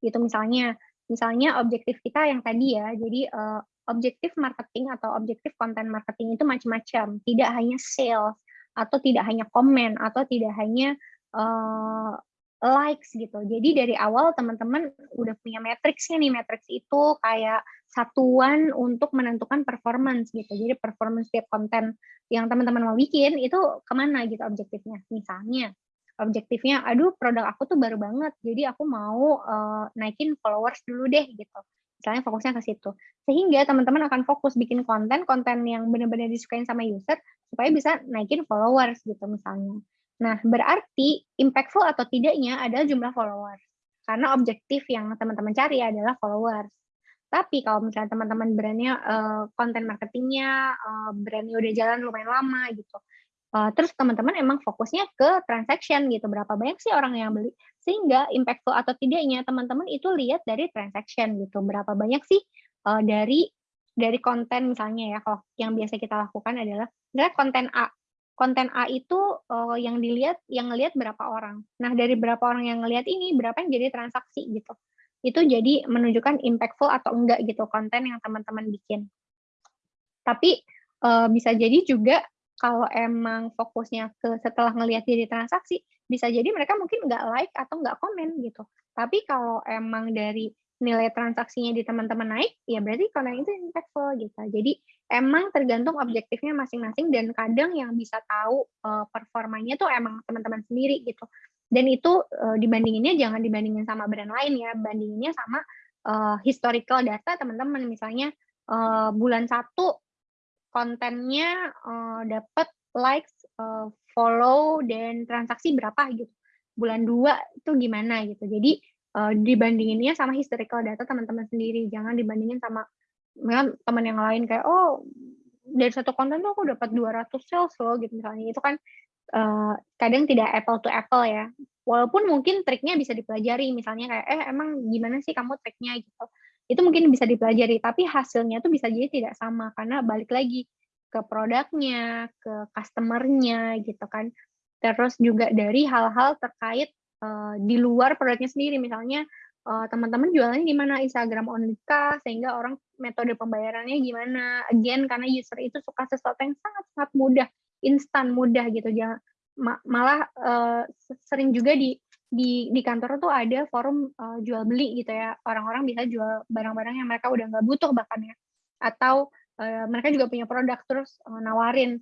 Gitu misalnya, misalnya objektif kita yang tadi ya. Jadi uh, objektif marketing atau objektif konten marketing itu macam-macam. Tidak hanya sales atau tidak hanya komen atau tidak hanya uh, likes gitu. Jadi dari awal teman-teman udah punya matriksnya nih. Matriks itu kayak satuan untuk menentukan performance gitu. Jadi performance setiap konten yang teman-teman mau bikin itu ke mana gitu objektifnya. Misalnya objektifnya, aduh produk aku tuh baru banget, jadi aku mau uh, naikin followers dulu deh gitu. misalnya fokusnya ke situ. Sehingga teman-teman akan fokus bikin konten, konten yang benar-benar disukain sama user, supaya bisa naikin followers gitu misalnya. Nah, berarti impactful atau tidaknya adalah jumlah followers. Karena objektif yang teman-teman cari adalah followers. Tapi kalau misalnya teman-teman brandnya uh, konten marketingnya, uh, brandnya udah jalan lumayan lama gitu, Uh, terus teman-teman emang fokusnya ke transaction gitu, berapa banyak sih orang yang beli, sehingga impactful atau tidaknya teman-teman itu lihat dari transaction gitu, berapa banyak sih uh, dari dari konten misalnya ya, kalau yang biasa kita lakukan adalah misalnya konten A, konten A itu uh, yang dilihat, yang ngelihat berapa orang. Nah dari berapa orang yang ngelihat ini, berapa yang jadi transaksi gitu. Itu jadi menunjukkan impactful atau enggak gitu konten yang teman-teman bikin. Tapi uh, bisa jadi juga kalau emang fokusnya ke setelah ngelihat diri transaksi, bisa jadi mereka mungkin nggak like atau nggak komen gitu. Tapi kalau emang dari nilai transaksinya di teman-teman naik, ya berarti konten itu impactful gitu. Jadi emang tergantung objektifnya masing-masing dan kadang yang bisa tahu uh, performanya tuh emang teman-teman sendiri gitu. Dan itu uh, dibandinginnya jangan dibandingin sama brand lain ya, bandinginnya sama uh, historical data teman-teman. Misalnya uh, bulan satu kontennya uh, dapat likes, uh, follow dan transaksi berapa gitu. Bulan dua itu gimana gitu. Jadi uh, dibandinginnya sama historical data teman-teman sendiri, jangan dibandingin sama teman yang lain kayak oh dari satu konten tuh aku dapat 200 sales loh gitu misalnya. Itu kan uh, kadang tidak apple to apple ya. Walaupun mungkin triknya bisa dipelajari misalnya kayak eh emang gimana sih kamu triknya gitu itu mungkin bisa dipelajari tapi hasilnya tuh bisa jadi tidak sama karena balik lagi ke produknya, ke customernya gitu kan. Terus juga dari hal-hal terkait uh, di luar produknya sendiri misalnya uh, teman-teman jualannya gimana Instagram only kah sehingga orang metode pembayarannya gimana. Again karena user itu suka sesuatu yang sangat-sangat mudah, instan mudah gitu. Jangan malah uh, sering juga di di di kantor tuh ada forum uh, jual beli gitu ya. Orang-orang bisa jual barang-barang yang mereka udah nggak butuh bahkan ya. Atau uh, mereka juga punya produk terus uh, nawarin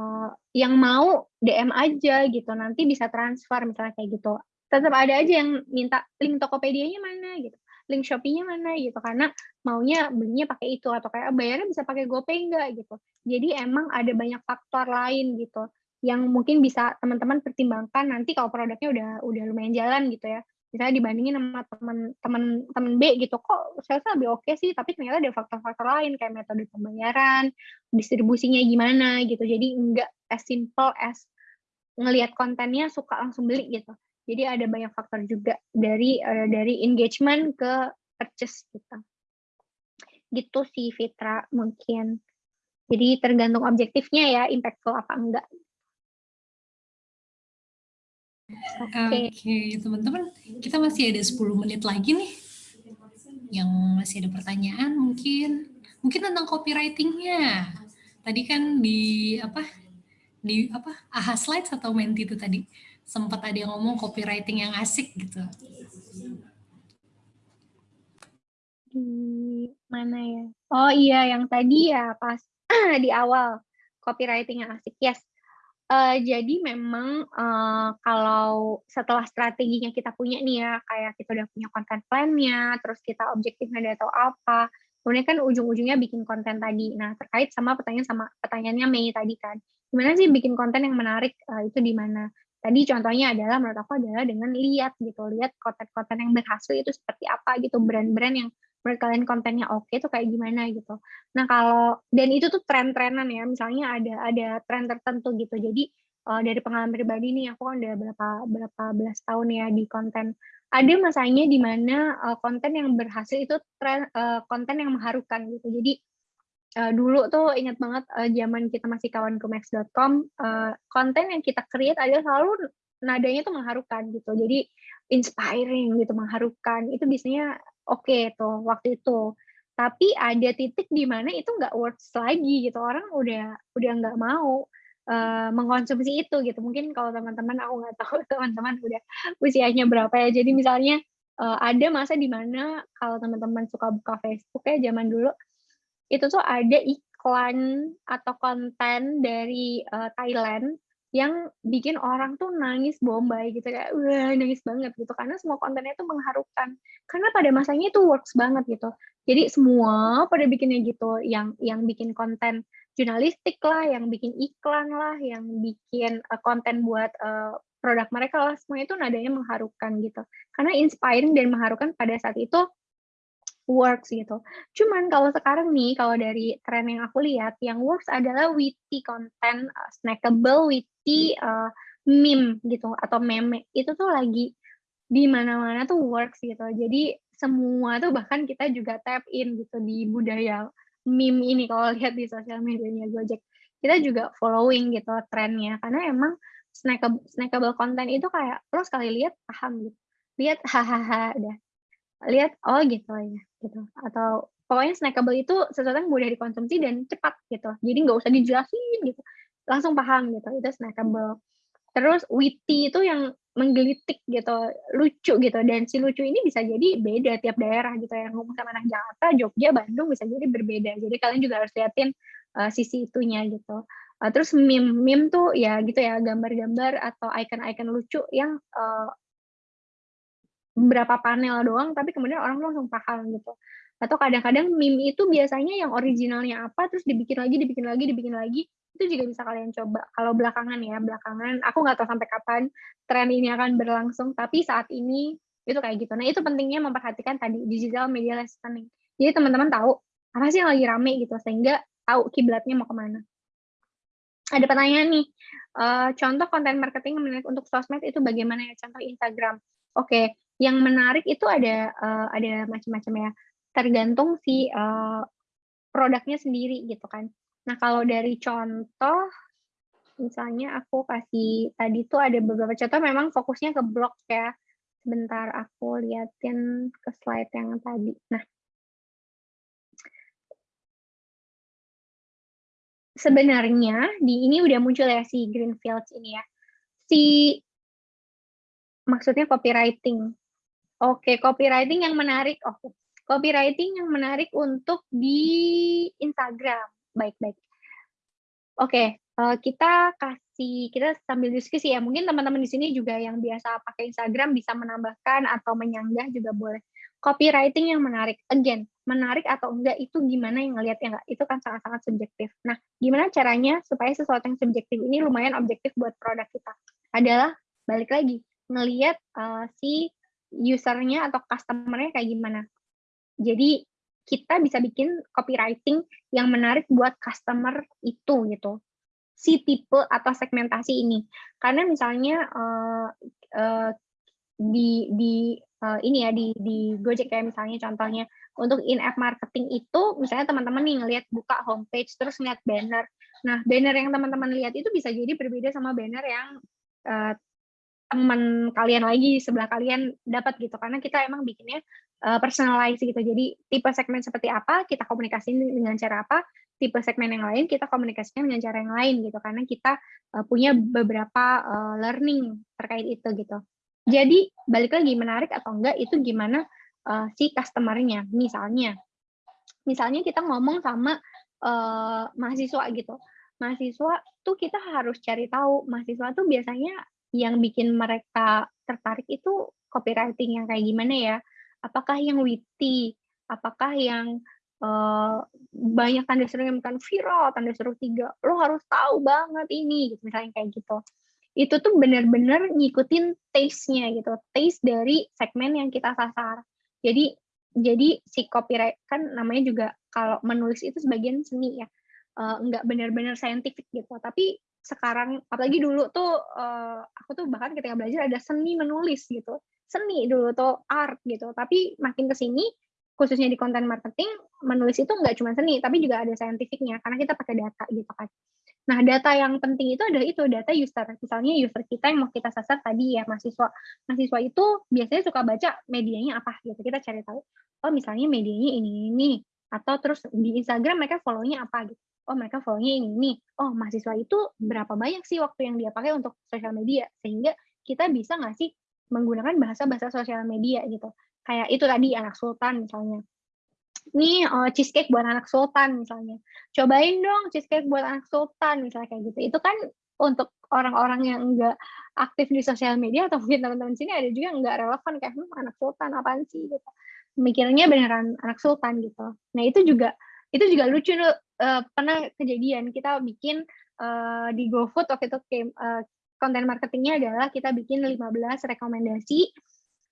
uh, yang mau DM aja gitu. Nanti bisa transfer misalnya kayak gitu. Tetap ada aja yang minta link Tokopedia-nya mana gitu link Shopee-nya mana gitu karena maunya belinya pakai itu atau kayak bayarnya bisa pakai GoPay enggak gitu. Jadi emang ada banyak faktor lain gitu yang mungkin bisa teman-teman pertimbangkan nanti kalau produknya udah udah lumayan jalan gitu ya. Misalnya dibandingin sama teman-teman teman B gitu kok saya lebih oke sih? Tapi ternyata ada faktor-faktor lain kayak metode pembayaran distribusinya gimana gitu. Jadi enggak as simple as ngelihat kontennya suka langsung beli gitu jadi ada banyak faktor juga dari uh, dari engagement ke purchase kita gitu sih Fitra mungkin jadi tergantung objektifnya ya impactful apa enggak Oke, okay. teman-teman, kita masih ada 10 menit lagi nih. Yang masih ada pertanyaan mungkin mungkin tentang copywritingnya. Tadi kan di apa? Di apa? AHA Slides atau Menti itu tadi sempat ada yang ngomong copywriting yang asik gitu. Di mana ya? Oh iya, yang tadi ya pas *clears throat* di awal copywriting yang asik. Yes, Uh, jadi memang, uh, kalau setelah strateginya kita punya nih ya, kayak kita udah punya konten plan-nya, terus kita objektifnya udah tahu apa, kemudian kan ujung-ujungnya bikin konten tadi. Nah, terkait sama pertanyaan sama pertanyaannya Mei tadi kan, gimana sih bikin konten yang menarik, uh, itu di mana? Tadi contohnya adalah menurut aku adalah dengan lihat gitu, lihat konten-konten yang berhasil itu seperti apa gitu, brand-brand yang menurut kalian kontennya oke okay, tuh kayak gimana gitu. Nah kalau dan itu tuh tren-trenan ya, misalnya ada ada tren tertentu gitu. Jadi uh, dari pengalaman pribadi nih, aku kan udah berapa berapa belas tahun ya di konten. Ada masanya di mana uh, konten yang berhasil itu tren uh, konten yang mengharukan gitu. Jadi uh, dulu tuh ingat banget uh, zaman kita masih kawan kumex.com, uh, konten yang kita create adalah selalu nadanya tuh mengharukan gitu. Jadi inspiring gitu, mengharukan. Itu biasanya oke okay, tuh waktu itu tapi ada titik di mana itu nggak works lagi gitu orang udah udah nggak mau uh, mengkonsumsi itu gitu mungkin kalau teman-teman aku nggak tahu *laughs* teman-teman udah usianya berapa ya jadi misalnya uh, ada masa di mana kalau teman-teman suka buka Facebook ya zaman dulu itu tuh ada iklan atau konten dari uh, Thailand yang bikin orang tuh nangis bombay gitu kayak wah nangis banget gitu. Karena semua kontennya tuh mengharukan. Karena pada masanya itu works banget gitu. Jadi semua pada bikinnya gitu yang yang bikin konten jurnalistik lah yang bikin iklan lah yang bikin uh, konten buat uh, produk mereka lah semua itu nadanya mengharukan gitu. Karena inspiring dan mengharukan pada saat itu works gitu. Cuman kalau sekarang nih, kalau dari tren yang aku lihat, yang works adalah witty content, uh, snackable, witty uh, meme gitu atau meme itu tuh lagi di mana-mana tuh works gitu. Jadi semua tuh bahkan kita juga tap in gitu di budaya meme ini kalau lihat di sosial medianya Gojek. Kita juga following gitu trennya karena emang snackable, snackable content itu kayak lo sekali lihat paham gitu. Lihat hahaha udah lihat oh gitu ya gitu. Atau pokoknya snackable itu sesuatu yang mudah dikonsumsi dan cepat gitu. Jadi nggak usah dijelasin gitu. Langsung paham gitu. Itu snackable. Terus witty itu yang menggelitik gitu. Lucu gitu. Dan si lucu ini bisa jadi beda tiap daerah gitu. Yang ngomong sama anak Jakarta Jogja Bandung bisa jadi berbeda. Jadi kalian juga harus liatin uh, sisi itunya gitu. Uh, terus meme meme tuh ya gitu ya gambar-gambar atau icon-icon lucu yang uh, beberapa panel doang tapi kemudian orang langsung paham gitu. Atau kadang-kadang meme itu biasanya yang originalnya apa terus dibikin lagi dibikin lagi dibikin lagi itu juga bisa kalian coba. Kalau belakangan ya belakangan aku nggak tahu sampai kapan tren ini akan berlangsung tapi saat ini itu kayak gitu. Nah itu pentingnya memperhatikan tadi digital media listening. Jadi teman-teman tahu apa sih yang lagi rame gitu sehingga tahu kiblatnya mau ke mana. Ada pertanyaan nih uh, contoh konten marketing menarik untuk sosmed itu bagaimana ya? Contoh Instagram. Oke okay yang menarik itu ada uh, ada macam-macam ya. Tergantung si uh, produknya sendiri gitu kan. Nah kalau dari contoh misalnya aku kasih tadi tuh ada beberapa contoh memang fokusnya ke blog ya. Sebentar aku liatin ke slide yang tadi. Nah. Sebenarnya di ini udah muncul ya si Greenfields ini ya. Si maksudnya copywriting Oke, copywriting yang menarik. Oke, copywriting yang menarik untuk di Instagram. Baik-baik. Oke, uh, kita kasih kita sambil diskusi ya. Mungkin teman-teman di sini juga yang biasa pakai Instagram bisa menambahkan atau menyanggah juga boleh. Copywriting yang menarik. Again, menarik atau enggak itu gimana yang ngelihat ya enggak? Itu kan sangat-sangat subjektif. Nah, gimana caranya supaya sesuatu yang subjektif ini lumayan objektif buat produk kita? Adalah balik lagi ngelihat uh, si usernya atau customernya kayak gimana. Jadi kita bisa bikin copywriting yang menarik buat customer itu gitu. Si tipe atau segmentasi ini. Karena misalnya uh, uh, di di uh, ini ya di di Gojek kayak misalnya contohnya untuk in app marketing itu misalnya teman-teman nih ngelihat buka homepage terus ngeliat banner. Nah, banner yang teman-teman lihat itu bisa jadi berbeda sama banner yang uh, teman kalian lagi sebelah kalian dapat gitu. Karena kita emang bikinnya uh, personalize gitu. Jadi tipe segmen seperti apa kita komunikasiin dengan cara apa. Tipe segmen yang lain kita komunikasikan dengan cara yang lain gitu. Karena kita uh, punya beberapa uh, learning terkait itu gitu. Jadi balik lagi menarik atau enggak itu gimana uh, si customernya. Misalnya misalnya kita ngomong sama uh, mahasiswa gitu. Mahasiswa tuh kita harus cari tahu. Mahasiswa tuh biasanya yang bikin mereka tertarik itu copywriting yang kayak gimana ya? Apakah yang witty? Apakah yang uh, banyak tanda seru yang bukan viral, tanda seru tiga, lo harus tahu banget ini, gitu, misalnya kayak gitu. Itu tuh benar-benar ngikutin taste-nya gitu, taste dari segmen yang kita sasar. Jadi jadi si copyright kan namanya juga kalau menulis itu sebagian seni ya, uh, nggak benar-benar scientific gitu, tapi sekarang apalagi dulu tuh uh, aku tuh bahkan ketika belajar ada seni menulis gitu. Seni dulu tuh art gitu. Tapi makin ke sini khususnya di konten marketing menulis itu nggak cuma seni tapi juga ada saintifiknya karena kita pakai data gitu kan. Nah data yang penting itu adalah itu data user. Misalnya user kita yang mau kita sasar tadi ya mahasiswa. Mahasiswa itu biasanya suka baca medianya apa gitu. Kita cari tahu oh misalnya medianya ini ini. Atau terus di Instagram mereka follownya apa gitu oh mereka follow-nya ini nih. Oh mahasiswa itu berapa banyak sih waktu yang dia pakai untuk sosial media sehingga kita bisa nggak sih menggunakan bahasa-bahasa sosial media gitu. Kayak itu tadi anak sultan misalnya. Nih oh, cheesecake buat anak sultan misalnya. Cobain dong cheesecake buat anak sultan misalnya kayak gitu. Itu kan untuk orang-orang yang enggak aktif di sosial media atau mungkin teman-teman sini ada juga yang enggak relevan kayak hm, anak sultan apaan sih gitu mikirnya beneran anak sultan gitu nah itu juga itu juga lucu uh, pernah kejadian kita bikin uh, di GoFood waktu itu uh, konten marketingnya adalah kita bikin 15 rekomendasi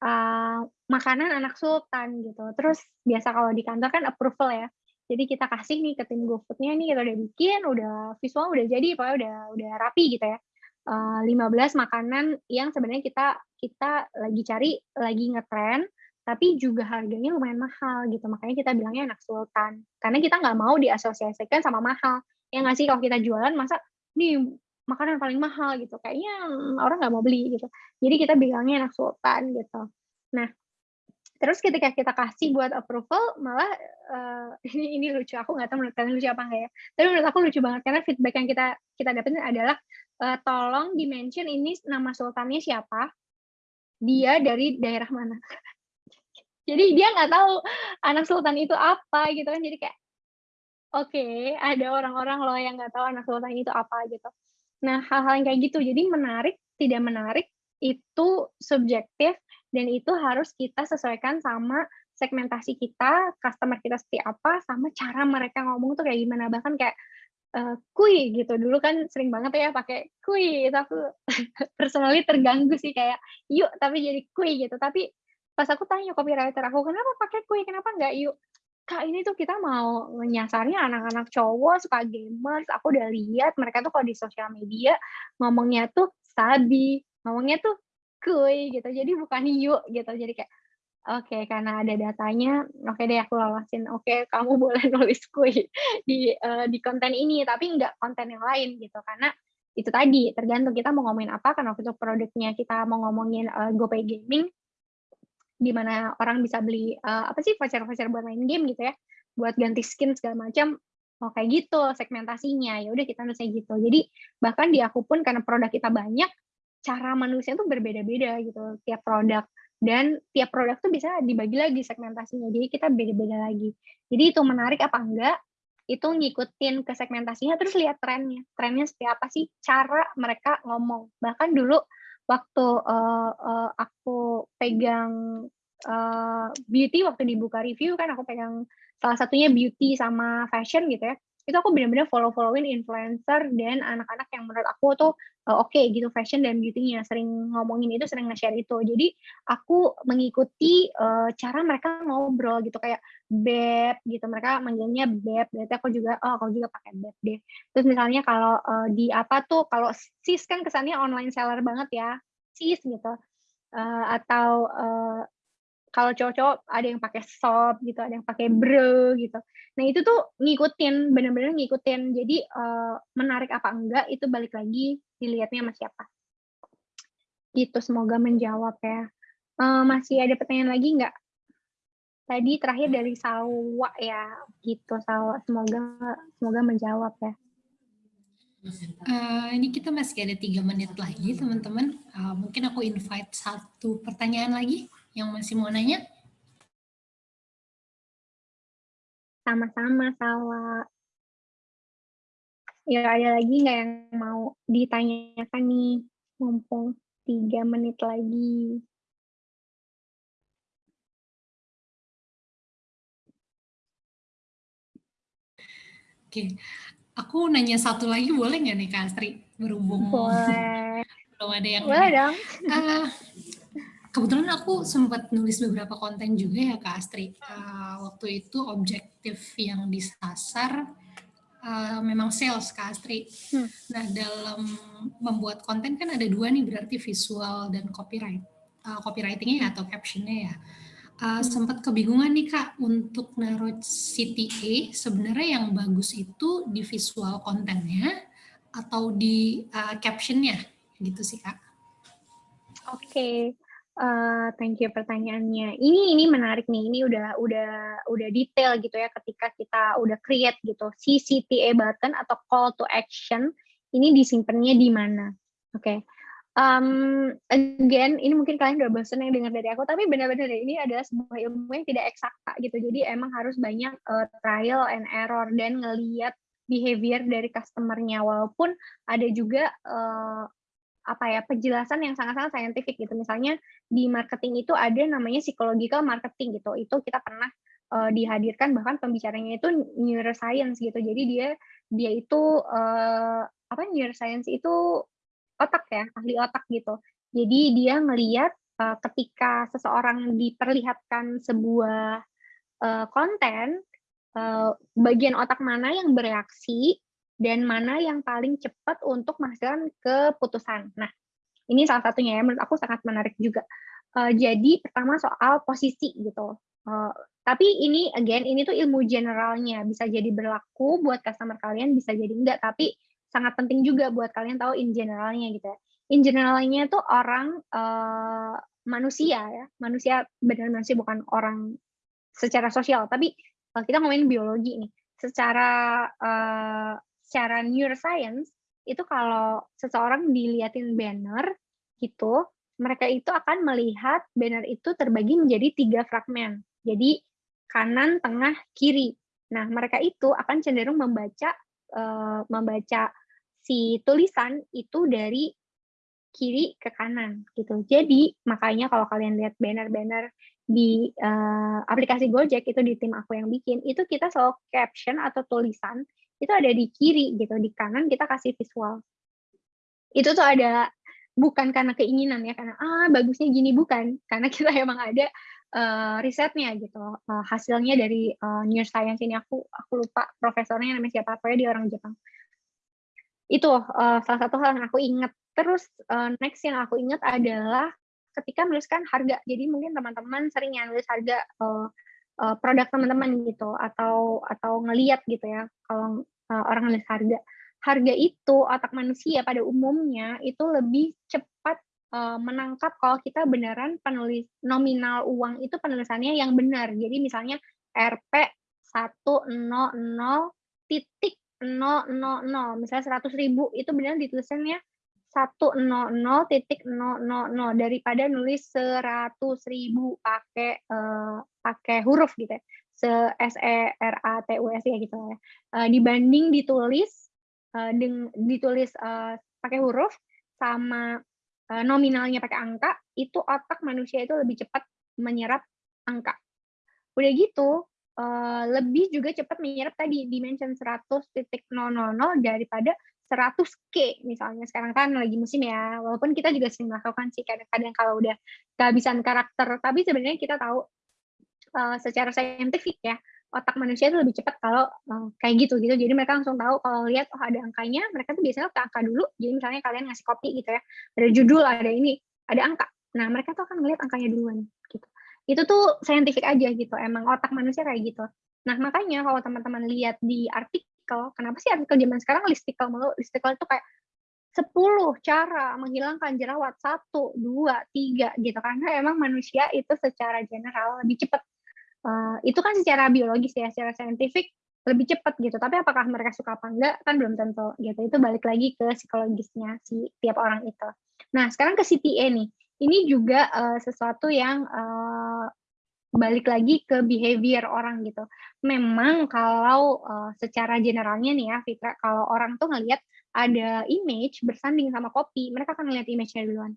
uh, makanan anak sultan gitu. Terus biasa kalau di kantor kan approval ya. Jadi kita kasih nih ke tim GoFoodnya nih kita udah bikin udah visual udah jadi pokoknya udah udah rapi gitu ya. Uh, 15 makanan yang sebenarnya kita kita lagi cari lagi ngetren tapi juga harganya lumayan mahal gitu. Makanya kita bilangnya anak sultan. Karena kita nggak mau diasosiasikan sama mahal. Ya nggak sih? Kalau kita jualan masa nih makanan paling mahal gitu. Kayaknya orang nggak mau beli gitu. Jadi kita bilangnya anak sultan gitu. Nah terus ketika kita kasih buat approval malah uh, *laughs* ini ini lucu. Aku nggak tahu menurut kalian lucu apa enggak ya? Tapi menurut aku lucu banget. Karena feedback yang kita kita dapetin adalah uh, tolong dimention ini nama sultannya siapa. Dia dari daerah mana jadi dia nggak tahu anak sultan itu apa gitu kan jadi kayak oke okay, ada orang-orang loh yang nggak tahu anak sultan itu apa gitu nah hal-hal yang kayak gitu jadi menarik tidak menarik itu subjektif dan itu harus kita sesuaikan sama segmentasi kita, customer kita seperti apa, sama cara mereka ngomong tuh kayak gimana. Bahkan kayak uh, kui gitu. Dulu kan sering banget ya pakai kui. Itu *laughs* aku personally terganggu sih kayak yuk tapi jadi kui gitu. Tapi pas aku tanya copywriter aku kenapa pakai kue kenapa nggak yuk. Kak ini tuh kita mau nyasarnya anak-anak cowok suka gamers. Aku udah lihat mereka tuh kalau di sosial media ngomongnya tuh sabi ngomongnya tuh kue gitu. Jadi bukan yuk gitu. Jadi kayak oke okay, karena ada datanya oke okay deh aku lolosin oke okay, kamu *laughs* boleh nulis kue di uh, di konten ini tapi nggak konten yang lain gitu. Karena itu tadi tergantung kita mau ngomongin apa karena waktu itu produknya kita mau ngomongin uh, GoPay Gaming di mana orang bisa beli uh, apa sih voucher-voucher buat main game gitu ya, buat ganti skin segala macam. Oh kayak gitu segmentasinya. Ya udah kita nulisnya gitu. Jadi bahkan di aku pun karena produk kita banyak, cara manusia tuh berbeda-beda gitu tiap produk dan tiap produk tuh bisa dibagi lagi segmentasinya. Jadi kita beda-beda lagi. Jadi itu menarik apa enggak? Itu ngikutin ke segmentasinya terus lihat trennya. Trennya seperti apa sih cara mereka ngomong. Bahkan dulu waktu uh, uh, aku pegang uh, beauty waktu dibuka review kan aku pegang salah satunya beauty sama fashion gitu ya itu aku benar-benar follow-followin influencer dan anak-anak yang menurut aku tuh uh, oke okay, gitu fashion dan beauty-nya sering ngomongin itu sering nge-share itu. Jadi aku mengikuti uh, cara mereka ngobrol gitu kayak beb gitu. Mereka manggilnya beb berarti aku juga oh aku juga pakai beb deh. Terus misalnya kalau uh, di apa tuh kalau sis kan kesannya online seller banget ya sis gitu. Uh, atau uh, kalau cowok-cowok ada yang pakai sob gitu, ada yang pakai bro gitu. Nah itu tuh ngikutin, bener-bener ngikutin. Jadi uh, menarik apa enggak itu balik lagi dilihatnya sama siapa. Gitu, semoga menjawab ya. Uh, masih ada pertanyaan lagi nggak? Tadi terakhir dari Sawa ya, gitu Sawa. Semoga semoga menjawab ya. Uh, ini kita masih ada tiga menit lagi teman-teman. Uh, mungkin aku invite satu pertanyaan lagi yang masih mau nanya? Sama-sama, Sawa. Ya, ada lagi nggak yang mau ditanyakan nih? Mumpung tiga menit lagi. Oke, aku nanya satu lagi boleh nggak nih Kak Astri? Berhubung boleh. belum ada yang boleh dong. Uh, kebetulan aku sempat nulis beberapa konten juga ya Kak Astri. Uh, waktu itu objektif yang disasar uh, memang sales Kak Astri. Hmm. Nah dalam membuat konten kan ada dua nih berarti visual dan copyright. Uh, copywritingnya ya atau captionnya ya. Uh, hmm. sempat kebingungan nih Kak untuk naruh CTA sebenarnya yang bagus itu di visual kontennya atau di uh, captionnya gitu sih Kak. Oke, okay. Uh, thank you pertanyaannya. Ini ini menarik nih. Ini udah udah udah detail gitu ya ketika kita udah create gitu. Si CTA button atau call to action ini disimpannya di mana? Oke. Okay. Um, again, ini mungkin kalian udah bosan yang dengar dari aku, tapi benar-benar ini adalah sebuah ilmu yang tidak eksakta gitu. Jadi emang harus banyak uh, trial and error dan ngeliat behavior dari customer-nya walaupun ada juga uh, apa ya penjelasan yang sangat-sangat saintifik gitu. Misalnya di marketing itu ada namanya psychological marketing gitu. Itu kita pernah uh, dihadirkan bahkan pembicaranya itu neuroscience gitu. Jadi dia dia itu uh, apa neuroscience itu otak ya ahli otak gitu. Jadi dia ngelihat uh, ketika seseorang diperlihatkan sebuah uh, konten, uh, bagian otak mana yang bereaksi dan mana yang paling cepat untuk menghasilkan keputusan. Nah, ini salah satunya ya menurut aku sangat menarik juga. Uh, jadi pertama soal posisi gitu. Uh, tapi ini again ini tuh ilmu generalnya bisa jadi berlaku buat customer kalian bisa jadi enggak tapi sangat penting juga buat kalian tahu in generalnya gitu ya in generalnya itu orang uh, manusia ya manusia benar manusia bukan orang secara sosial tapi uh, kita ngomongin biologi nih secara uh, secara neuroscience itu kalau seseorang diliatin banner gitu mereka itu akan melihat banner itu terbagi menjadi tiga fragmen jadi kanan tengah kiri nah mereka itu akan cenderung membaca uh, membaca si tulisan itu dari kiri ke kanan gitu. Jadi makanya kalau kalian lihat banner-banner di uh, aplikasi Gojek itu di tim aku yang bikin, itu kita selalu caption atau tulisan itu ada di kiri gitu, di kanan kita kasih visual. Itu tuh ada bukan karena keinginan ya, karena ah bagusnya gini bukan, karena kita *laughs* emang ada uh, risetnya gitu, uh, hasilnya dari uh, neuroscience ini aku aku lupa profesornya namanya siapa, pokoknya dia orang Jepang. Itu uh, salah satu hal yang aku ingat Terus uh, next yang aku ingat adalah ketika menuliskan harga. Jadi mungkin teman-teman sering ya nulis harga uh, uh, produk teman-teman gitu atau atau ngeliat gitu ya kalau uh, orang nulis harga. Harga itu otak manusia pada umumnya itu lebih cepat uh, menangkap kalau kita beneran penulis nominal uang itu penulisannya yang benar. Jadi misalnya RP 100 titik 000 misalnya 100 ribu itu benar ditulisannya 100 titik 000 daripada nulis 100 ribu pakai uh, pakai huruf gitu ya. Se S E R A T U S ya gitu ya. Uh, dibanding ditulis uh, deng, ditulis uh, pakai huruf sama uh, nominalnya pakai angka, itu otak manusia itu lebih cepat menyerap angka. Udah gitu, uh, lebih juga cepat menyerap tadi dimension 100.000 daripada 100k misalnya sekarang kan lagi musim ya. Walaupun kita juga sering melakukan sih kadang-kadang kalau udah kehabisan karakter. Tapi sebenarnya kita tahu uh, secara saintifik ya otak manusia itu lebih cepat kalau uh, kayak gitu gitu. Jadi mereka langsung tahu kalau lihat oh ada angkanya mereka tuh biasanya ke angka dulu. Jadi misalnya kalian ngasih kopi gitu ya ada judul ada ini ada angka. Nah mereka tuh akan melihat angkanya duluan gitu. Itu tuh saintifik aja gitu emang otak manusia kayak gitu. Nah makanya kalau teman-teman lihat di artikel listicle. Kenapa sih artikel zaman sekarang listicle mulu? Listicle itu kayak 10 cara menghilangkan jerawat. Satu dua tiga gitu. Karena emang manusia itu secara general lebih cepat uh, itu kan secara biologis ya secara saintifik lebih cepat gitu. Tapi apakah mereka suka apa enggak kan belum tentu gitu. Itu balik lagi ke psikologisnya si tiap orang itu. Nah sekarang ke CTA nih. Ini juga uh, sesuatu yang uh, balik lagi ke behavior orang gitu. Memang kalau uh, secara generalnya nih ya Fitra, kalau orang tuh ngelihat ada image bersanding sama kopi, mereka akan ngelihat image-nya duluan.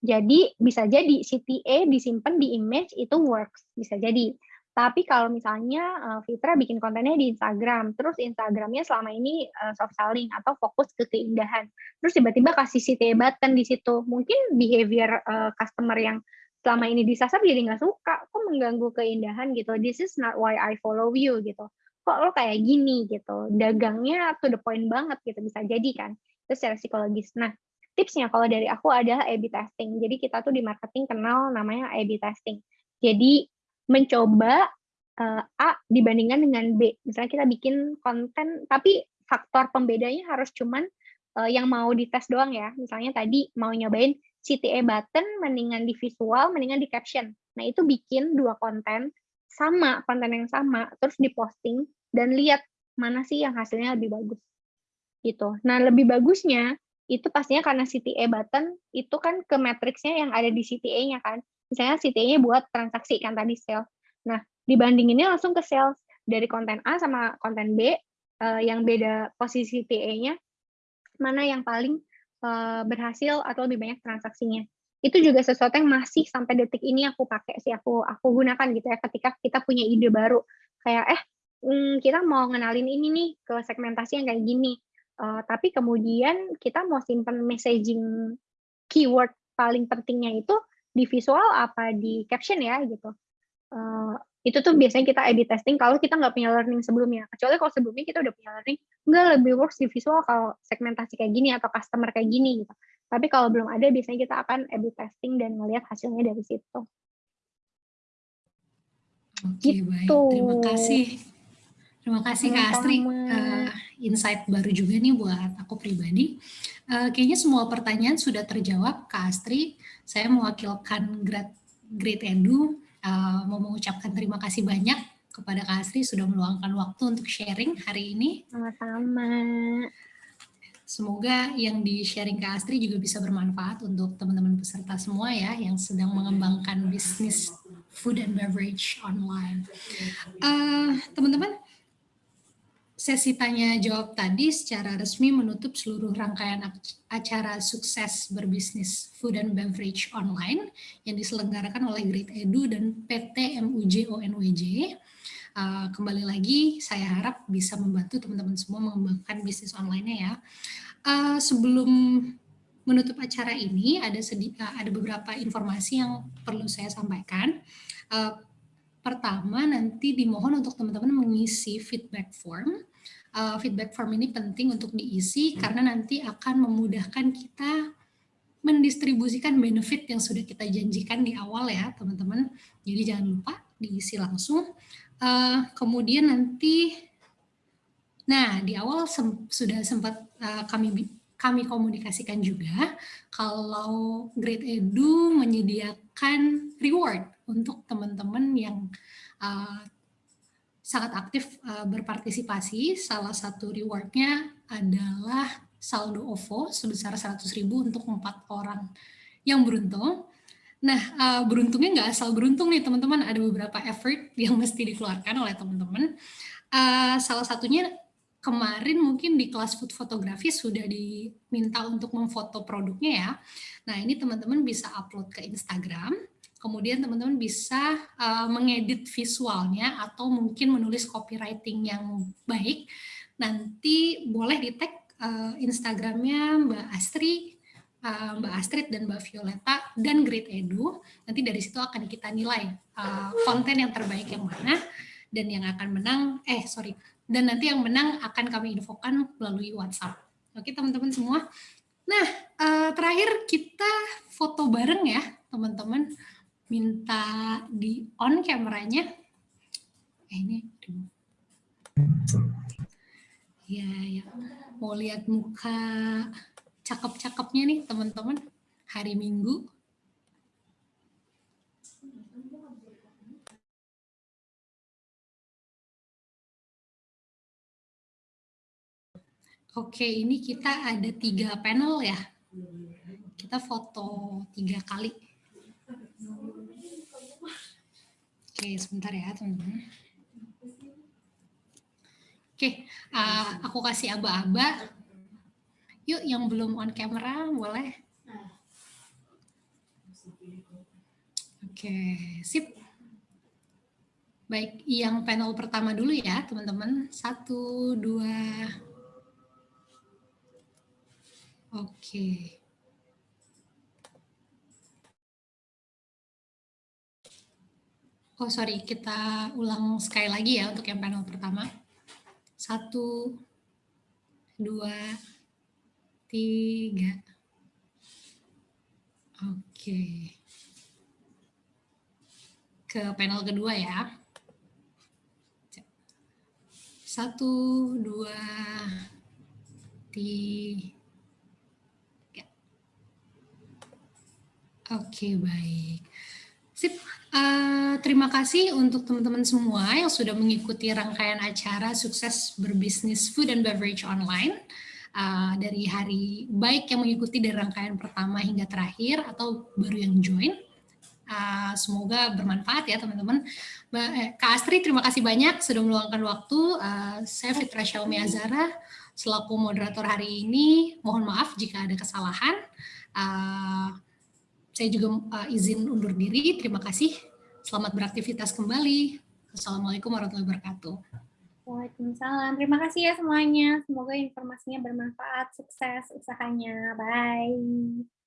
Jadi bisa jadi CTA disimpan di image itu works, bisa jadi. Tapi kalau misalnya uh, Fitra bikin kontennya di Instagram, terus Instagramnya selama ini uh, soft selling atau fokus ke keindahan, terus tiba-tiba kasih CTA button di situ, mungkin behavior uh, customer yang selama ini disasar jadi nggak suka. Kok mengganggu keindahan gitu? This is not why I follow you gitu. Kok lo kayak gini gitu? Dagangnya to the point banget gitu bisa jadi kan? Itu secara psikologis. Nah tipsnya kalau dari aku adalah A/B testing. Jadi kita tuh di marketing kenal namanya A/B testing. Jadi mencoba uh, A dibandingkan dengan B. Misalnya kita bikin konten tapi faktor pembedanya harus cuman uh, yang mau dites doang ya. Misalnya tadi mau nyobain CTA button mendingan di visual, mendingan di caption. Nah, itu bikin dua konten sama, konten yang sama, terus diposting dan lihat mana sih yang hasilnya lebih bagus. Gitu. Nah, lebih bagusnya itu pastinya karena CTA button itu kan ke matriksnya yang ada di CTA-nya kan. Misalnya CTA-nya buat transaksi kan tadi sales. Nah, dibandinginnya langsung ke sales dari konten A sama konten B, uh, yang beda posisi TA-nya, mana yang paling uh, berhasil atau lebih banyak transaksinya. Itu juga sesuatu yang masih sampai detik ini aku pakai sih, aku aku gunakan gitu ya ketika kita punya ide baru. Kayak eh hmm, kita mau ngenalin ini nih ke segmentasi yang kayak gini. Uh, tapi kemudian kita mau simpan messaging keyword paling pentingnya itu di visual apa di caption ya gitu. Uh, itu tuh biasanya kita A/B testing kalau kita nggak punya learning sebelumnya. Kecuali kalau sebelumnya kita udah punya learning, nggak lebih works di visual kalau segmentasi kayak gini atau customer kayak gini gitu. Tapi kalau belum ada, biasanya kita akan A/B testing dan melihat hasilnya dari situ. Oke, gitu. baik. Terima kasih. Terima kasih Kak Astri. Uh, insight baru juga nih buat aku pribadi. Uh, kayaknya semua pertanyaan sudah terjawab Kak Astri. Saya mewakilkan Great, Great Edu uh, mau mengucapkan terima kasih banyak kepada Kak Asri sudah meluangkan waktu untuk sharing hari ini. Sama-sama. Semoga yang di-sharing Kak Astri juga bisa bermanfaat untuk teman-teman peserta semua ya yang sedang mengembangkan bisnis food and beverage online. Uh, teman-teman, sesi tanya jawab tadi secara resmi menutup seluruh rangkaian acara sukses berbisnis food and beverage online yang diselenggarakan oleh Great Edu dan PT MUJ ONWJ. Uh, kembali lagi, saya harap bisa membantu teman-teman semua mengembangkan bisnis online-nya ya. Uh, sebelum menutup acara ini, ada, uh, ada beberapa informasi yang perlu saya sampaikan. Pertama, nanti dimohon untuk teman-teman mengisi feedback form uh, feedback form ini penting untuk diisi hmm. karena nanti akan memudahkan kita mendistribusikan benefit yang sudah kita janjikan di awal ya teman-teman. Jadi jangan lupa diisi langsung. Uh, kemudian nanti, nah di awal sem sudah sempat uh, kami kami komunikasikan juga kalau Great Edu menyediakan reward untuk teman-teman yang uh, sangat aktif uh, berpartisipasi. Salah satu rewardnya adalah saldo OVO sebesar 100.000 untuk empat orang yang beruntung. Nah, uh, beruntungnya nggak asal beruntung nih teman-teman, ada beberapa effort *laughs* yang mesti dikeluarkan oleh teman-teman. Uh, salah satunya kemarin mungkin di kelas food fotografi sudah diminta untuk memfoto produknya ya. Nah, ini teman-teman bisa upload ke Instagram kemudian teman-teman bisa uh, mengedit visualnya atau mungkin menulis copywriting yang baik. Nanti boleh di tag uh, Instagramnya Mbak Astri, uh, Mbak Astrid dan Mbak Violeta dan Great Edu. Nanti dari situ akan kita nilai uh, konten yang terbaik yang mana dan yang akan menang. Eh sorry, dan nanti yang menang akan kami infokan melalui WhatsApp. Oke teman-teman semua. Nah terakhir kita foto bareng ya teman-teman minta di on kameranya. Eh ini Ya, ya. Mau lihat muka cakep-cakepnya nih teman-teman hari Minggu. Oke, ini kita ada tiga panel ya. Kita foto tiga kali. Oke, sebentar ya teman-teman. Oke, uh, aku kasih aba-aba. Yuk, yang belum on camera boleh. Oke, sip. Baik, yang panel pertama dulu ya, teman-teman. Satu, dua. Oke. Oh sorry, kita ulang sekali lagi ya untuk yang panel pertama. Satu, dua, tiga. Oke. Ke panel kedua ya. Satu, dua, tiga. Oke, baik. Sip. Uh, terima kasih untuk teman-teman semua yang sudah mengikuti rangkaian acara sukses berbisnis food and beverage online uh, dari hari baik yang mengikuti dari rangkaian pertama hingga terakhir atau baru yang join. Uh, semoga bermanfaat ya teman-teman. Eh, Kak Astri, terima kasih banyak sudah meluangkan waktu. Uh, saya Fitra Xiaomi Azara, selaku moderator hari ini. Mohon maaf jika ada kesalahan. Uh, saya juga uh, izin undur diri. Terima kasih. Selamat beraktivitas kembali. Assalamualaikum warahmatullahi wabarakatuh. Waalaikumsalam. Terima kasih ya semuanya. Semoga informasinya bermanfaat. Sukses usahanya. Bye.